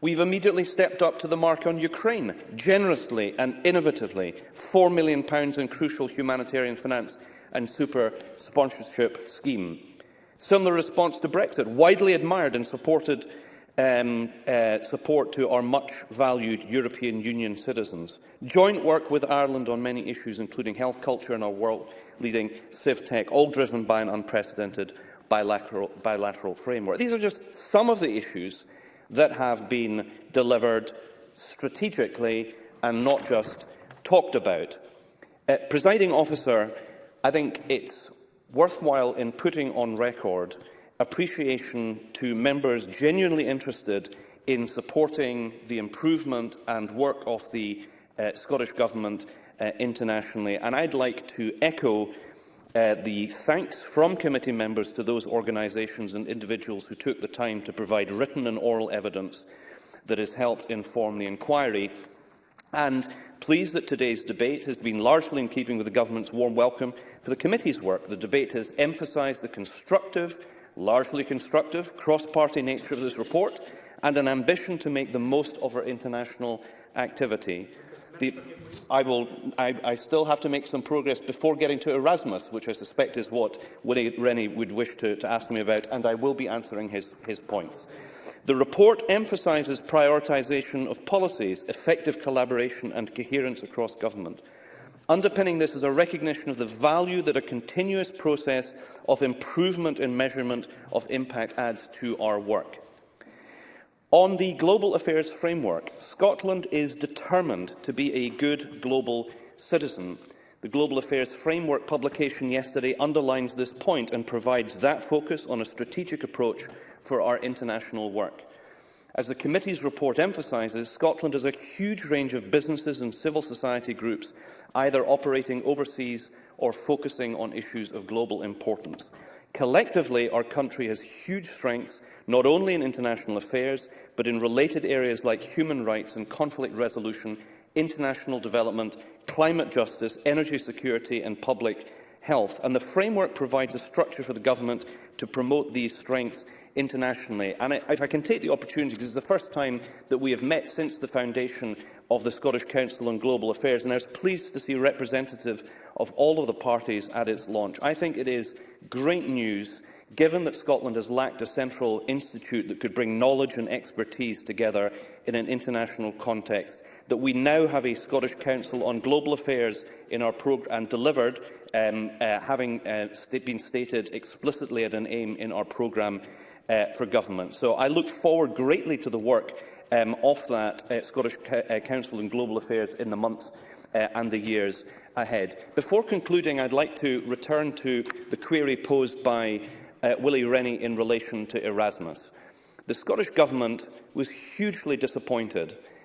S6: We've immediately stepped up to the mark on Ukraine, generously and innovatively, £4 million in crucial humanitarian finance and super sponsorship scheme. Similar response to Brexit, widely admired and supported um, uh, support to our much-valued European Union citizens. Joint work with Ireland on many issues, including health, culture and our world-leading CivTech, all driven by an unprecedented bilateral, bilateral framework. These are just some of the issues that have been delivered strategically and not just talked about. Uh, presiding officer, I think it's worthwhile in putting on record appreciation to members genuinely interested in supporting the improvement and work of the uh, Scottish Government uh, internationally. And I'd like to echo uh, the thanks from committee members to those organisations and individuals who took the time to provide written and oral evidence that has helped inform the inquiry and pleased that today's debate has been largely in keeping with the government's warm welcome for the committee's work. The debate has emphasised the constructive, largely constructive, cross-party nature of this report and an ambition to make the most of our international activity. The, I, will, I, I still have to make some progress before getting to Erasmus, which I suspect is what Willie Rennie would wish to, to ask me about, and I will be answering his, his points. The report emphasises prioritisation of policies, effective collaboration and coherence across government. Underpinning this is a recognition of the value that a continuous process of improvement in measurement of impact adds to our work. On the global affairs framework, Scotland is determined to be a good global citizen. The Global Affairs Framework publication yesterday underlines this point and provides that focus on a strategic approach for our international work. As the committee's report emphasizes, Scotland has a huge range of businesses and civil society groups, either operating overseas or focusing on issues of global importance. Collectively, our country has huge strengths, not only in international affairs, but in related areas like human rights and conflict resolution, international development, climate justice, energy security and public health. And the framework provides a structure for the government to promote these strengths internationally. And if I can take the opportunity, because it's the first time that we have met since the foundation of the Scottish Council on Global Affairs, and I was pleased to see a representative of all of the parties at its launch. I think it is great news given that Scotland has lacked a central institute that could bring knowledge and expertise together in an international context, that we now have a Scottish Council on Global Affairs in our and delivered, um, uh, having uh, st been stated explicitly at an aim in our programme uh, for government. So I look forward greatly to the work um, of that uh, Scottish C uh, Council on Global Affairs in the months uh, and the years ahead. Before concluding, I'd like to return to the query posed by uh, Willie Rennie in relation to Erasmus. The Scottish Government was hugely disappointed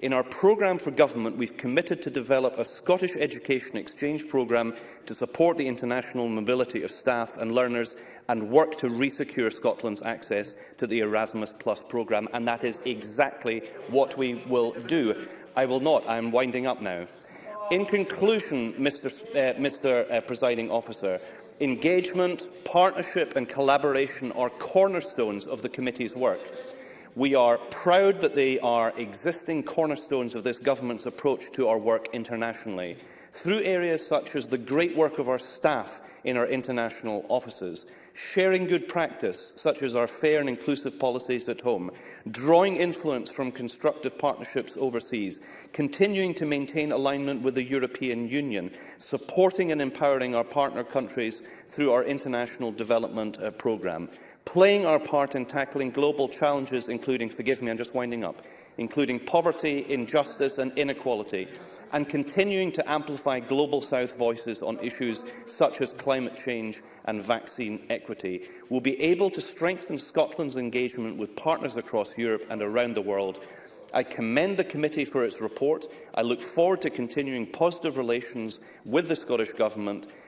S6: In our programme for government, we've committed to develop a Scottish Education Exchange programme to support the international mobility of staff and learners and work to resecure Scotland's access to the Erasmus Plus programme, and that is exactly what we will do. I will not. I am winding up now. In conclusion, Mr, uh, Mr. Uh, Presiding Officer, engagement, partnership and collaboration are cornerstones of the committee's work. We are proud that they are existing cornerstones of this government's approach to our work internationally through areas such as the great work of our staff in our international offices, sharing good practice, such as our fair and inclusive policies at home, drawing influence from constructive partnerships overseas, continuing to maintain alignment with the European Union, supporting and empowering our partner countries through our international development uh, programme playing our part in tackling global challenges, including, forgive me, I'm just winding up, including poverty, injustice and inequality, and continuing to amplify Global South voices on issues such as climate change and vaccine equity, will be able to strengthen Scotland's engagement with partners across Europe and around the world I commend the committee for its report. I look forward to continuing positive relations with the Scottish Government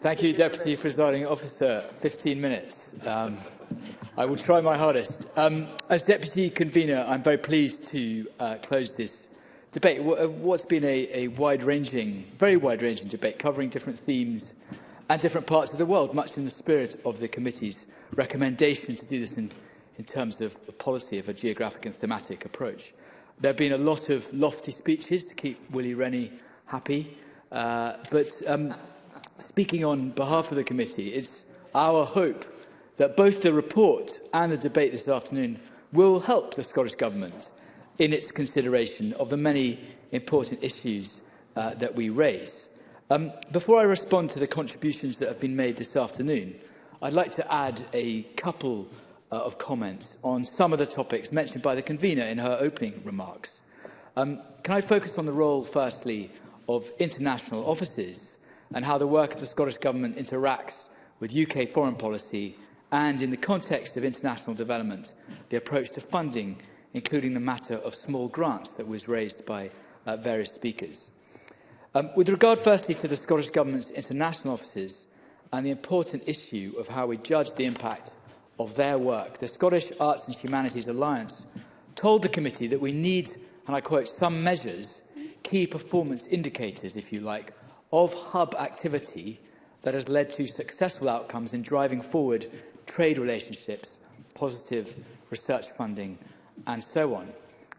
S6: Thank you,
S24: Deputy Presiding Officer. 15 minutes. Um, I will try my hardest. Um, as Deputy Convener, I'm very pleased to uh, close this debate. what's been a, a wide-ranging, very wide-ranging debate covering different themes and different parts of the world, much in the spirit of the committee's recommendation to do this in, in terms of the policy of a geographic and thematic approach. There have been a lot of lofty speeches to keep Willie Rennie happy, uh, but um, Speaking on behalf of the committee, it's our hope that both the report and the debate this afternoon will help the Scottish Government in its consideration of the many important issues uh, that we raise. Um, before I respond to the contributions that have been made this afternoon, I'd like to add a couple uh, of comments on some of the topics mentioned by the convener in her opening remarks. Um, can I focus on the role, firstly, of international offices and how the work of the Scottish Government interacts with UK foreign policy and, in the context of international development, the approach to funding, including the matter of small grants that was raised by uh, various speakers. Um, with regard firstly to the Scottish Government's international offices and the important issue of how we judge the impact of their work, the Scottish Arts and Humanities Alliance told the committee that we need, and I quote, some measures, key performance indicators, if you like, of hub activity that has led to successful outcomes in driving forward trade relationships, positive research funding and so on.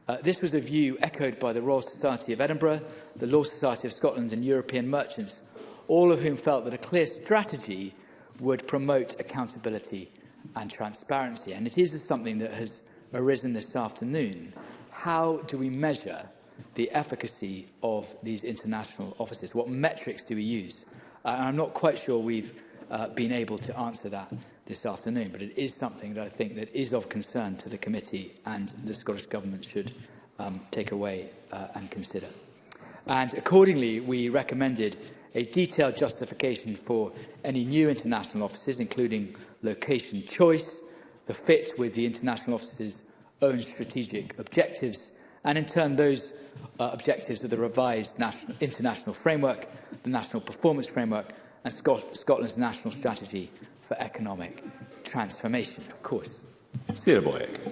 S24: Uh, this was a view echoed by the Royal Society of Edinburgh, the Law Society of Scotland and European merchants, all of whom felt that a clear strategy would promote accountability and transparency. And it is something that has arisen this afternoon. How do we measure the efficacy of these international offices? What metrics do we use? Uh, I'm not quite sure we've uh, been able to answer that this afternoon, but it is something that I think that is of concern to the committee and the Scottish Government should um, take away uh, and consider. And accordingly, we recommended a detailed justification for any new international offices, including location choice, the fit with the international office's own strategic objectives, and in turn those uh, objectives of the revised national, international framework, the national performance framework, and Scot Scotland's national strategy for economic transformation, of course.
S20: Sarah Boyack.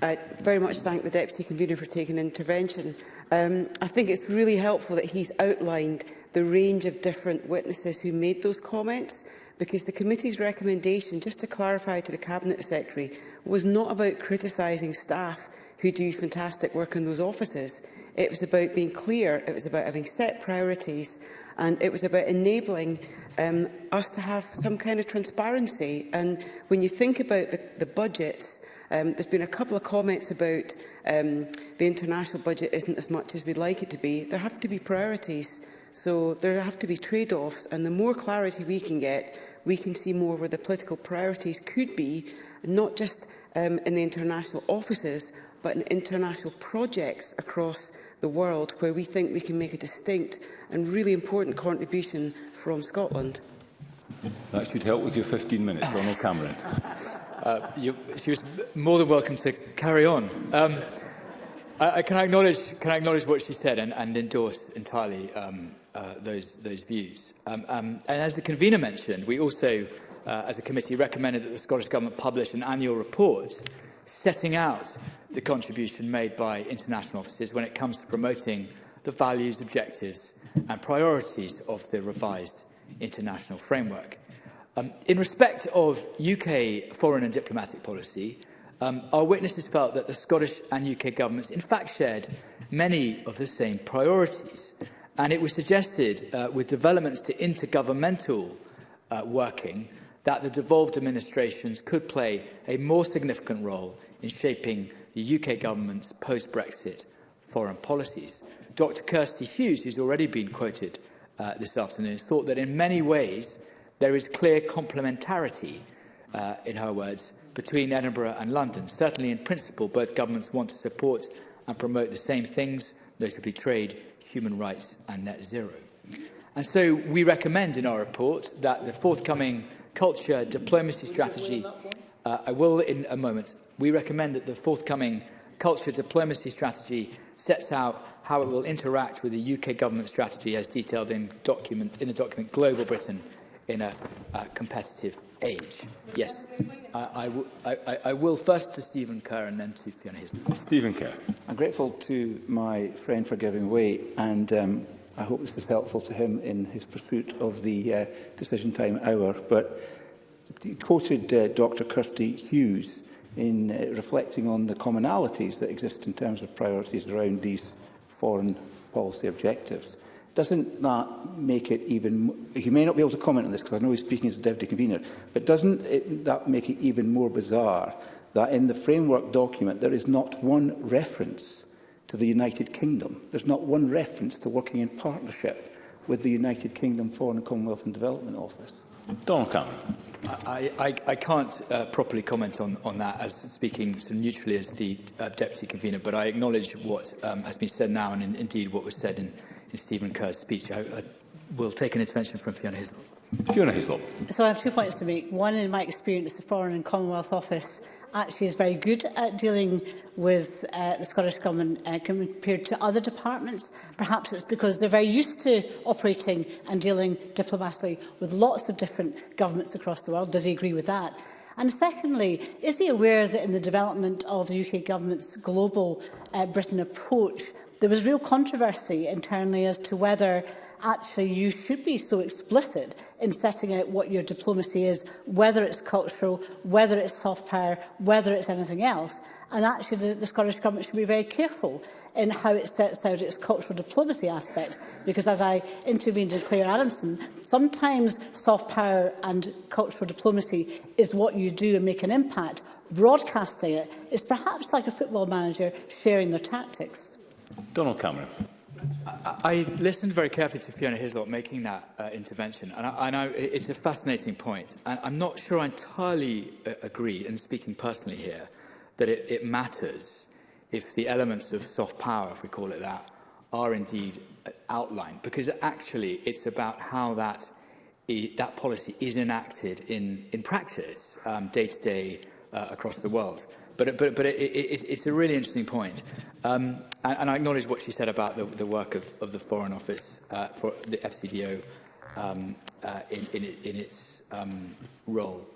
S10: I very much thank the Deputy Convener for taking intervention. Um, I think it's really helpful that he's outlined the range of different witnesses who made those comments because the committee's recommendation, just to clarify to the Cabinet Secretary, was not about criticising staff who do fantastic work in those offices. It was about being clear, it was about having set priorities, and it was about enabling um, us to have some kind of transparency. And when you think about the, the budgets, um, there's been a couple of comments about um, the international budget isn't as much as we'd like it to be. There have to be priorities, so there have to be trade-offs, and the more clarity we can get, we can see more where the political priorities could be, not just um, in the international offices, but in international projects across the world where we think we can make a distinct and really important contribution from Scotland.
S20: That should help with your 15 minutes, Ronald Cameron.
S24: uh, you, she was more than welcome to carry on. Um, I, I can, I acknowledge, can I acknowledge what she said and, and endorse entirely um, uh, those, those views. Um, um, and as the convener mentioned, we also, uh, as a committee, recommended that the Scottish Government publish an annual report setting out the contribution made by international offices when it comes to promoting the values, objectives and priorities of the revised international framework. Um, in respect of UK foreign and diplomatic policy, um, our witnesses felt that the Scottish and UK governments in fact shared many of the same priorities. And it was suggested uh, with developments to intergovernmental uh, working that the devolved administrations could play a more significant role in shaping the UK government's post-Brexit foreign policies. Dr Kirsty Hughes, who's already been quoted uh, this afternoon, thought that in many ways there is clear complementarity, uh, in her words, between Edinburgh and London. Certainly in principle, both governments want to support and promote the same things, notably trade, human rights and net zero. And so we recommend in our report that the forthcoming culture diplomacy strategy. Uh, I will in a moment. We recommend that the forthcoming culture diplomacy strategy sets out how it will interact with the UK government strategy as detailed in, document, in the document Global Britain in a uh, competitive age. Yes, I, I, I, I will first to Stephen Kerr and then to Fiona Hislop.
S20: Stephen Kerr.
S7: I'm grateful to my friend for giving way and um, I hope this is helpful to him in his pursuit of the uh, decision time hour. But he quoted uh, Dr Kirsty Hughes in uh, reflecting on the commonalities that exist in terms of priorities around these foreign policy objectives. Doesn't that make it even... He may not be able to comment on this because I know he's speaking as a deputy convener, but doesn't it, that make it even more bizarre that in the framework document there is not one reference to the United Kingdom. There's not one reference to working in partnership with the United Kingdom Foreign and Commonwealth and Development Office.
S20: Donald Cameron.
S24: I, I, I can't uh, properly comment on, on that as speaking so neutrally as the uh, deputy convener, but I acknowledge what um, has been said now and in, indeed what was said in, in Stephen Kerr's speech. I, I will take an intervention from Fiona Hislop.
S20: Fiona Hislop.
S25: So I have two points to make. One, in my experience, the Foreign and Commonwealth Office actually is very good at dealing with uh, the Scottish Government uh, compared to other departments. Perhaps it's because they're very used to operating and dealing diplomatically with lots of different governments across the world. Does he agree with that? And secondly, is he aware that in the development of the UK government's global uh, Britain approach, there was real controversy internally as to whether actually you should be so explicit in setting out what your diplomacy is, whether it's cultural, whether it's soft power, whether it's anything else. And actually the, the Scottish Government should be very careful in how it sets out its cultural diplomacy aspect, because as I intervened in Claire Adamson, sometimes soft power and cultural diplomacy is what you do and make an impact. Broadcasting it is perhaps like a football manager sharing their tactics.
S20: Donald Cameron.
S24: I, listened very carefully to Fiona Hislop making that uh, intervention, and I, I know it's a fascinating point. And I'm not sure I entirely uh, agree, and speaking personally here, that it, it matters if the elements of soft power, if we call it that, are indeed uh, outlined, because actually it's about how that that policy is enacted in, in practice um, day to day uh, across the world. But, but, but it, it, it's a really interesting point. Um, and, and, I acknowledge what she said about the, the work of, of, the Foreign Office uh, for the FCDO um, uh, in, in, in, its um, role.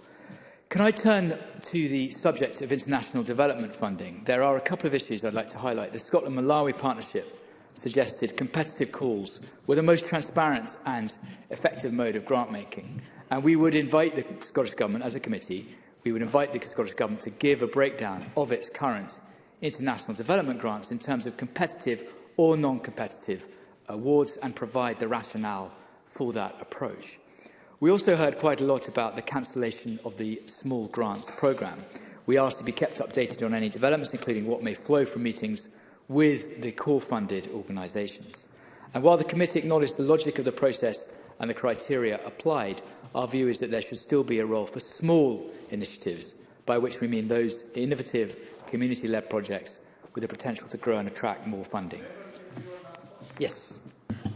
S24: Can I turn to the subject of international development funding? There are a couple of issues I'd like to highlight. The Scotland-Malawi partnership suggested competitive calls were the most transparent and effective mode of grant making. And we would invite the Scottish Government as a committee we would invite the Scottish Government to give a breakdown of its current international development grants in terms of competitive or non-competitive awards and provide the rationale for that approach. We also heard quite a lot about the cancellation of the small grants programme. We asked to be kept updated on any developments, including what may flow from meetings with the core funded organisations. And while the committee acknowledged the logic of the process and the criteria applied, our view is that there should still be a role for small initiatives, by which we mean those innovative community-led projects with the potential to grow and attract more funding. Yes.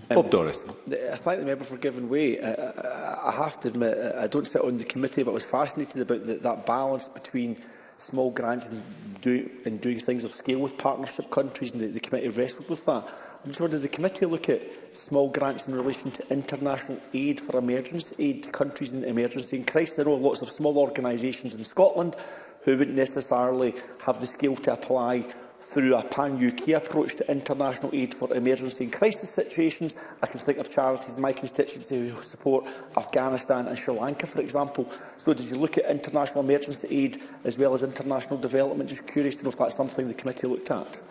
S20: Bob um, Doris.
S14: I thank the member for giving way. I, uh, I, uh, uh, I have to admit, I don't sit on the committee, but I was fascinated about the, that balance between small grants and, do, and doing things of scale with partnership countries, and the, the committee wrestled with that. I just wondered, the committee look at small grants in relation to international aid for emergency aid to countries in emergency and crisis? There are lots of small organisations in Scotland who wouldn't necessarily have the skill to apply through a pan-UK approach to international aid for emergency and crisis situations. I can think of charities in my constituency who support Afghanistan and Sri Lanka, for example. So did you look at international emergency aid as well as international development? Just curious to know if that's something the committee looked at.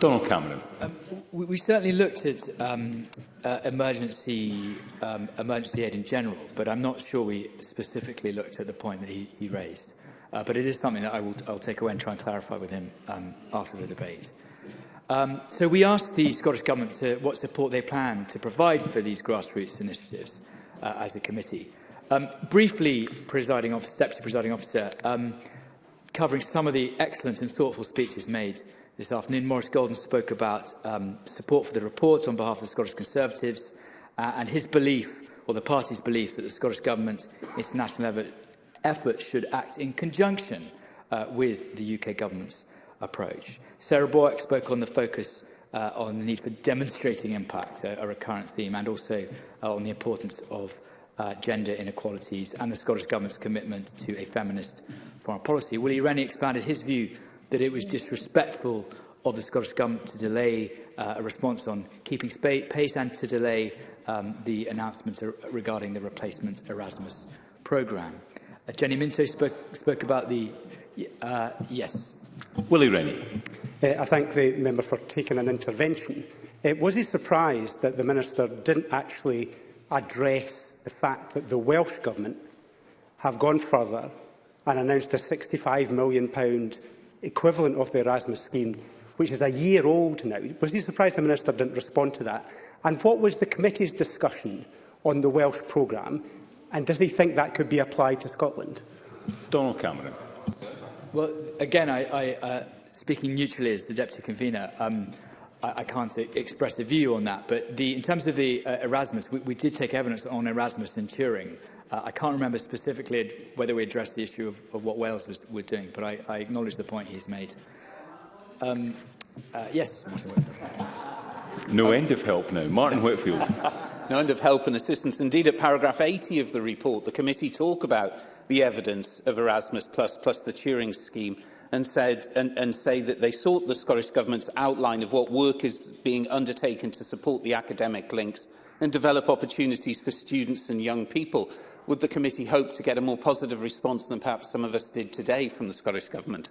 S20: Donald Cameron.
S24: Um, we, we certainly looked at um, uh, emergency um, emergency aid in general, but I'm not sure we specifically looked at the point that he, he raised. Uh, but it is something that I will I'll take away and try and clarify with him um, after the debate. Um, so we asked the Scottish Government to, what support they plan to provide for these grassroots initiatives uh, as a committee. Um, briefly, presiding officer, Deputy Presiding Officer, um, covering some of the excellent and thoughtful speeches made this afternoon, Maurice Golden spoke about um, support for the report on behalf of the Scottish Conservatives uh, and his belief, or the party's belief, that the Scottish Government's international effort, effort should act in conjunction uh, with the UK Government's approach. Sarah Boyack spoke on the focus uh, on the need for demonstrating impact, uh, a, a recurrent theme, and also uh, on the importance of uh, gender inequalities and the Scottish Government's commitment to a feminist foreign policy. Willie Rennie expanded his view that it was disrespectful of the Scottish Government to delay uh, a response on keeping pace and to delay um, the announcement regarding the replacement Erasmus programme. Uh, Jenny Minto spoke, spoke about the... Uh, yes.
S20: Willie Rennie.
S26: Uh, I thank the member for taking an intervention. Uh, was he surprised that the Minister didn't actually address the fact that the Welsh Government have gone further and announced a £65 million equivalent of the Erasmus scheme, which is a year old now. Was he surprised the Minister didn't respond to that? And what was the committee's discussion on the Welsh programme? And does he think that could be applied to Scotland?
S20: Donald Cameron.
S24: Well, again, I, I, uh, speaking neutrally as the Deputy Convener, um, I, I can't e-, express a view on that. But the, in terms of the uh, Erasmus, we, we did take evidence on Erasmus and Turing. Uh, I can't remember specifically whether we addressed the issue of, of what Wales was, was doing, but I, I acknowledge the point he's made. Um, uh, yes, Martin Whitfield.
S20: No end of help now. Martin Whitfield.
S3: no end of help and assistance. Indeed, at paragraph 80 of the report, the committee talk about the evidence of Erasmus plus plus the Turing scheme and, said, and, and say that they sought the Scottish Government's outline of what work is being undertaken to support the academic links and develop opportunities for students and young people would the committee hope to get a more positive response than perhaps some of us did today from the Scottish Government?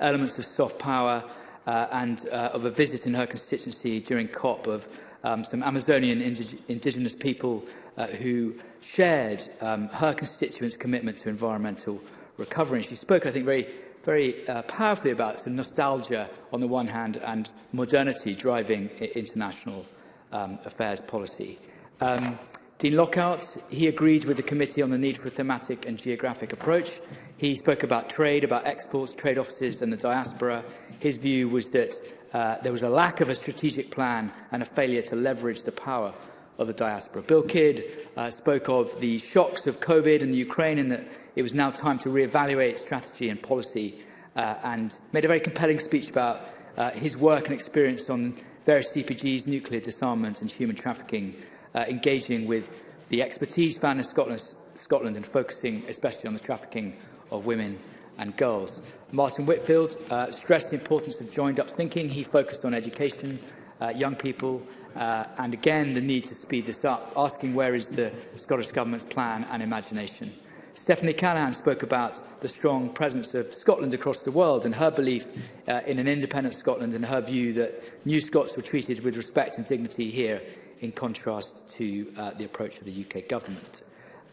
S24: elements of soft power uh, and uh, of a visit in her constituency during COP of um, some Amazonian indig indigenous people uh, who shared um, her constituents' commitment to environmental recovery. And she spoke, I think, very very uh, powerfully about some nostalgia on the one hand and modernity driving international um, affairs policy. Um, Dean Lockhart, he agreed with the committee on the need for a thematic and geographic approach. He spoke about trade, about exports, trade offices and the diaspora. His view was that uh, there was a lack of a strategic plan and a failure to leverage the power of the diaspora. Bill Kidd uh, spoke of the shocks of COVID and Ukraine and that it was now time to reevaluate strategy and policy uh, and made a very compelling speech about uh, his work and experience on various CPGs, nuclear disarmament and human trafficking, uh, engaging with the expertise found in Scotland, Scotland and focusing especially on the trafficking of women and girls. Martin Whitfield uh, stressed the importance of joined-up thinking. He focused on education, uh, young people, uh, and again the need to speed this up, asking where is the Scottish Government's plan and imagination. Stephanie Callaghan spoke about the strong presence of Scotland across the world and her belief uh, in an independent Scotland and her view that new Scots were treated with respect and dignity here in contrast to uh, the approach of the UK government.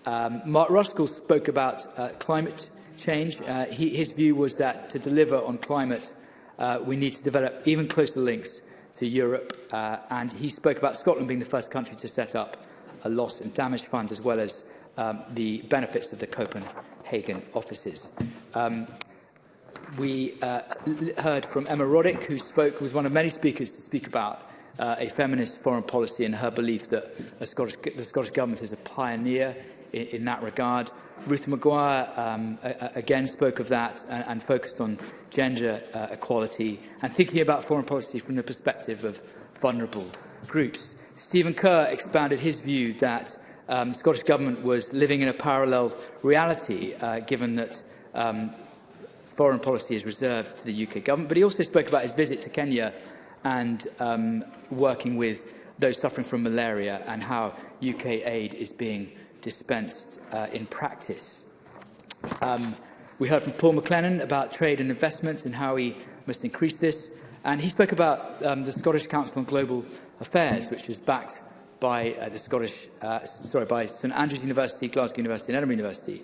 S24: Um, Mark Ruskell spoke about uh, climate change. Uh, he, his view was that to deliver on climate, uh, we need to develop even closer links to Europe. Uh, and he spoke about Scotland being the first country to set up a loss and damage fund as well as um, the benefits of the Copenhagen offices. Um, we uh, heard from Emma Roddick, who spoke, was one of many speakers to speak about uh, a feminist foreign policy and her belief that a Scottish, the Scottish Government is a pioneer in, in that regard. Ruth Maguire um, a, a, again spoke of that and, and focused on gender uh, equality and thinking about foreign policy from the perspective of vulnerable groups. Stephen Kerr expanded his view that um, the Scottish Government was living in a parallel reality, uh, given that um, foreign policy is reserved to the UK Government. But he also spoke about his visit to Kenya and um, working with those suffering from malaria and how UK aid is being dispensed uh, in practice. Um, we heard from Paul McLennan about trade and investment and how he must increase this. And he spoke about um, the Scottish Council on Global Affairs, which is backed by uh, the Scottish, uh, sorry, by St Andrews University, Glasgow University and Edinburgh University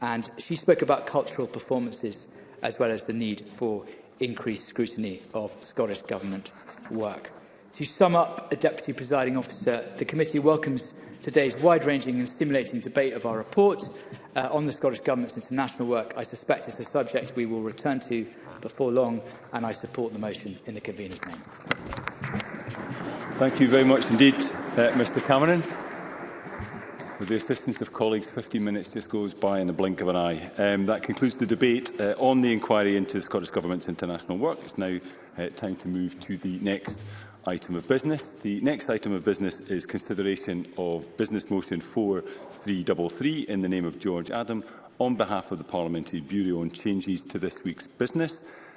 S24: And she spoke about cultural performances as well as the need for increased scrutiny of Scottish Government work. To sum up, a Deputy Presiding Officer, the committee welcomes today's wide-ranging and stimulating debate of our report uh, on the Scottish Government's international work. I suspect it's a subject we will return to before long, and I support the motion in the convener's name.
S20: Thank you very much indeed, uh, Mr Cameron. With the assistance of colleagues, 15 minutes just goes by in the blink of an eye. Um, that concludes the debate uh, on the inquiry into the Scottish Government's international work. It's now uh, time to move to the next item of business. The next item of business is consideration of Business Motion 4333 in the name of George Adam on behalf of the Parliamentary Bureau on changes to this week's business.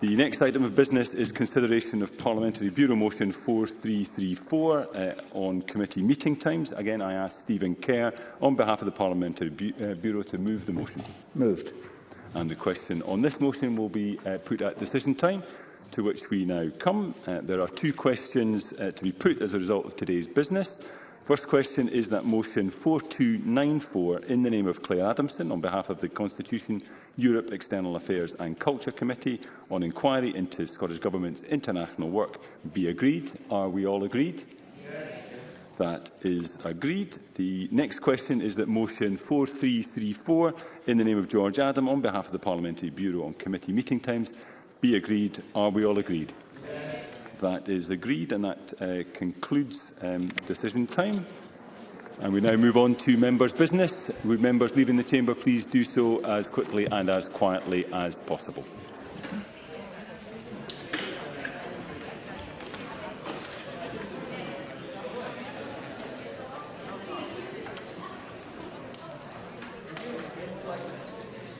S20: The next item of business is consideration of Parliamentary Bureau Motion 4334 uh, on committee meeting times. Again, I ask Stephen Kerr on behalf of the Parliamentary Bu uh, Bureau to move the motion.
S7: Moved
S20: and the question on this motion will be uh, put at decision time, to which we now come. Uh, there are two questions uh, to be put as a result of today's business. First question is that motion 4294 in the name of Claire Adamson on behalf of the Constitution, Europe, External Affairs and Culture Committee on inquiry into Scottish Government's international work be agreed. Are we all agreed? Yes. That is agreed. The next question is that motion 4334 in the name of George Adam, on behalf of the Parliamentary Bureau on committee meeting times, be agreed. Are we all agreed? Yes. That is agreed, and that uh, concludes um, decision time. And we now move on to members' business. Would members leaving the chamber please do so as quickly and as quietly as possible?